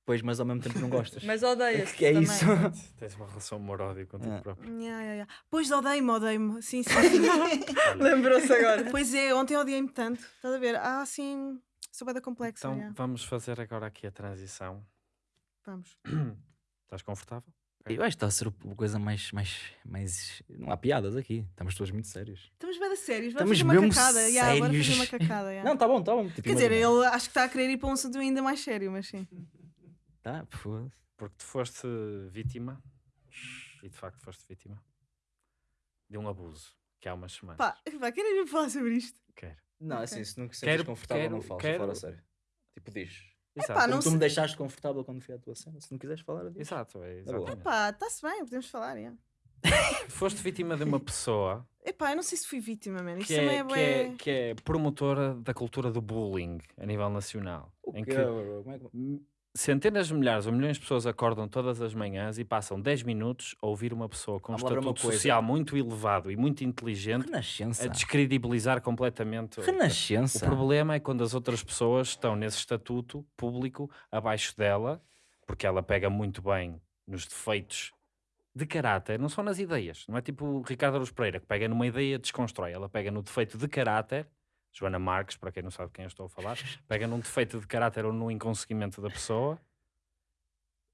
Speaker 2: Pois, mas ao mesmo tempo não gostas.
Speaker 3: Mas odeias.
Speaker 2: que é
Speaker 3: também.
Speaker 2: isso?
Speaker 4: Tens uma relação amor-ódio contigo
Speaker 2: Ah.
Speaker 4: próprio.
Speaker 1: Ya, ya, ya. Pois odeio-me, odeio-me. Sim, sim, sim.
Speaker 3: Lembrou-se agora.
Speaker 1: pois é, ontem odiei-me tanto. Estás a ver? Ah, sim. Sou bem da complexa.
Speaker 4: então
Speaker 1: ya.
Speaker 4: vamos fazer agora aqui a transição.
Speaker 1: Vamos.
Speaker 4: Estás confortável?
Speaker 2: Eu acho que está a ser a coisa mais, mais, mais. Não há piadas aqui. Estamos todos muito sérios.
Speaker 1: Estamos bem sérios. Vamos
Speaker 2: Estamos
Speaker 1: fazer uma cacada. Ya, bora fazer uma cacada. ya.
Speaker 2: Não, tá bom, tá bom. Tipo,
Speaker 1: Quer dizer,
Speaker 2: imagina.
Speaker 1: ele acho que está a querer ir para um assunto ainda mais sério, mas sim.
Speaker 2: Foda-se.
Speaker 4: Porque tu foste vítima, e de facto foste vítima, de um abuso que há umas semanas.
Speaker 1: Pá, pá querem mesmo falar sobre isto?
Speaker 4: Quero.
Speaker 2: Não,
Speaker 1: Ok.
Speaker 2: assim, se não sentes confortável,
Speaker 4: quero-
Speaker 2: não falas.
Speaker 4: quero-
Speaker 2: Fala a sério. Tipo, diz.
Speaker 4: Exato.
Speaker 1: pá,
Speaker 2: Como
Speaker 1: não
Speaker 2: tu me
Speaker 1: se-
Speaker 2: deixaste confortável quando fui à tua cena. Se não quiseres falar, diz.
Speaker 4: Exato, é
Speaker 2: Tá bom.
Speaker 4: exatamente.
Speaker 1: Pá, está-se bem, podemos falar. ya.
Speaker 4: Foste vítima de uma pessoa
Speaker 1: Epá, eu não sei se fui vítima, mano. Isso
Speaker 4: que
Speaker 1: também
Speaker 4: é,
Speaker 1: é,
Speaker 4: que, é, que é promotora da cultura do bullying a nível nacional.
Speaker 2: O
Speaker 4: em que
Speaker 2: bro? Como é que-
Speaker 4: centenas de milhares ou milhões de pessoas acordam todas as manhãs e passam 10 minutos a ouvir uma pessoa com um
Speaker 2: Vamos lá ver uma
Speaker 4: estatuto
Speaker 2: coisa.
Speaker 4: social muito elevado e muito inteligente
Speaker 2: Renascença.
Speaker 4: a descredibilizar completamente. o-
Speaker 2: Renascença.
Speaker 4: O problema é quando as outras pessoas estão nesse estatuto público abaixo dela, porque ela pega muito bem nos defeitos de caráter, não só nas ideias. Não é tipo o Ricardo Aruz Pereira, que pega numa ideia e desconstrói. Ela pega no defeito de caráter, Joana Marques, para quem não sabe quem eu estou a falar, pega num defeito de caráter ou num inconseguimento da pessoa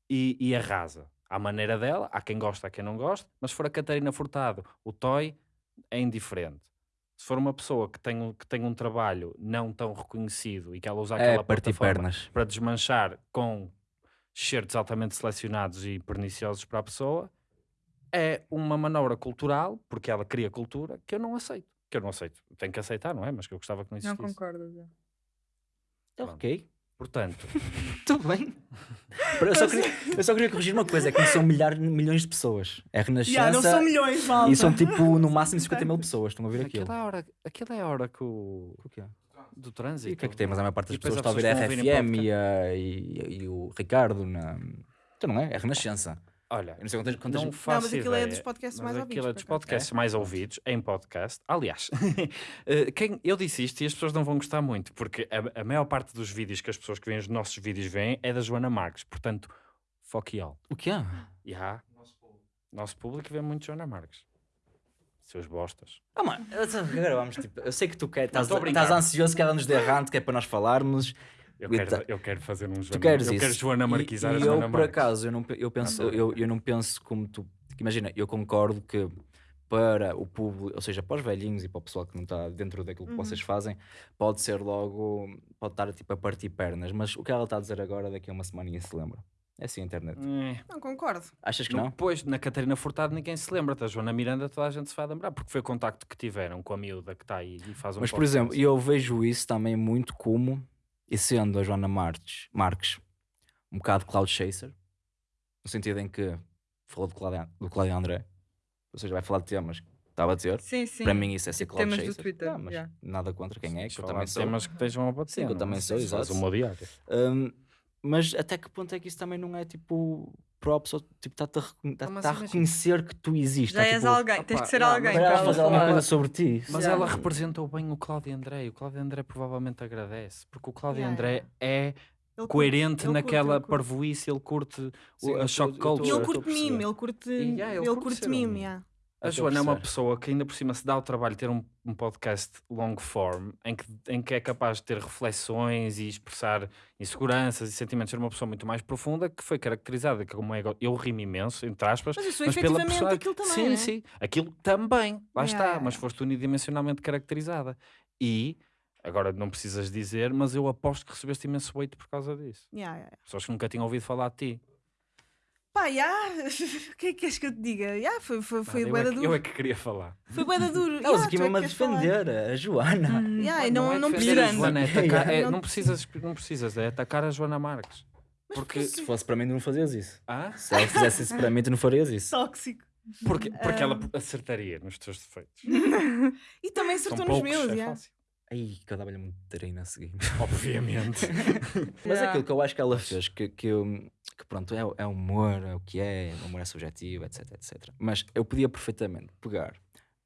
Speaker 4: e, e arrasa. À maneira dela, há quem gosta, há quem não gosta, mas se for a Catarina Furtado, o Toy é indiferente. Se for uma pessoa que tem, um- que tem um trabalho não tão reconhecido e que ela usa
Speaker 2: É,
Speaker 4: aquela
Speaker 2: partir
Speaker 4: plataforma para desmanchar com certos altamente selecionados e perniciosos para a pessoa, é uma manobra cultural, porque ela cria cultura, que eu não aceito. Que eu não aceito. Tenho que aceitar, não é? Mas que eu gostava que não
Speaker 3: Não
Speaker 4: existisse.
Speaker 3: concordo. já.
Speaker 2: Ok.
Speaker 4: Portanto,
Speaker 2: Tudo bem. Eu só, queria, eu só queria corrigir uma coisa: é que não são milhares, milhões de pessoas. É Renascença.
Speaker 1: Ya, não são milhões, malta.
Speaker 2: E são tipo, no máximo, 50 mil pessoas. Estão a ouvir aquilo.
Speaker 4: aquela é a hora, aquela é a hora que o,
Speaker 2: O que é?
Speaker 4: do
Speaker 2: E
Speaker 4: trânsito.
Speaker 2: o que é que tem? Mas a maior parte das
Speaker 4: E
Speaker 2: pessoas está a ouvir a
Speaker 4: ouvir em
Speaker 2: RFM e, a- e- e o Ricardo na. Então não é? É Renascença.
Speaker 4: Olha,
Speaker 2: não sei quantas. quantas...
Speaker 4: não
Speaker 1: Não,
Speaker 4: faço
Speaker 1: mas aquilo é
Speaker 4: ideia,
Speaker 1: dos podcasts
Speaker 4: mas
Speaker 1: mais
Speaker 4: aquilo
Speaker 1: ouvidos.
Speaker 4: é dos podcasts mais ouvidos em podcast. Aliás, eh, quem, eu disse isto e as pessoas não vão gostar muito, porque a, a maior parte dos vídeos que as pessoas que veem os nossos vídeos veem é da Joana Marques. Portanto, fuck you all.
Speaker 2: O que é?
Speaker 4: E há, nosso público vê muito Joana Marques. Seus bostas.
Speaker 2: Ah, mano, eu- agora vamos tipo. Eu sei que tu quer, estás, estás ansioso que ela nos dê errante, que é para nós falarmos.
Speaker 4: Eu quero, eu quero fazer um Joana,
Speaker 2: Tu queres
Speaker 4: eu
Speaker 2: isso?
Speaker 4: quero Joana
Speaker 2: E-
Speaker 4: Marquizar
Speaker 2: e,
Speaker 4: a
Speaker 2: eu,
Speaker 4: Joana
Speaker 2: por
Speaker 4: Marques.
Speaker 2: acaso, eu não, eu, penso, eu, eu não penso como tu. Imagina, eu concordo que para o público, ou seja, para os velhinhos e para o pessoal que não está dentro daquilo que
Speaker 1: Uhum.
Speaker 2: vocês fazem, pode ser logo, pode estar tipo a partir pernas, mas o que ela está a dizer agora, daqui a uma semana ninguém se lembra. É assim a internet.
Speaker 4: Eh,
Speaker 1: Não concordo.
Speaker 2: Achas que não?
Speaker 4: Depois, na Catarina Furtado, ninguém se lembra. Da Joana Miranda, toda a gente se vai lembrar, porque foi o contacto que tiveram com a miúda que está aí e faz um
Speaker 2: Mas, por exemplo, eu vejo isso também muito como, e sendo a Joana Marques, Marques um bocado cloud chaser, no sentido em que falou do Cláudio, do Cláudio André, ou seja, vai falar de temas que estava a dizer.
Speaker 3: Sim, sim.
Speaker 2: Para mim isso é ser cloud
Speaker 3: temas do
Speaker 2: chaser.
Speaker 3: Twitter,
Speaker 2: Ah, mas
Speaker 3: yeah.
Speaker 2: nada contra quem é, que eu
Speaker 4: Falar
Speaker 2: também sou.
Speaker 4: temas que estejam a bater.
Speaker 2: Sim, que eu
Speaker 4: não
Speaker 2: também
Speaker 4: é?
Speaker 2: sou, exato. Hum, mas até que ponto é que isso também não é tipo props ou tipo está-te a, recon- tá- tá a reconhecer que tu existes.
Speaker 3: Já
Speaker 2: tá,
Speaker 3: és
Speaker 2: tipo,
Speaker 3: alguém, tens
Speaker 4: opá,
Speaker 3: de ser
Speaker 4: não,
Speaker 3: alguém.
Speaker 4: mas
Speaker 2: Para ela fazer alguma coisa sobre ti.
Speaker 4: Mas ela representou bem o Cláudio André e o Cláudio André provavelmente agradece, porque o Cláudio
Speaker 1: Yeah,
Speaker 4: André é
Speaker 1: Ele
Speaker 4: coerente
Speaker 1: ele curte,
Speaker 4: naquela
Speaker 1: ele curte.
Speaker 4: parvoíce, ele curte o-
Speaker 2: Sim, eu
Speaker 4: a shock
Speaker 2: eu tô-
Speaker 1: E
Speaker 4: culture.
Speaker 1: ele
Speaker 2: a
Speaker 1: curte
Speaker 2: perceber.
Speaker 1: mime, ele curte,
Speaker 4: E, yeah, ele
Speaker 1: ele
Speaker 4: curte
Speaker 1: curte
Speaker 4: ser
Speaker 1: mime. yeah.
Speaker 4: A Joana é uma pessoa que ainda por cima se dá o trabalho de ter um, um podcast long form em que, em que é capaz de ter reflexões e expressar inseguranças e sentimentos, ser uma pessoa muito mais profunda que foi caracterizada como ego. Eu rimo imenso, entre aspas,
Speaker 1: Mas eu sou
Speaker 4: mas pela personagem.
Speaker 1: aquilo também.
Speaker 4: Sim,
Speaker 1: né?
Speaker 4: sim. Aquilo também. Lá
Speaker 1: Yeah,
Speaker 4: está. Mas foste unidimensionalmente caracterizada. E, agora não precisas dizer, mas eu aposto que recebeste imenso weight por causa disso.
Speaker 1: Yeah, yeah, yeah.
Speaker 4: Pessoas que nunca tinham ouvido falar de ti.
Speaker 1: Pá, já. O que é que queres que eu te diga? Já, foi, foi, foi
Speaker 4: Nada,
Speaker 1: bué
Speaker 4: eu,
Speaker 1: da
Speaker 4: é que,
Speaker 1: duro.
Speaker 4: eu é que queria falar.
Speaker 1: Foi bué da duro.
Speaker 2: Elas aqui
Speaker 1: é
Speaker 2: mesmo a defender a Joana.
Speaker 3: Hum.
Speaker 1: Não, não,
Speaker 4: defender a
Speaker 1: precisas.
Speaker 4: Joana, é atacar, é,
Speaker 1: Não-
Speaker 4: não, precisas, não precisas, é atacar a Joana Marques. Porque,
Speaker 2: Se fosse para mim, tu não fazias isso.
Speaker 4: ah?
Speaker 2: Se ela fizesse isso para mim, tu não farias isso.
Speaker 1: Tóxico.
Speaker 4: porque, porque ela
Speaker 1: Ah.
Speaker 4: acertaria nos teus defeitos.
Speaker 1: E também
Speaker 4: São
Speaker 1: acertou nos
Speaker 4: poucos,
Speaker 1: meus,
Speaker 4: é
Speaker 1: já.
Speaker 4: fácil.
Speaker 2: Ai, que eu dava-lhe um treino a seguir.
Speaker 4: Obviamente.
Speaker 2: Mas
Speaker 3: Yeah.
Speaker 2: aquilo que eu acho que ela fez, que, que, eu- que pronto, é, é humor, é o que é, o humor é subjetivo, etc, etc. Mas eu podia perfeitamente pegar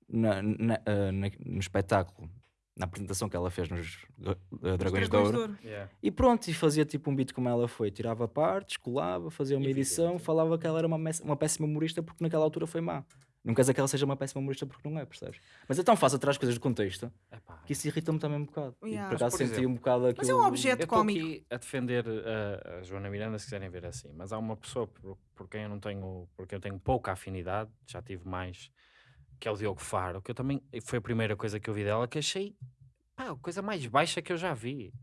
Speaker 2: na, na- ah, na- no espetáculo na apresentação que ela fez nos uh, Dragões,
Speaker 1: Dragões
Speaker 2: de Ouro.
Speaker 4: Yeah.
Speaker 2: E pronto, e fazia tipo um beat como ela foi. Tirava partes, colava, fazia uma
Speaker 4: E
Speaker 2: edição, falava que ela era uma, uma péssima humorista porque naquela altura foi má. Não quer dizer que ela seja uma péssima humorista porque não é, percebes? Mas é tão fácil atrás coisas de contexto
Speaker 4: Epá,
Speaker 2: que isso irrita-me também um bocado. E
Speaker 1: Yeah.
Speaker 2: por
Speaker 1: Mas,
Speaker 2: acaso
Speaker 4: por
Speaker 2: senti
Speaker 4: exemplo,
Speaker 2: um bocado aquilo.
Speaker 1: Mas é um objeto
Speaker 4: Eu estou
Speaker 1: cómico.
Speaker 4: aqui a defender uh, a Joana Miranda se quiserem ver assim, mas há uma pessoa por, por quem eu não tenho, por quem eu tenho pouca afinidade, já tive mais, que é o Diogo Faro, que eu também foi a primeira coisa que eu vi dela que achei pá, a coisa mais baixa que eu já vi.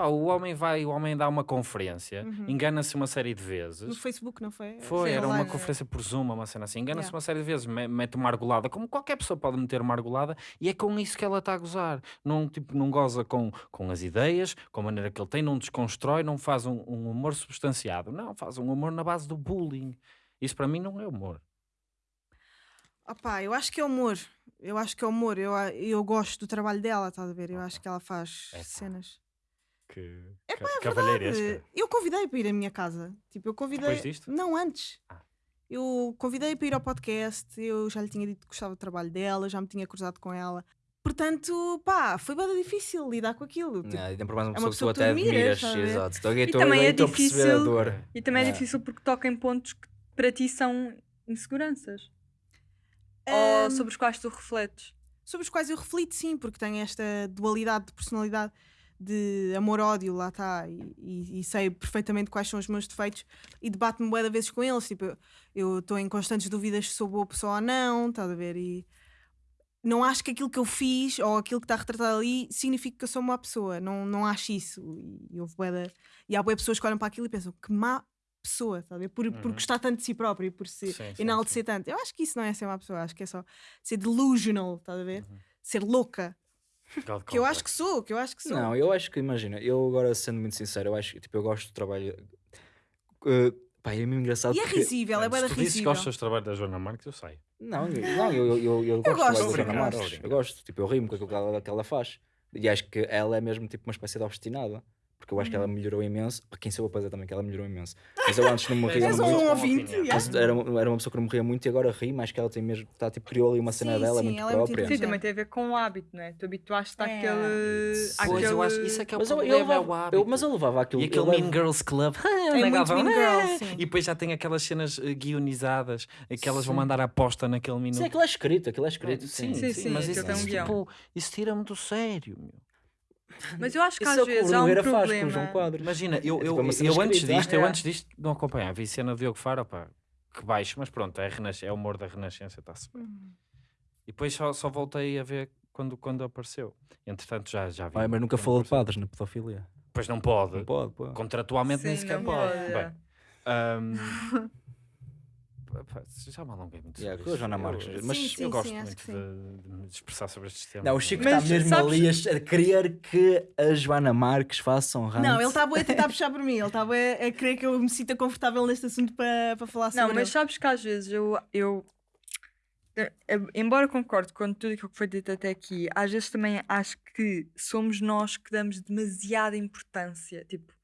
Speaker 4: Pá, o homem vai, o homem dá uma conferência,
Speaker 1: Uhum.
Speaker 4: engana-se uma série de
Speaker 1: No
Speaker 4: vezes.
Speaker 1: Facebook, não foi?
Speaker 4: Foi,
Speaker 1: Sim,
Speaker 4: era uma conferência por Zoom, uma cena assim. Engana-se
Speaker 1: Yeah.
Speaker 4: uma série de vezes, me- mete uma argolada, como qualquer pessoa pode meter uma argolada, e é com isso que ela está a gozar. Não, tipo, não goza com, com as ideias, com a maneira que ele tem, não desconstrói, não faz um, um humor substanciado. Não, faz um humor na base do bullying. Isso para mim não é humor.
Speaker 1: Opá, eu acho que é humor. Eu acho que é humor. Eu, eu gosto do trabalho dela, estás a ver? Eu acho que ela faz
Speaker 4: Epá.
Speaker 1: cenas.
Speaker 4: Que
Speaker 1: É pá, é
Speaker 4: cavalheiresca.
Speaker 1: Eu convidei para ir à minha casa. Tipo, eu convidei.
Speaker 4: Depois disto?
Speaker 1: Não, antes.
Speaker 4: Ah.
Speaker 1: Eu convidei para ir ao podcast. Eu já lhe tinha dito que gostava do trabalho dela, já me tinha cruzado com ela. Portanto, pá, foi bem difícil lidar com aquilo. Tipo,
Speaker 2: É, ainda por mais uma
Speaker 1: é uma
Speaker 2: pessoa que tu
Speaker 1: pessoa
Speaker 2: até
Speaker 1: que admiras,
Speaker 2: admiras.
Speaker 1: estás a ver?
Speaker 2: Exato. Então, eu
Speaker 3: E
Speaker 2: estou-
Speaker 3: também é difícil-. E também é
Speaker 2: É.
Speaker 3: difícil porque toca em pontos que para ti são inseguranças.
Speaker 1: Ahm,
Speaker 3: Ou sobre os quais tu refletes.
Speaker 1: sobre os quais eu reflito, sim, porque tenho esta dualidade de personalidade de amor-ódio, lá está, e, e- e sei perfeitamente quais são os meus defeitos e debato-me bué de vezes com eles. Tipo, eu- estou em constantes dúvidas se sou boa pessoa ou não, estás a ver? E não acho que aquilo que eu fiz ou aquilo que está retratado ali significa que eu sou uma pessoa. Não, não acho isso. E, houve bué de- e há bué pessoas que olham para aquilo e pensam que má pessoa, ver? Por, por
Speaker 4: Uhum.
Speaker 1: gostar tanto de si próprio e por se
Speaker 4: Sim, sim,
Speaker 1: enaltecer tanto. Eu acho que isso não é ser uma pessoa, acho que é só ser delusional, estás a ver? Ser louca.
Speaker 4: God
Speaker 1: Que eu acho que sou, que eu acho que sou.
Speaker 2: Não, eu acho que, imagina, eu agora sendo muito sincero, eu acho que tipo, eu gosto do trabalho. Uh, pá, é mesmo engraçado.
Speaker 1: E é
Speaker 2: porque-
Speaker 1: risível, é
Speaker 4: Mano,
Speaker 1: bué
Speaker 4: se
Speaker 1: da
Speaker 4: tu dizes que
Speaker 1: risível.
Speaker 4: gostas do trabalho da Joana Marques, eu sei.
Speaker 2: Não, eu- não, eu, eu, eu, eu gosto do
Speaker 1: gosto.
Speaker 2: trabalho da Joana Marques. Eu gosto, tipo, eu rimo com aquilo que ela, que ela faz. E acho que ela é mesmo tipo uma espécie de obstinada. Porque eu acho que ela melhorou imenso. Para quem soube fazer também, que ela melhorou imenso. Mas eu antes não me ria
Speaker 1: És
Speaker 2: muito.
Speaker 1: um ouvinte, yeah.
Speaker 2: Mas era, uma- era uma pessoa que não me ria muito e agora ri, mas que ela tem mesmo, tá, tipo, criou ali uma cena
Speaker 1: Sim,
Speaker 2: dela
Speaker 1: sim,
Speaker 2: muito
Speaker 1: ela é muito
Speaker 2: própria.
Speaker 3: Sim, também tem a ver com o hábito, não é? Tu habituaste-te
Speaker 1: É.
Speaker 3: àquele.
Speaker 4: Pois,
Speaker 3: àquele...
Speaker 4: eu acho isso é que é o
Speaker 2: mas eu, eu
Speaker 4: problema, é o
Speaker 2: levava,
Speaker 4: hábito.
Speaker 2: eu, mas eu levava aquilo.
Speaker 4: E aquele
Speaker 2: levo-
Speaker 4: Mean Girls Club.
Speaker 1: É muito Mean
Speaker 4: vão,
Speaker 1: Girls,
Speaker 4: "Ah",
Speaker 1: sim.
Speaker 4: E depois já tem aquelas cenas eh, guionizadas, aquelas vão mandar a aposta naquele minuto.
Speaker 2: Sim, aquilo é escrito, aquilo é escrito.
Speaker 4: Sim,
Speaker 2: sim.
Speaker 3: Sim,
Speaker 4: sim,
Speaker 3: sim,
Speaker 4: mas isso,
Speaker 3: um
Speaker 4: tipo, isso tira-me do sério, meu.
Speaker 3: Mas eu acho que
Speaker 2: Isso
Speaker 3: às
Speaker 2: é
Speaker 3: vezes há um problema.
Speaker 4: Imagina, eu,
Speaker 2: É
Speaker 4: eu,
Speaker 2: tipo uma cena
Speaker 4: eu antes disto, eu
Speaker 3: É.
Speaker 4: antes disto não acompanhava. Vi cena de Diogo Faro, pá, que baixo, mas pronto, é, renasc- é o humor da Renascença, está-se bem.
Speaker 1: Hum.
Speaker 4: E depois só, só voltei a ver quando, quando apareceu. Entretanto, já, já vi.
Speaker 2: Ai, mas nunca falou de padres na pedofilia.
Speaker 4: Pois não pode.
Speaker 2: Não pode, pode.
Speaker 4: Contratualmente nem
Speaker 3: Sim,
Speaker 4: sequer
Speaker 3: não
Speaker 4: pode.
Speaker 3: pode,
Speaker 4: Bem,
Speaker 3: é.
Speaker 4: pá, já me alonguei muito
Speaker 2: Yeah,
Speaker 4: sobre
Speaker 2: com a
Speaker 4: isto.
Speaker 2: Joana
Speaker 4: Eu-
Speaker 2: Marques,
Speaker 4: eu,
Speaker 2: mas-
Speaker 1: Sim,
Speaker 4: eu
Speaker 1: sim,
Speaker 4: gosto
Speaker 1: sim,
Speaker 4: muito de, de me expressar sobre estes temas.
Speaker 2: Não, o Chico
Speaker 3: Mas,
Speaker 2: está mesmo
Speaker 3: sabes-
Speaker 2: ali a, a querer que a Joana Marques faça um rant.
Speaker 1: Não, ele está a tentar puxar por mim, ele está a, a querer que eu me sinta confortável neste assunto para, para falar sobre
Speaker 3: Não, mas
Speaker 1: ele.
Speaker 3: sabes que às vezes eu. eu embora concorde com tudo aquilo que foi dito até aqui, às vezes também acho que somos nós que damos demasiada importância. Tipo,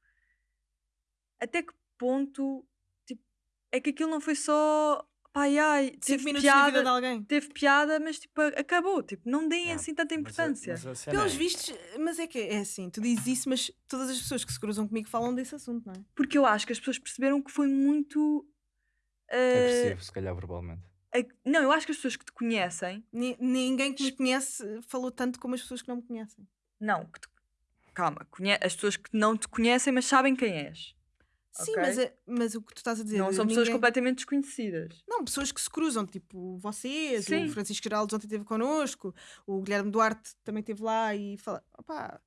Speaker 3: até que ponto é que aquilo não foi só. Pai, ai, teve
Speaker 1: minutos na vida
Speaker 3: piada,
Speaker 1: de alguém.
Speaker 3: teve piada, mas tipo, acabou. Tipo, não deem assim tanta
Speaker 4: mas
Speaker 3: importância.
Speaker 4: mas cena
Speaker 1: Pelos
Speaker 4: é-
Speaker 1: vistos, mas é que é assim, tu dizes isso, mas todas as pessoas que se cruzam comigo falam desse assunto, não é?
Speaker 3: Porque eu acho que as pessoas perceberam que foi muito. eh,
Speaker 2: Agressivo, se calhar verbalmente.
Speaker 3: a- não, eu acho que as pessoas que te conhecem
Speaker 1: Ni- Ninguém que me conhece falou tanto como as pessoas que não me conhecem.
Speaker 3: Não, que te- calma, conhe- as pessoas que não te conhecem, mas sabem quem és.
Speaker 1: Sim,
Speaker 3: Ok.
Speaker 1: mas, é- mas o que tu estás a dizer.
Speaker 3: não são pessoas
Speaker 1: ninguém-
Speaker 3: completamente desconhecidas.
Speaker 1: Não, pessoas que se cruzam, tipo vocês,
Speaker 3: Sim.
Speaker 1: o Francisco Geraldo ontem esteve connosco, o Guilherme Duarte também esteve lá e fala, opá,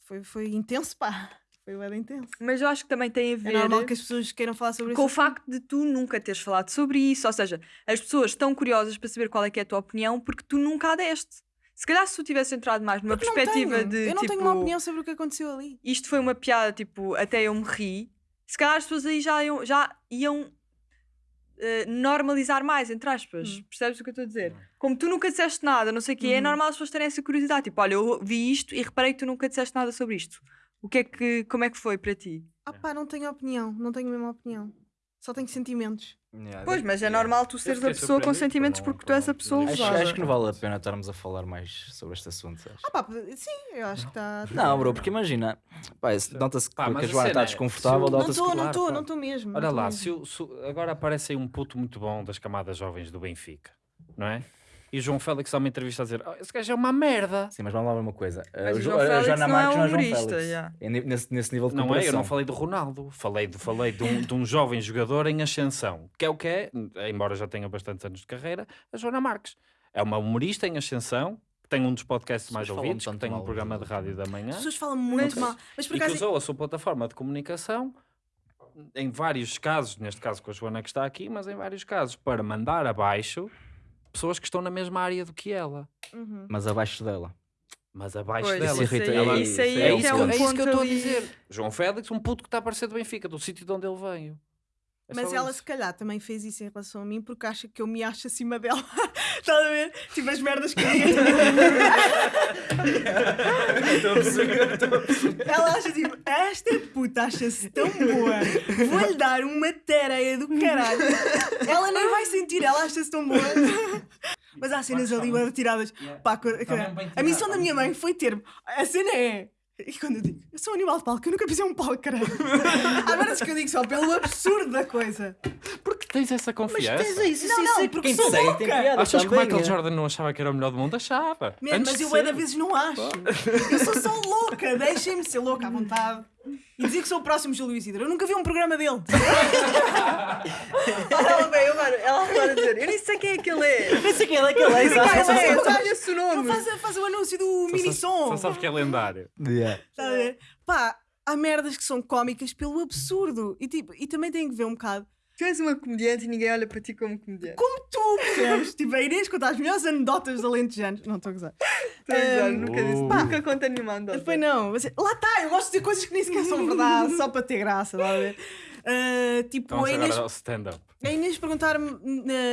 Speaker 1: foi, foi intenso, pá, foi bem intenso.
Speaker 3: Mas eu acho que também tem a
Speaker 1: É
Speaker 3: ver
Speaker 1: normal que as pessoas queiram falar sobre
Speaker 3: com o
Speaker 1: isso.
Speaker 3: facto de tu nunca teres falado sobre isso. Ou seja, as pessoas estão curiosas para saber qual é que é a tua opinião porque tu nunca a deste. Se calhar se tu tivesse entrado mais numa perspectiva de
Speaker 1: Eu não
Speaker 3: tipo,
Speaker 1: tenho uma opinião sobre o que aconteceu ali.
Speaker 3: isto foi uma piada, tipo, até eu me ri, se calhar as pessoas aí já iam, já iam eh, normalizar mais, entre aspas.
Speaker 1: Hum.
Speaker 3: Percebes o que eu estou a dizer? Como tu nunca disseste nada, não sei o quê, é
Speaker 1: Uhum.
Speaker 3: normal as pessoas terem essa curiosidade. Tipo, olha, eu vi isto e reparei que tu nunca disseste nada sobre isto. O que é que, como é que foi para ti?
Speaker 1: Ah pá, não tenho opinião, não tenho a mesma opinião. Só tenho sentimentos.
Speaker 2: Yeah,
Speaker 3: Pois, mas é
Speaker 4: Yeah.
Speaker 3: normal tu seres a pessoa com
Speaker 4: por
Speaker 3: sentimentos
Speaker 4: não-
Speaker 3: porque
Speaker 4: por
Speaker 3: tu és a pessoa
Speaker 2: Acho,
Speaker 3: levada.
Speaker 2: acho que não vale a pena estarmos a falar mais sobre este assunto. acho.
Speaker 1: Ah, pá, sim, eu acho que está.
Speaker 2: Não, bro, porque imagina, nota-se que a
Speaker 4: a
Speaker 2: Joana está
Speaker 4: é,
Speaker 2: desconfortável,
Speaker 1: Não
Speaker 2: nota-se
Speaker 1: estou,
Speaker 2: que.
Speaker 1: não estou, não estou mesmo.
Speaker 4: Olha lá, se agora aparece aí um puto muito bom das camadas jovens do Benfica, não é? E o João Félix dá uma entrevista a dizer: "Oh, esse gajo é uma merda.
Speaker 2: Sim, mas vamos lá ver uma coisa.
Speaker 3: Mas
Speaker 2: a,
Speaker 3: o
Speaker 2: Jo-
Speaker 3: João
Speaker 2: a
Speaker 3: Félix
Speaker 2: Joana
Speaker 3: não é
Speaker 2: Marques não é João
Speaker 3: humorista,
Speaker 2: Félix.
Speaker 3: yeah.
Speaker 2: É ne- nesse, nesse nível de
Speaker 4: Não é? Eu não falei do Ronaldo, falei, do, falei de, um, de um jovem jogador em ascensão, que é o que é, embora já tenha bastantes anos de carreira, a Joana Marques. É uma humorista em ascensão, que tem um dos podcasts
Speaker 2: As
Speaker 4: mais ouvidos, que tem um programa de rádio da
Speaker 1: As
Speaker 4: manhã.
Speaker 1: pessoas falam muito
Speaker 3: Mas-
Speaker 1: mal. Mas por
Speaker 4: e que usou a sua plataforma de comunicação em vários casos, neste caso com a Joana que está aqui, mas em vários casos, para mandar abaixo pessoas que estão na mesma área do que ela.
Speaker 1: Uhum.
Speaker 2: Mas abaixo dela.
Speaker 4: Mas abaixo
Speaker 3: Pois,
Speaker 4: dela.
Speaker 2: Isso
Speaker 3: aí-
Speaker 2: ela-
Speaker 3: isso aí
Speaker 2: é
Speaker 3: é,
Speaker 2: isso
Speaker 3: é
Speaker 2: que-
Speaker 3: um
Speaker 2: é
Speaker 4: isso que eu estou a dizer. João Félix, um puto que está a aparecer do Benfica, do sítio de onde ele veio. É
Speaker 1: Mas ela
Speaker 4: isso.
Speaker 1: se calhar também fez isso em relação a mim porque acha que eu me acho acima dela. Estás a ver? Tipo as merdas que eu digo. Ela acha tipo, esta puta acha-se tão boa, vou-lhe dar uma tareia do caralho. Ela nem vai sentir, ela acha-se tão boa. Mas há cenas ali tiradas. Pá, co-
Speaker 4: mesmo bem
Speaker 1: a missão da minha mãe foi ter. A cena é. E quando eu digo, eu sou um animal de palco, eu nunca pisei um palco, caralho. Há merdas que eu digo só pelo absurdo da coisa.
Speaker 4: Porque tens essa confiança.
Speaker 2: isso,
Speaker 1: Não, não, porque
Speaker 2: Quem
Speaker 1: sou louca.
Speaker 2: tem piada
Speaker 4: Achas que o Michael
Speaker 2: é.
Speaker 4: Jordan não achava que era o melhor do mundo? Achava.
Speaker 1: Man,
Speaker 4: Antes
Speaker 1: mas eu
Speaker 4: ser.
Speaker 1: ainda vezes não acho. Eu sou só louca, deixem-me ser louca à vontade. E dizer que sou o próximo Júlio Isidro. Eu nunca vi um programa dele.
Speaker 3: Ela veio agora, ela agora a dizer, eu nem sei quem é que ele é.
Speaker 2: Não sei quem é que ele é, exato.
Speaker 3: ele é, olha-se o
Speaker 1: Ele
Speaker 3: nome.
Speaker 1: faz, faz o anúncio do
Speaker 4: Só
Speaker 1: mini
Speaker 4: sabes-
Speaker 1: som.
Speaker 4: Só sabes que é lendário.
Speaker 2: Yeah.
Speaker 1: Tá a ver? Pá, há merdas que são cómicas pelo absurdo. E, tipo, e também tem que ver um bocado
Speaker 3: Tu és uma comediante e ninguém olha para ti como comediante.
Speaker 1: como tu, percebes? tipo, a Inês conta as melhores anedotas de alentejanos. Não estou a gozar.
Speaker 3: Estou a
Speaker 1: Ahm,
Speaker 3: nunca disse,
Speaker 4: Pá.
Speaker 3: nunca conta nenhuma anedota.
Speaker 1: Foi não. Mas, lá está, eu gosto de dizer coisas que nem sequer são verdade, só para ter graça, tá a ver? Ah, tipo,
Speaker 4: Então
Speaker 1: a Inês
Speaker 4: agora ao stand-up.
Speaker 1: A Inês perguntar-me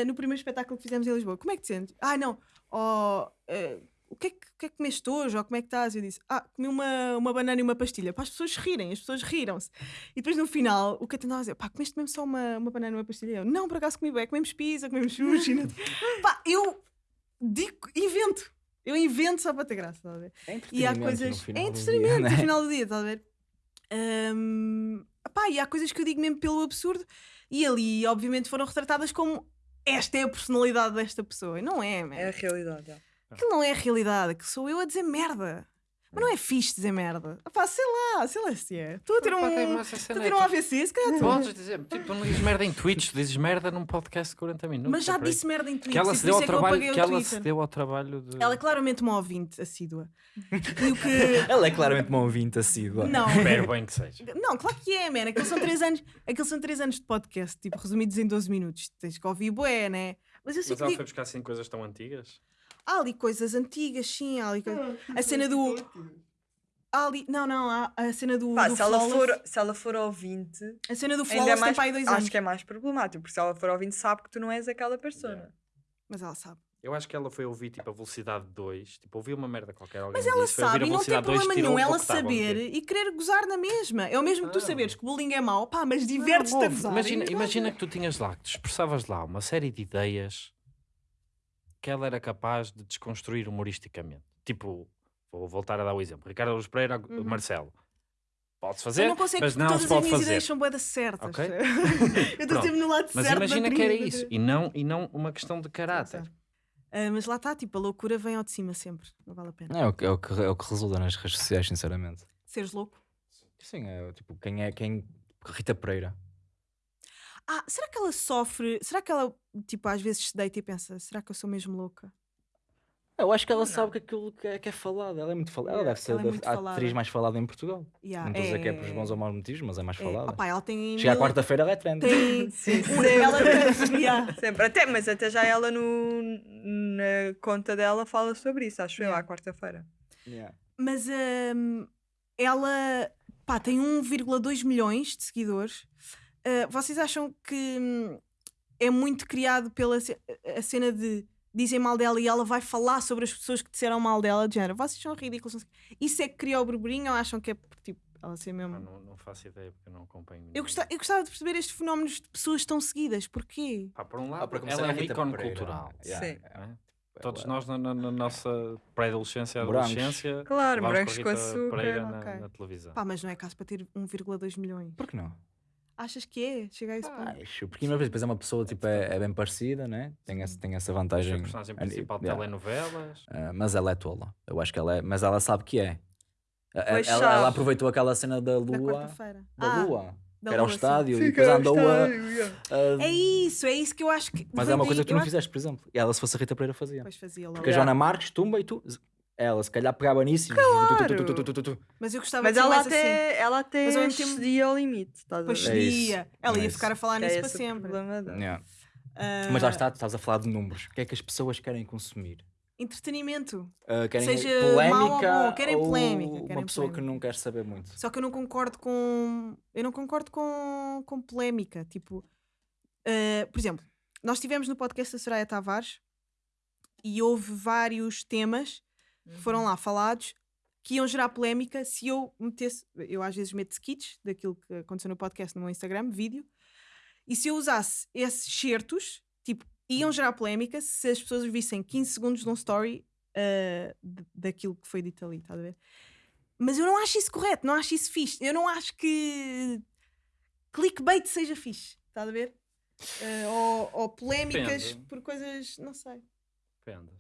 Speaker 1: no primeiro espetáculo que fizemos em Lisboa: como é que te sentes? Ah, não, oh, eh, o, que é que, o que é que comeste hoje? Ou como é que estás? Eu disse: Ah, comi uma, uma banana e uma pastilha. Para as pessoas rirem, as pessoas riram-se. E depois no final, o que eu tentava dizer: Pá, comeste mesmo só uma, uma banana e uma pastilha? Eu: Não, por acaso comi bem, comemos pizza, comemos sushi. não sei." Pá, eu digo, invento. Eu invento só para ter graça, estás a ver?
Speaker 2: É
Speaker 1: E há
Speaker 2: entretenimento
Speaker 1: coisas. É
Speaker 2: do dia,
Speaker 1: entretenimento
Speaker 2: né?
Speaker 1: no final do dia, estás a ver? Pá, e há coisas que eu digo mesmo pelo absurdo e ali, obviamente, foram retratadas como esta é a personalidade desta pessoa. E não é, man.
Speaker 3: É a realidade. já.
Speaker 1: Aquilo não é a realidade, que sou eu a dizer merda. Mas não é fixe dizer merda. Pá, sei lá, sei lá se é. Estou a ter um. Estou
Speaker 4: cena,
Speaker 1: a ter
Speaker 4: é
Speaker 1: um
Speaker 4: tu-
Speaker 1: AVC, se calhar. estou.
Speaker 4: Podes dizer, tipo, tu não dizes merda em tweets, tu dizes merda num podcast de 40 minutos.
Speaker 1: Mas já
Speaker 4: é aí.
Speaker 1: disse merda em Twitter.
Speaker 4: que ela
Speaker 1: e
Speaker 4: se deu ao
Speaker 1: é que
Speaker 4: trabalho, que ela se deu ao trabalho de
Speaker 1: Ela é claramente uma ouvinte assídua. E o que.
Speaker 2: Ela é claramente uma ouvinte assídua.
Speaker 1: Não.
Speaker 4: Espero bem que seja.
Speaker 1: Não, claro que é, man. Aqueles são 3 anos, aqueles são três anos de podcast, tipo, resumidos em 12 minutos. Tens que ouvir bué, né? Mas eu sei
Speaker 4: Mas
Speaker 1: que
Speaker 4: ela foi buscar assim coisas tão antigas?
Speaker 1: Há ali coisas antigas, sim, há ali coisas... A cena do... Há ali... Não, não, há a cena do,
Speaker 3: Pá,
Speaker 1: do
Speaker 3: se, ela
Speaker 1: Flawless.
Speaker 3: for, se ela for ouvinte,
Speaker 1: A cena do
Speaker 3: ainda é
Speaker 1: Flawless
Speaker 3: mais,
Speaker 1: tem para aí dois
Speaker 3: acho
Speaker 1: anos.
Speaker 3: que é mais problemático, porque se ela for ouvinte sabe que tu não és aquela pessoa.
Speaker 1: Mas ela sabe.
Speaker 4: Eu acho que ela foi ouvir tipo a velocidade 2, tipo, ouviu uma merda qualquer. Alguém
Speaker 1: Mas ela
Speaker 4: disse, foi ouvir
Speaker 1: sabe
Speaker 4: a
Speaker 1: e não tem
Speaker 4: velocidade 2,
Speaker 1: problema
Speaker 4: tirou
Speaker 1: nenhum
Speaker 4: o
Speaker 1: ela saber e querer gozar na mesma. É o mesmo que tu
Speaker 4: Ah.
Speaker 1: saberes que o bullying é mau, pá, mas divertes-te a
Speaker 4: Ouve,
Speaker 1: gozar.
Speaker 4: Imagina, imagina que tu tinhas lá, que tu expressavas lá uma série de ideias que ela era capaz de desconstruir humoristicamente. Tipo, vou voltar a dar o exemplo. Ricardo Luz Pereira,
Speaker 1: Uhum.
Speaker 4: Marcelo. Pode-se
Speaker 1: Eu
Speaker 4: fazer,
Speaker 1: não consigo
Speaker 4: mas não
Speaker 1: todas
Speaker 4: se
Speaker 1: as
Speaker 4: pode
Speaker 1: minhas
Speaker 4: fazer.
Speaker 1: ideias são boedas certas.
Speaker 4: Ok?
Speaker 1: eu estou
Speaker 4: Pronto.
Speaker 1: sempre no lado
Speaker 4: Mas
Speaker 1: certo
Speaker 4: imagina
Speaker 1: da
Speaker 4: que era isso, e não, e não uma questão de caráter.
Speaker 1: Ah, mas lá está, tipo, a loucura vem ao de cima sempre. Não vale a pena.
Speaker 2: É o, que, é, o que, é o que resulta nas redes sociais, sinceramente.
Speaker 1: Seres louco.
Speaker 2: Sim, é tipo, quem é quem. Rita Pereira.
Speaker 1: Ah, será que ela sofre? Será que ela, tipo, às vezes se deita e pensa: será que eu sou mesmo louca?
Speaker 2: Eu acho que ela
Speaker 3: Não.
Speaker 2: sabe que aquilo que é, que é falado. Ela é muito falada. Ela deve ser
Speaker 1: ela é
Speaker 2: da- a
Speaker 1: falada.
Speaker 2: atriz mais falada em Portugal.
Speaker 1: Yeah,
Speaker 2: não estou a dizer que é pelos bons ou maus motivos, mas é mais
Speaker 1: é.
Speaker 2: falada.
Speaker 1: Opá, ela tem.
Speaker 2: Chega à
Speaker 1: mil-
Speaker 2: quarta-feira, ela é trend.
Speaker 1: Tem.
Speaker 3: Sim,
Speaker 1: um- ela yeah.
Speaker 3: Sempre. Até, mas até já ela no, na conta dela fala sobre isso, acho eu, à quarta-feira.
Speaker 2: Yeah.
Speaker 1: Mas hum, ela pá, tem 1,2 milhões de seguidores. Ah, vocês acham que hum, é muito criado pela ce- a cena de dizem mal dela e ela vai falar sobre as pessoas que disseram mal dela, de género, vocês são ridículos. Isso é que cria o burburinho ou acham que é tipo, Ela ser
Speaker 4: Ah,
Speaker 1: mesmo.
Speaker 4: não, não faço ideia porque eu não acompanho.
Speaker 1: Eu,
Speaker 4: ninguém.
Speaker 1: gosta- eu gostava de perceber estes fenómenos de pessoas tão seguidas. Porquê?
Speaker 4: Pá, por um
Speaker 2: Ah,
Speaker 4: lado,
Speaker 2: para começar,
Speaker 4: ela é um ícone cultural.
Speaker 2: Yeah,
Speaker 3: Sim.
Speaker 4: é? Todos nós na, na- na nossa pré-adolescência adolescência.
Speaker 3: Claro, morangos
Speaker 4: com
Speaker 3: açúcar.
Speaker 4: Pereira na,
Speaker 1: ok.
Speaker 4: na televisão.
Speaker 1: Pá, mas não é caso para ter 1,2 milhões.
Speaker 2: Por que não?
Speaker 1: Achas que é? Chega a esse ponto.
Speaker 2: Acho, porque uma vez depois é uma pessoa tipo, é, é bem parecida, né? tem, essa, tem essa vantagem.
Speaker 4: a personagem
Speaker 2: a ni-
Speaker 4: principal de
Speaker 2: yeah.
Speaker 4: telenovelas.
Speaker 2: Ah, mas ela é tola. Eu acho que ela é. Mas ela sabe que é. Ela, ela aproveitou aquela cena da
Speaker 1: Da
Speaker 2: lua.
Speaker 1: quarta-feira.
Speaker 2: Da
Speaker 1: Ah,
Speaker 2: lua.
Speaker 1: da
Speaker 2: que era ao
Speaker 1: lua, sim.
Speaker 2: estádio e depois
Speaker 3: que
Speaker 2: andou a.
Speaker 3: estádio, yeah.
Speaker 2: a-
Speaker 1: É isso, é isso que eu acho que.
Speaker 2: Mas é uma coisa que tu não
Speaker 1: acho-
Speaker 2: fizeste, por exemplo. E ela, se fosse a Rita Pereira, fazia.
Speaker 1: Pois fazia logo.
Speaker 2: Porque a. Joana Marques tumba e tu. Ela se calhar pegava nisso e. tu, tu, tu, tu, tu, tu, tu.
Speaker 1: Mas eu gostava
Speaker 3: Mas
Speaker 1: de ser
Speaker 3: ela
Speaker 1: mais assim.
Speaker 3: até, ela até
Speaker 1: Mas ao mesmo tempo-
Speaker 3: cedia ao limite. Estás ver?
Speaker 2: É.
Speaker 1: Ela
Speaker 2: É
Speaker 1: ia
Speaker 2: isso.
Speaker 1: ficar a falar
Speaker 3: É
Speaker 1: nisso para sempre.
Speaker 2: Yeah.
Speaker 1: Ah,
Speaker 2: Mas lá está, tu estás a falar de números. O que é que as pessoas querem consumir?
Speaker 1: Entretenimento.
Speaker 2: Ah, querem
Speaker 1: Seja
Speaker 2: polémica
Speaker 1: mau ou bom, querem
Speaker 2: ou
Speaker 1: polémica,
Speaker 2: uma
Speaker 1: querem
Speaker 2: pessoa que
Speaker 1: polémica.
Speaker 2: não quer saber muito.
Speaker 1: Só que eu não concordo com. Eu não concordo com, com polémica. Tipo, ah, por exemplo, nós estivemos no podcast da Soraya Tavares e houve vários temas que foram lá falados que iam gerar polémica se eu metesse. Eu às vezes meto skits daquilo que aconteceu no podcast no meu Instagram, vídeo, e se eu usasse esses certos, tipo, iam gerar polémica se as pessoas vissem 15 segundos de um story d- daquilo que foi dito ali, estás a ver? Mas eu não acho isso correto, não acho isso fixe. Eu não acho que clickbait seja fixe, estás a ver? Ah, ou, ou polémicas
Speaker 4: Depende.
Speaker 1: por coisas, não sei.
Speaker 4: Depende.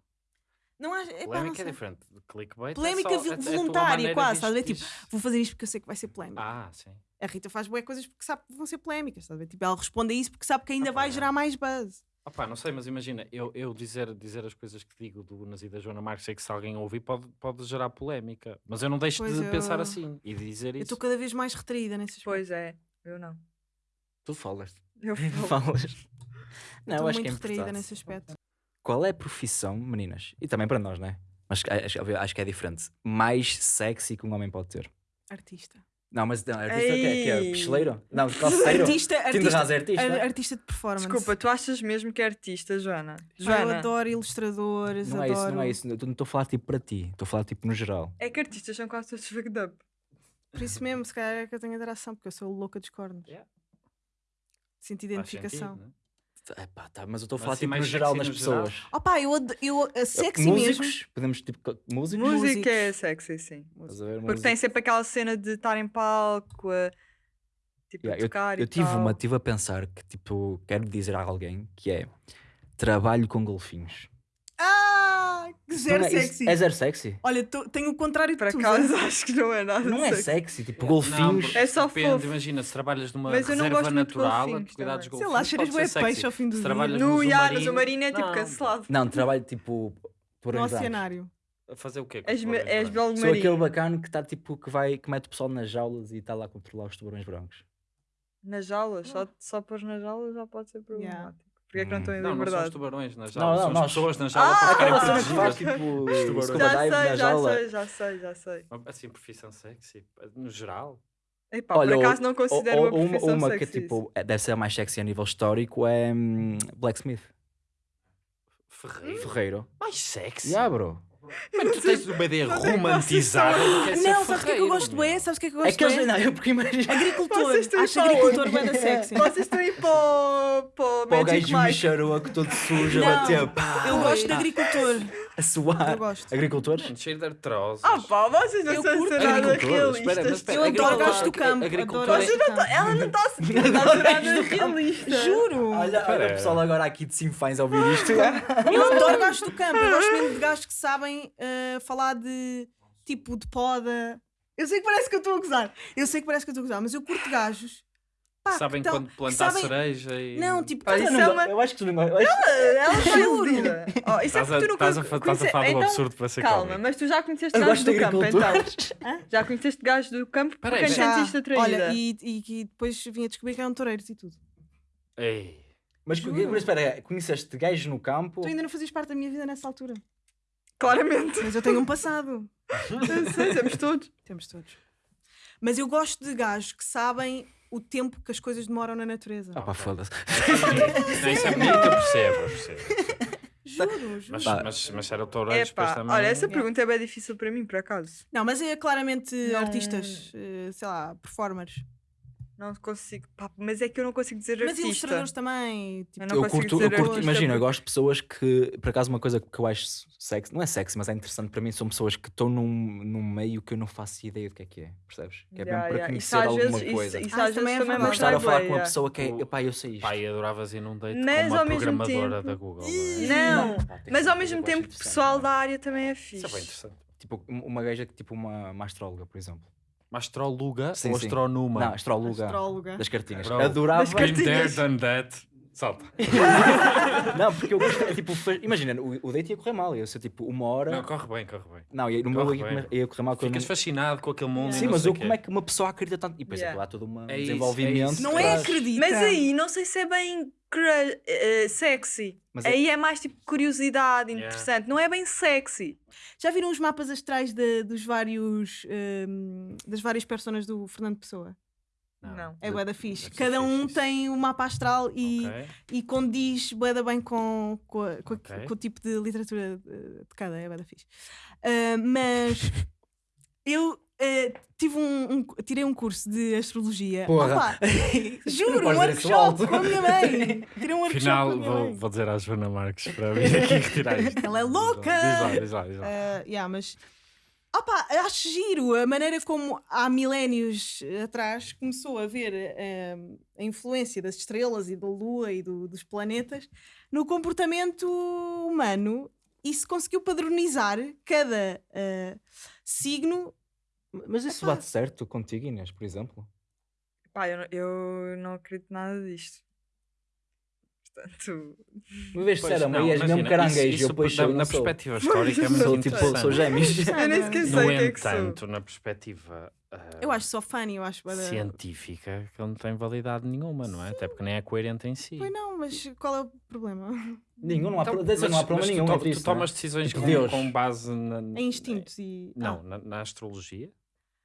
Speaker 1: Não não
Speaker 4: Polémica é
Speaker 1: sei.
Speaker 4: diferente de clickbait. é
Speaker 1: Polémica
Speaker 4: só- é- é a tua
Speaker 1: voluntária,
Speaker 4: maneira
Speaker 1: quase, estás a ver?
Speaker 4: diz-
Speaker 1: Vou fazer isto porque eu sei que vai ser polémico.
Speaker 4: Ah, sim.
Speaker 1: A Rita faz boas coisas porque sabe que vão ser polémicas, estás a ver? Tipo, ela responde a isso porque sabe que ainda
Speaker 4: Ah, pá,
Speaker 1: vai
Speaker 4: é.
Speaker 1: gerar mais buzz.
Speaker 4: Opá, não sei, mas imagina, eu, eu dizer, dizer as coisas que digo do Unas e da Joana Marques, sei que se alguém ouvir pode, pode gerar polémica. Mas eu não deixo
Speaker 1: Pois
Speaker 4: de
Speaker 1: eu-
Speaker 4: pensar assim e de dizer
Speaker 1: Eu
Speaker 4: isso.
Speaker 1: estou cada vez mais retraída nesse aspecto.
Speaker 3: Pois é, eu não.
Speaker 2: Tu falas.
Speaker 3: Eu falo.
Speaker 2: Falas. Não,
Speaker 1: Estou
Speaker 2: eu acho
Speaker 1: muito
Speaker 2: que é
Speaker 1: retraída nesse aspecto.
Speaker 2: Qual é a profissão, meninas? E também para nós, não é? Mas acho, acho que é diferente. Mais sexy que um homem pode ter.
Speaker 1: Artista.
Speaker 2: Não, mas não, artista que é, que é
Speaker 3: Ei.
Speaker 2: picheleiro? Não, calceiro?
Speaker 1: Artista, artista,
Speaker 2: é artista?
Speaker 1: ar- artista de performance.
Speaker 3: Desculpa, tu achas mesmo que é artista, Joana?
Speaker 1: Pá, Eu
Speaker 3: Joana,
Speaker 1: adoro ilustradores,
Speaker 2: Não é
Speaker 1: adoro.
Speaker 2: isso, não é isso. Eu não estou a falar tipo para ti. Estou a falar tipo no geral.
Speaker 3: é que artistas são quase todos fucked up.
Speaker 1: Por isso mesmo, se calhar é que eu tenho adoração, porque eu sou louca dos cornos.
Speaker 4: Yeah.
Speaker 1: Sinto identificação.
Speaker 4: sentido, né?
Speaker 2: Epá, tá, mas eu estou a falar
Speaker 4: assim,
Speaker 2: tipo no geral nas
Speaker 4: no geral?
Speaker 2: pessoas.
Speaker 1: Opa, eu, eu a sexy
Speaker 2: músicos?
Speaker 1: mesmo.
Speaker 2: Podemos tipo. co- Músicos?
Speaker 3: Música é sexy, sim.
Speaker 2: Ver?
Speaker 3: Porque
Speaker 2: Música.
Speaker 3: tem sempre aquela cena de estar em palco, a, tipo, a
Speaker 2: Yeah,
Speaker 3: tocar
Speaker 2: eu
Speaker 3: e
Speaker 2: tive
Speaker 3: tal.
Speaker 2: uma, tive a pensar que tipo, quero dizer a alguém que é trabalho com golfinhos.
Speaker 1: Ah, zero
Speaker 2: Não é, isso-
Speaker 1: sexy.
Speaker 2: É zero sexy?
Speaker 1: Olha, tô- tenho o contrário de
Speaker 3: Por
Speaker 1: tu.
Speaker 3: acaso acho que não é nada
Speaker 2: Não é
Speaker 3: sexy.
Speaker 2: sexy, tipo
Speaker 4: Não,
Speaker 2: golfinhos.
Speaker 4: porque
Speaker 3: É só
Speaker 4: depende,
Speaker 3: fofo.
Speaker 4: Imagina, se trabalhas numa
Speaker 3: Mas não
Speaker 4: reserva natural a
Speaker 3: golfinhos
Speaker 4: cuidar dos
Speaker 3: também.
Speaker 1: Sei
Speaker 4: golfinhos.
Speaker 1: lá, cheiras bué peixe
Speaker 4: sexy.
Speaker 1: ao fim do
Speaker 4: Se
Speaker 1: dia.
Speaker 4: trabalhas
Speaker 3: No,
Speaker 4: no
Speaker 3: yeah, no submarino é tipo
Speaker 4: não.
Speaker 3: cancelado.
Speaker 2: Não, trabalho tipo por
Speaker 1: No oceanário.
Speaker 4: A fazer o quê?
Speaker 3: És, és
Speaker 4: brancos?
Speaker 3: biólogo
Speaker 2: Sou aquele
Speaker 3: marinho.
Speaker 2: bacana que está tipo que vai que mete o pessoal nas jaulas e está lá a controlar os tubarões brancos.
Speaker 3: Nas jaulas, só, só pôr nas jaulas já pode ser problemático. Porquê é que não estão em
Speaker 4: Não, não são os
Speaker 3: liberdade?
Speaker 4: tubarões nas
Speaker 2: Não,
Speaker 4: jaulas,
Speaker 2: não,
Speaker 4: são as pessoas na jaula
Speaker 3: Ah,
Speaker 4: para ficarem
Speaker 2: que
Speaker 4: protegidas.
Speaker 2: tipo
Speaker 4: tubarões.
Speaker 2: scuba
Speaker 3: já sei,
Speaker 2: na
Speaker 3: já
Speaker 2: jaula.
Speaker 3: sei, já sei, já sei.
Speaker 4: Assim, profissão sexy, no geral.
Speaker 3: Epá,
Speaker 2: Olha,
Speaker 3: por acaso
Speaker 2: ou-
Speaker 3: não
Speaker 2: ou-
Speaker 3: considero
Speaker 2: ou-
Speaker 3: uma
Speaker 2: uma,
Speaker 3: profissão
Speaker 2: uma que
Speaker 3: sexy.
Speaker 2: tipo é- deve ser a mais sexy a nível histórico é hum, Blacksmith.
Speaker 4: Ferreiro.
Speaker 2: Ferreiro.
Speaker 4: Mais sexy.
Speaker 2: Yeah, bro.
Speaker 4: Mas tu tens uma ideia
Speaker 3: Não sei
Speaker 4: romantizada do que é
Speaker 1: Não, sabes o que é que eu gosto
Speaker 4: meu.
Speaker 1: é? Sabes o que é que eu
Speaker 2: É
Speaker 1: gosto
Speaker 2: que eles,
Speaker 1: é?
Speaker 2: não, eu porque imagino.
Speaker 1: Agricultor. Acho agricultor bem da sexy.
Speaker 3: Vocês estão aí para o, para o
Speaker 2: o gajo
Speaker 3: Mike.
Speaker 2: bicharoco todo sujo a
Speaker 1: Não,
Speaker 2: bater,
Speaker 1: Eu gosto de agricultor.
Speaker 2: A suar.
Speaker 1: Eu gosto.
Speaker 2: Agricultores?
Speaker 4: Mano, Cheiro de artroses.
Speaker 3: Ah pá, vocês não
Speaker 1: Eu
Speaker 3: são nada realistas.
Speaker 4: espera,
Speaker 1: Eu adoro gajos do campo.
Speaker 4: agricultor
Speaker 1: adoro
Speaker 4: é-
Speaker 1: gajos do campo.
Speaker 3: Ela não está a ser nada realista.
Speaker 1: Juro.
Speaker 2: Olha, olha o pessoal agora aqui de Sinfãs a ouvir isto.
Speaker 1: Eu adoro gajos do campo. Eu gosto mesmo de gajos que sabem eh, falar de tipo de poda. Eu sei que parece que eu estou a gozar. Eu sei que parece que eu estou a gozar, mas eu curto gajos. Pá,
Speaker 4: Sabem
Speaker 1: que tão-
Speaker 4: quando plantar
Speaker 1: sabem-
Speaker 4: cereja e.
Speaker 1: Não, tipo,
Speaker 3: isso
Speaker 1: tão-
Speaker 3: é uma-
Speaker 2: Eu acho que tu não eu que-
Speaker 3: Ela está
Speaker 1: Juro.
Speaker 3: Oh, isso é porque tu nunca
Speaker 4: estás a, falar de um
Speaker 3: Então,
Speaker 4: absurdo para ser
Speaker 3: Calma,
Speaker 4: cómico.
Speaker 3: mas tu já conheceste
Speaker 2: Eu
Speaker 3: gajos do campo, então. Já conheceste gajos do campo porque é sentiste atraída.
Speaker 1: Olha, e, e que depois vim a descobrir que eram toureiros e tudo.
Speaker 4: Ei.
Speaker 2: Mas,
Speaker 1: Juro.
Speaker 2: mas espera, conheceste gajos no campo?
Speaker 1: Tu ainda não fazias parte da minha vida nessa altura.
Speaker 3: Claramente.
Speaker 1: Mas eu tenho um passado.
Speaker 3: Eu sei, Temos todos.
Speaker 1: Temos todos. Mas eu gosto de gajos que sabem o tempo que as coisas demoram na natureza.
Speaker 2: Ah pá, foda-se.
Speaker 4: Não, isso é bonito, eu percebo, eu percebo.
Speaker 1: Juro, juro.
Speaker 4: Mas, mas, mas era o
Speaker 3: É
Speaker 4: depois também.
Speaker 3: olha, essa
Speaker 1: Yeah.
Speaker 3: pergunta é bem difícil para mim, por acaso.
Speaker 1: Não, mas é claramente
Speaker 3: Não-
Speaker 1: artistas, eh, sei lá, performers.
Speaker 3: Não consigo. Pá, mas é que eu não consigo dizer
Speaker 1: Mas
Speaker 3: artista.
Speaker 1: ilustradores também. Tipo,
Speaker 3: Eu não
Speaker 2: eu
Speaker 3: consigo
Speaker 2: curto,
Speaker 3: dizer
Speaker 2: eu curto imagina, eu gosto de pessoas que, por acaso, uma coisa que eu acho sexy, não é sexy, mas é interessante para mim, são pessoas que estão num, num meio que eu não faço ideia do que é que é, percebes? Que é
Speaker 3: Yeah,
Speaker 2: mesmo para
Speaker 3: yeah.
Speaker 2: conhecer
Speaker 3: Isso
Speaker 2: alguma
Speaker 3: vezes-
Speaker 2: coisa.
Speaker 3: Isso, isso
Speaker 1: Ah,
Speaker 3: às
Speaker 1: também
Speaker 3: vezes
Speaker 1: é
Speaker 3: também
Speaker 2: Não estar a falar com uma
Speaker 3: yeah.
Speaker 2: pessoa que é,
Speaker 4: O-
Speaker 2: epá, eu sei isto.
Speaker 4: Pai, adoravas ir num date
Speaker 3: Mas
Speaker 4: com uma programadora
Speaker 3: tempo-
Speaker 4: da Google. não é?
Speaker 2: Pá,
Speaker 3: mas ao mesmo
Speaker 2: eu
Speaker 3: tempo, pessoal
Speaker 2: não é?
Speaker 3: da área também é fixe.
Speaker 4: Isso é bem interessante.
Speaker 2: Tipo, um- uma gaja que tipo uma, uma astróloga, por exemplo.
Speaker 4: Uma astróloga
Speaker 2: Sim,
Speaker 4: ou
Speaker 2: sim.
Speaker 4: astrónoma?
Speaker 2: Não, astróloga
Speaker 1: Astróloga.
Speaker 2: das cartinhas.
Speaker 4: Bro,
Speaker 2: Adorava.
Speaker 3: das cartinhas.
Speaker 4: Been there, done that. Salta.
Speaker 2: Não, porque eu gosto, é, tipo, imagina, o, o date ia correr mal, ia ser tipo uma hora.
Speaker 4: Não, corre bem, corre bem.
Speaker 2: Não, ia, no meu ia,
Speaker 4: bem.
Speaker 2: ia correr mal. que eu
Speaker 4: Ficas
Speaker 2: não-
Speaker 4: fascinado com aquele mundo. e
Speaker 2: Sim, mas eu, como é que uma pessoa acredita tanto? E depois é,
Speaker 3: Yeah.
Speaker 2: que lá todo um
Speaker 4: É isso,
Speaker 2: desenvolvimento.
Speaker 4: é isso.
Speaker 1: Não é acredita.
Speaker 3: Mas aí, não sei se é bem cru- eh, sexy.
Speaker 2: Mas é-
Speaker 3: Aí é mais tipo curiosidade,
Speaker 4: Yeah.
Speaker 3: interessante. Não é bem sexy.
Speaker 1: Já viram os mapas astrais de- dos vários, ehm, das várias personas do Fernando Pessoa?
Speaker 3: Não.
Speaker 1: É bué da fixe. Cada um
Speaker 4: isso.
Speaker 1: tem um mapa astral e,
Speaker 4: Ok.
Speaker 1: e condiz bué da bem com, com, a- com, a-
Speaker 4: Ok.
Speaker 1: com o tipo de literatura de, de cada, é bué da fixe. Ah, mas eu eh, tive um, um- tirei um curso de astrologia.
Speaker 2: Porra.
Speaker 1: Opa, juro,
Speaker 2: Não
Speaker 1: um workshop com a minha mãe. Tirei um workshop
Speaker 4: Final,
Speaker 1: com a
Speaker 4: vou, vou dizer à Joana Marques para vir aqui retirar isto.
Speaker 1: Ela é louca!
Speaker 4: Diz lá, diz lá, diz lá.
Speaker 1: Ah, yeah, mas opa, acho giro a maneira como há milénios atrás começou a ver ah, a influência das estrelas e da lua e do- dos planetas no comportamento humano e se conseguiu padronizar cada ah, signo.
Speaker 2: Mas isso
Speaker 1: Epá.
Speaker 2: bate certo contigo, Inês, por exemplo?
Speaker 3: Pá, eu, não- eu não acredito nada disto. Portanto,
Speaker 2: Uma vez
Speaker 4: Pois,
Speaker 2: disseram, mas és mesmo caranguejo,
Speaker 4: isso-
Speaker 2: eu
Speaker 4: isso da-
Speaker 2: sou,
Speaker 4: na
Speaker 2: sou.
Speaker 4: perspectiva histórica é muito
Speaker 2: Sou tipo, sou gêmeos.
Speaker 3: eu nem sequer
Speaker 4: No
Speaker 3: sei o que é que
Speaker 4: na perspectiva ah,
Speaker 1: Eu acho só funny, eu acho.
Speaker 4: científica, que não tem validade nenhuma, não é? Até porque nem é coerente em si.
Speaker 1: Pois não, mas qual é o problema?
Speaker 2: Nenhum, não há,
Speaker 4: Então,
Speaker 2: pro- ser, não há problema
Speaker 4: mas
Speaker 2: nenhum
Speaker 4: tu,
Speaker 2: entre
Speaker 4: tu
Speaker 2: não é?
Speaker 4: tomas decisões
Speaker 2: Tipo
Speaker 4: com, com base na,
Speaker 1: Em instintos e.
Speaker 4: Não,
Speaker 1: Ah,
Speaker 4: na, na astrologia.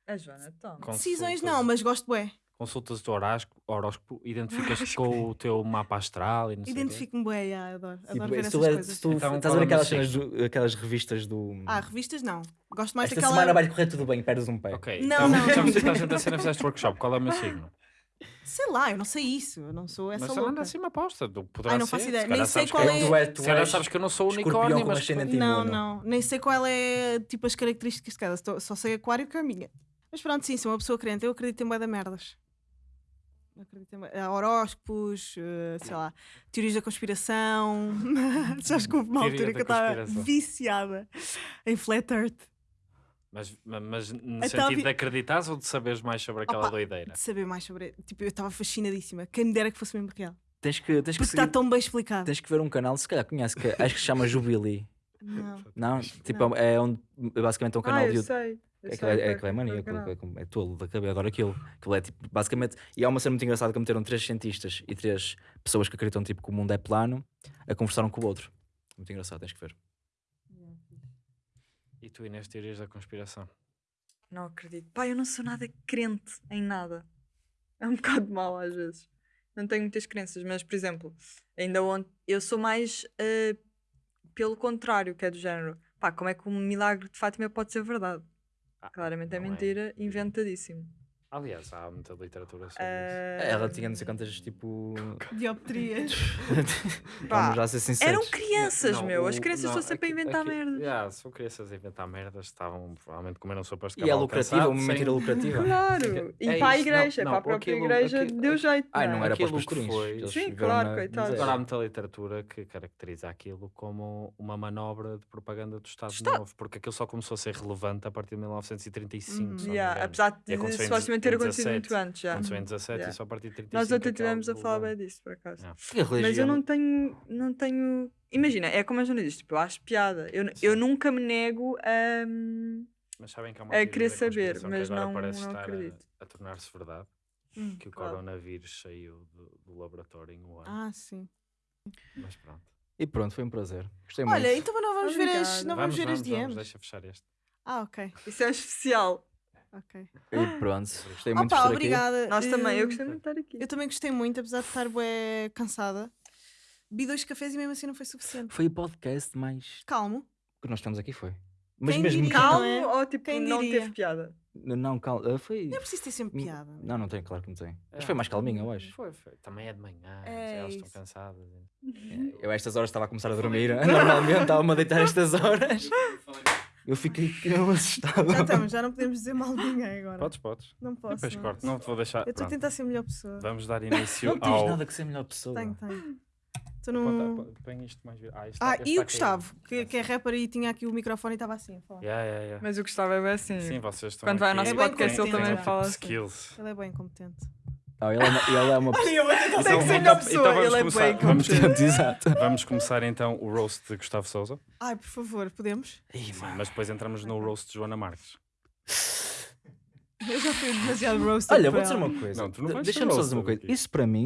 Speaker 3: A Joana toma.
Speaker 1: decisões não, mas gosto bué.
Speaker 4: Consultas do horóscopo, horóscopo identificas-te com o teu mapa astral e não o.
Speaker 1: Identifico-me bué, yeah, adoro, adoro
Speaker 2: Tipo,
Speaker 1: ver
Speaker 2: se
Speaker 1: essas
Speaker 2: tu, és-
Speaker 1: coisas.
Speaker 2: se tu
Speaker 4: Então,
Speaker 2: estás a ver
Speaker 4: é o
Speaker 2: aquelas, cenas do- aquelas revistas do.
Speaker 1: Ah, revistas não. Gosto mais
Speaker 2: Esta
Speaker 1: daquela.
Speaker 2: semana vai correr tudo bem, perdes um pé.
Speaker 4: Ok,
Speaker 1: Não,
Speaker 4: então,
Speaker 1: não.
Speaker 4: já me citaste a cena, fizeste workshop. Qual é o meu signo?
Speaker 1: Sei lá, eu não sei isso. Eu não sou essa
Speaker 4: Mas
Speaker 1: louca.
Speaker 4: anda assim uma aposta. do- Poderá
Speaker 1: Ai, não
Speaker 4: ser.
Speaker 1: faço ideia.
Speaker 4: Se
Speaker 1: Nem sei qual
Speaker 4: que
Speaker 1: é-
Speaker 2: Tu
Speaker 4: Se calhar sabes que eu não sou unicórnio, mas
Speaker 1: Não, não. Nem sei qual é tipo as características de cada. Só sei aquário que é a minha. Mas pronto, sim, sou uma pessoa crente. Eu acredito em bué da merdas. Eu acredito em horóscopos, eh, sei lá, teorias da conspiração. Já houve uma
Speaker 4: Teoria
Speaker 1: altura que eu estava viciada em Flat Earth.
Speaker 4: Mas, ma- mas no
Speaker 1: Então,
Speaker 4: sentido
Speaker 1: vi-
Speaker 4: de acreditares ou de saberes mais sobre aquela
Speaker 1: Opa,
Speaker 4: doideira?
Speaker 1: De saber mais sobre. Tipo, eu estava fascinadíssima. Quem me dera que fosse mesmo real.
Speaker 2: Tens que, tens, que
Speaker 1: Porque está
Speaker 2: seguir-
Speaker 1: tão bem explicado.
Speaker 2: tens que ver um canal, se calhar conhece, que acho que se chama Jubilee.
Speaker 1: Não.
Speaker 2: Não? Tipo,
Speaker 1: Não.
Speaker 2: é onde basicamente é um canal
Speaker 3: Ah,
Speaker 2: de
Speaker 3: eu
Speaker 2: YouTube. É aquilo é, é, aquilo é maníaco, é, é tolo da cabeça, adoro aquilo. Aquilo é tipo, basicamente. E há uma cena muito engraçada que meteram três cientistas e três pessoas que acreditam tipo, que o mundo é plano a conversar um com o outro. Muito engraçado, tens que ver.
Speaker 4: E tu, Inês, teorias da conspiração?
Speaker 3: Não acredito. Pá, eu não sou nada crente em nada. É um bocado mau às vezes. Não tenho muitas crenças, mas, por exemplo, ainda ontem eu sou mais eh, pelo contrário, que é do género. Pá, como é que um milagre de Fátima pode ser verdade?
Speaker 4: Ah,
Speaker 3: Claramente é
Speaker 4: é.
Speaker 3: mentira, inventadíssimo.
Speaker 4: Aliás, há muita literatura sobre isso.
Speaker 3: Eh,
Speaker 2: Ela tinha não sei quantas, tipo.
Speaker 1: Dioptrias.
Speaker 2: Vamos já ser sinceros.
Speaker 3: Eram crianças,
Speaker 4: Não,
Speaker 3: meu. As crianças estão sempre a inventar
Speaker 4: aqui-
Speaker 3: merdas.
Speaker 4: Yeah, são crianças a inventar merdas, estavam provavelmente comeram sopas de
Speaker 2: E é lucrativa, uma
Speaker 4: sem-
Speaker 2: mentira lucrativa.
Speaker 3: Claro! E
Speaker 4: É
Speaker 3: para a igreja,
Speaker 4: não,
Speaker 3: para a própria
Speaker 4: aquilo-
Speaker 3: igreja,
Speaker 4: aquilo-
Speaker 3: deu jeito.
Speaker 2: Ai, não era para os pastorinhos.
Speaker 4: foi-
Speaker 3: Sim, claro,
Speaker 2: miséria.
Speaker 4: Agora há muita literatura que caracteriza aquilo como uma manobra de propaganda do Estado. Novo, porque aquilo só começou a ser relevante a partir de 1935.
Speaker 1: Uhum.
Speaker 4: se não me
Speaker 3: Yeah,
Speaker 4: engano.
Speaker 3: apesar de supostamente ter acontecido
Speaker 4: 17.
Speaker 3: muito antes já.
Speaker 4: Aconteceu em 17
Speaker 3: Yeah.
Speaker 4: e só a partir de 35.
Speaker 3: Nós até
Speaker 4: é que
Speaker 3: tivemos a
Speaker 4: algo
Speaker 3: falar bem disso, por acaso.
Speaker 4: Yeah.
Speaker 2: A
Speaker 3: Mas eu não tenho, não tenho. Imagina, é como a Joana diz, tipo, eu acho piada. Eu, eu nunca me nego a. hum,
Speaker 4: Mas sabem que há uma
Speaker 3: É
Speaker 4: teoria
Speaker 3: querer saber, mas
Speaker 4: que agora
Speaker 3: não-
Speaker 4: parece
Speaker 3: não
Speaker 4: estar a-
Speaker 3: acredito.
Speaker 4: a, tornar-se verdade,
Speaker 1: Hum,
Speaker 4: que o
Speaker 3: Claro.
Speaker 4: coronavírus saiu do, do laboratório em Wuhan.
Speaker 1: Ah, sim.
Speaker 4: Mas pronto.
Speaker 2: E pronto, foi um prazer. Gostei
Speaker 1: Olha,
Speaker 2: muito.
Speaker 1: então não vamos ver as,
Speaker 3: Obrigada.
Speaker 1: não vamos, ver as
Speaker 4: vamos,
Speaker 1: DMs.
Speaker 4: deixa fechar este.
Speaker 1: Ah, ok.
Speaker 3: Isso é um especial.
Speaker 1: Ok.
Speaker 2: E pronto, gostei muito de
Speaker 1: Opa,
Speaker 2: estar aqui.
Speaker 1: obrigada.
Speaker 3: Nós também, eu gostei muito de estar aqui.
Speaker 1: Eu também gostei muito, apesar de estar bué cansada Bebi dois cafés e mesmo assim não foi suficiente.
Speaker 2: Foi o podcast mais
Speaker 1: Calmo.
Speaker 2: que nós temos aqui, foi. Mas
Speaker 1: Quem
Speaker 2: mesmo
Speaker 1: diria?
Speaker 2: calmo.
Speaker 1: Não é?
Speaker 3: ou tipo
Speaker 1: Quem
Speaker 3: não
Speaker 1: diria?
Speaker 3: teve piada?
Speaker 2: Não, calmo. Foi.
Speaker 1: Não é preciso ter sempre piada.
Speaker 2: Não, não tem, claro que não tem. Mas
Speaker 4: É.
Speaker 2: foi mais calminho, eu acho.
Speaker 4: Foi, foi. Também é de manhã,
Speaker 1: É
Speaker 4: elas estão
Speaker 1: isso.
Speaker 4: cansadas.
Speaker 2: Eu a estas horas estava a começar a dormir. Normalmente estava-me a deitar a estas horas. Eu fiquei assustado.
Speaker 1: Já estamos, já não podemos dizer mal de ninguém agora.
Speaker 4: Podes, podes.
Speaker 1: Não posso.
Speaker 4: Depois
Speaker 1: não.
Speaker 4: corto. Não te vou deixar.
Speaker 1: Eu estou a tentar ser a melhor pessoa.
Speaker 4: Vamos dar início
Speaker 2: Não tens
Speaker 4: ao.
Speaker 2: nada que ser a melhor pessoa.
Speaker 1: Tenho, tenho. Num.
Speaker 4: aponta- Põe isto mais. Ah, isto
Speaker 1: Ah, e o Gustavo, que, que é rapper e tinha aqui o microfone e estava assim a falar.
Speaker 4: Yeah, yeah, yeah.
Speaker 3: Mas o Gustavo é bem assim.
Speaker 4: Sim, vocês estão.
Speaker 3: Quando vai ao nosso
Speaker 1: É
Speaker 3: podcast, ele também
Speaker 1: Tem
Speaker 3: fala
Speaker 4: tipo
Speaker 3: assim.
Speaker 4: skills.
Speaker 1: Ele é bem competente.
Speaker 2: Não, ele, é uma, ele é uma pessoa.
Speaker 4: Então,
Speaker 3: ser
Speaker 4: vamos
Speaker 3: Ele é
Speaker 4: começar.
Speaker 3: bem
Speaker 4: Vamos
Speaker 3: competente.
Speaker 2: Exato.
Speaker 4: Vamos começar então o roast de Gustavo Souza.
Speaker 1: Ai, por favor, podemos?
Speaker 2: Ih,
Speaker 4: Sim, mas depois entramos no roast de Joana Marques.
Speaker 1: Eu já fui demasiado roasted.
Speaker 2: Olha, vou dizer uma coisa.
Speaker 4: Não, tu não vais
Speaker 2: Deixa-me só dizer uma coisa.
Speaker 4: aqui.
Speaker 2: Isso para mim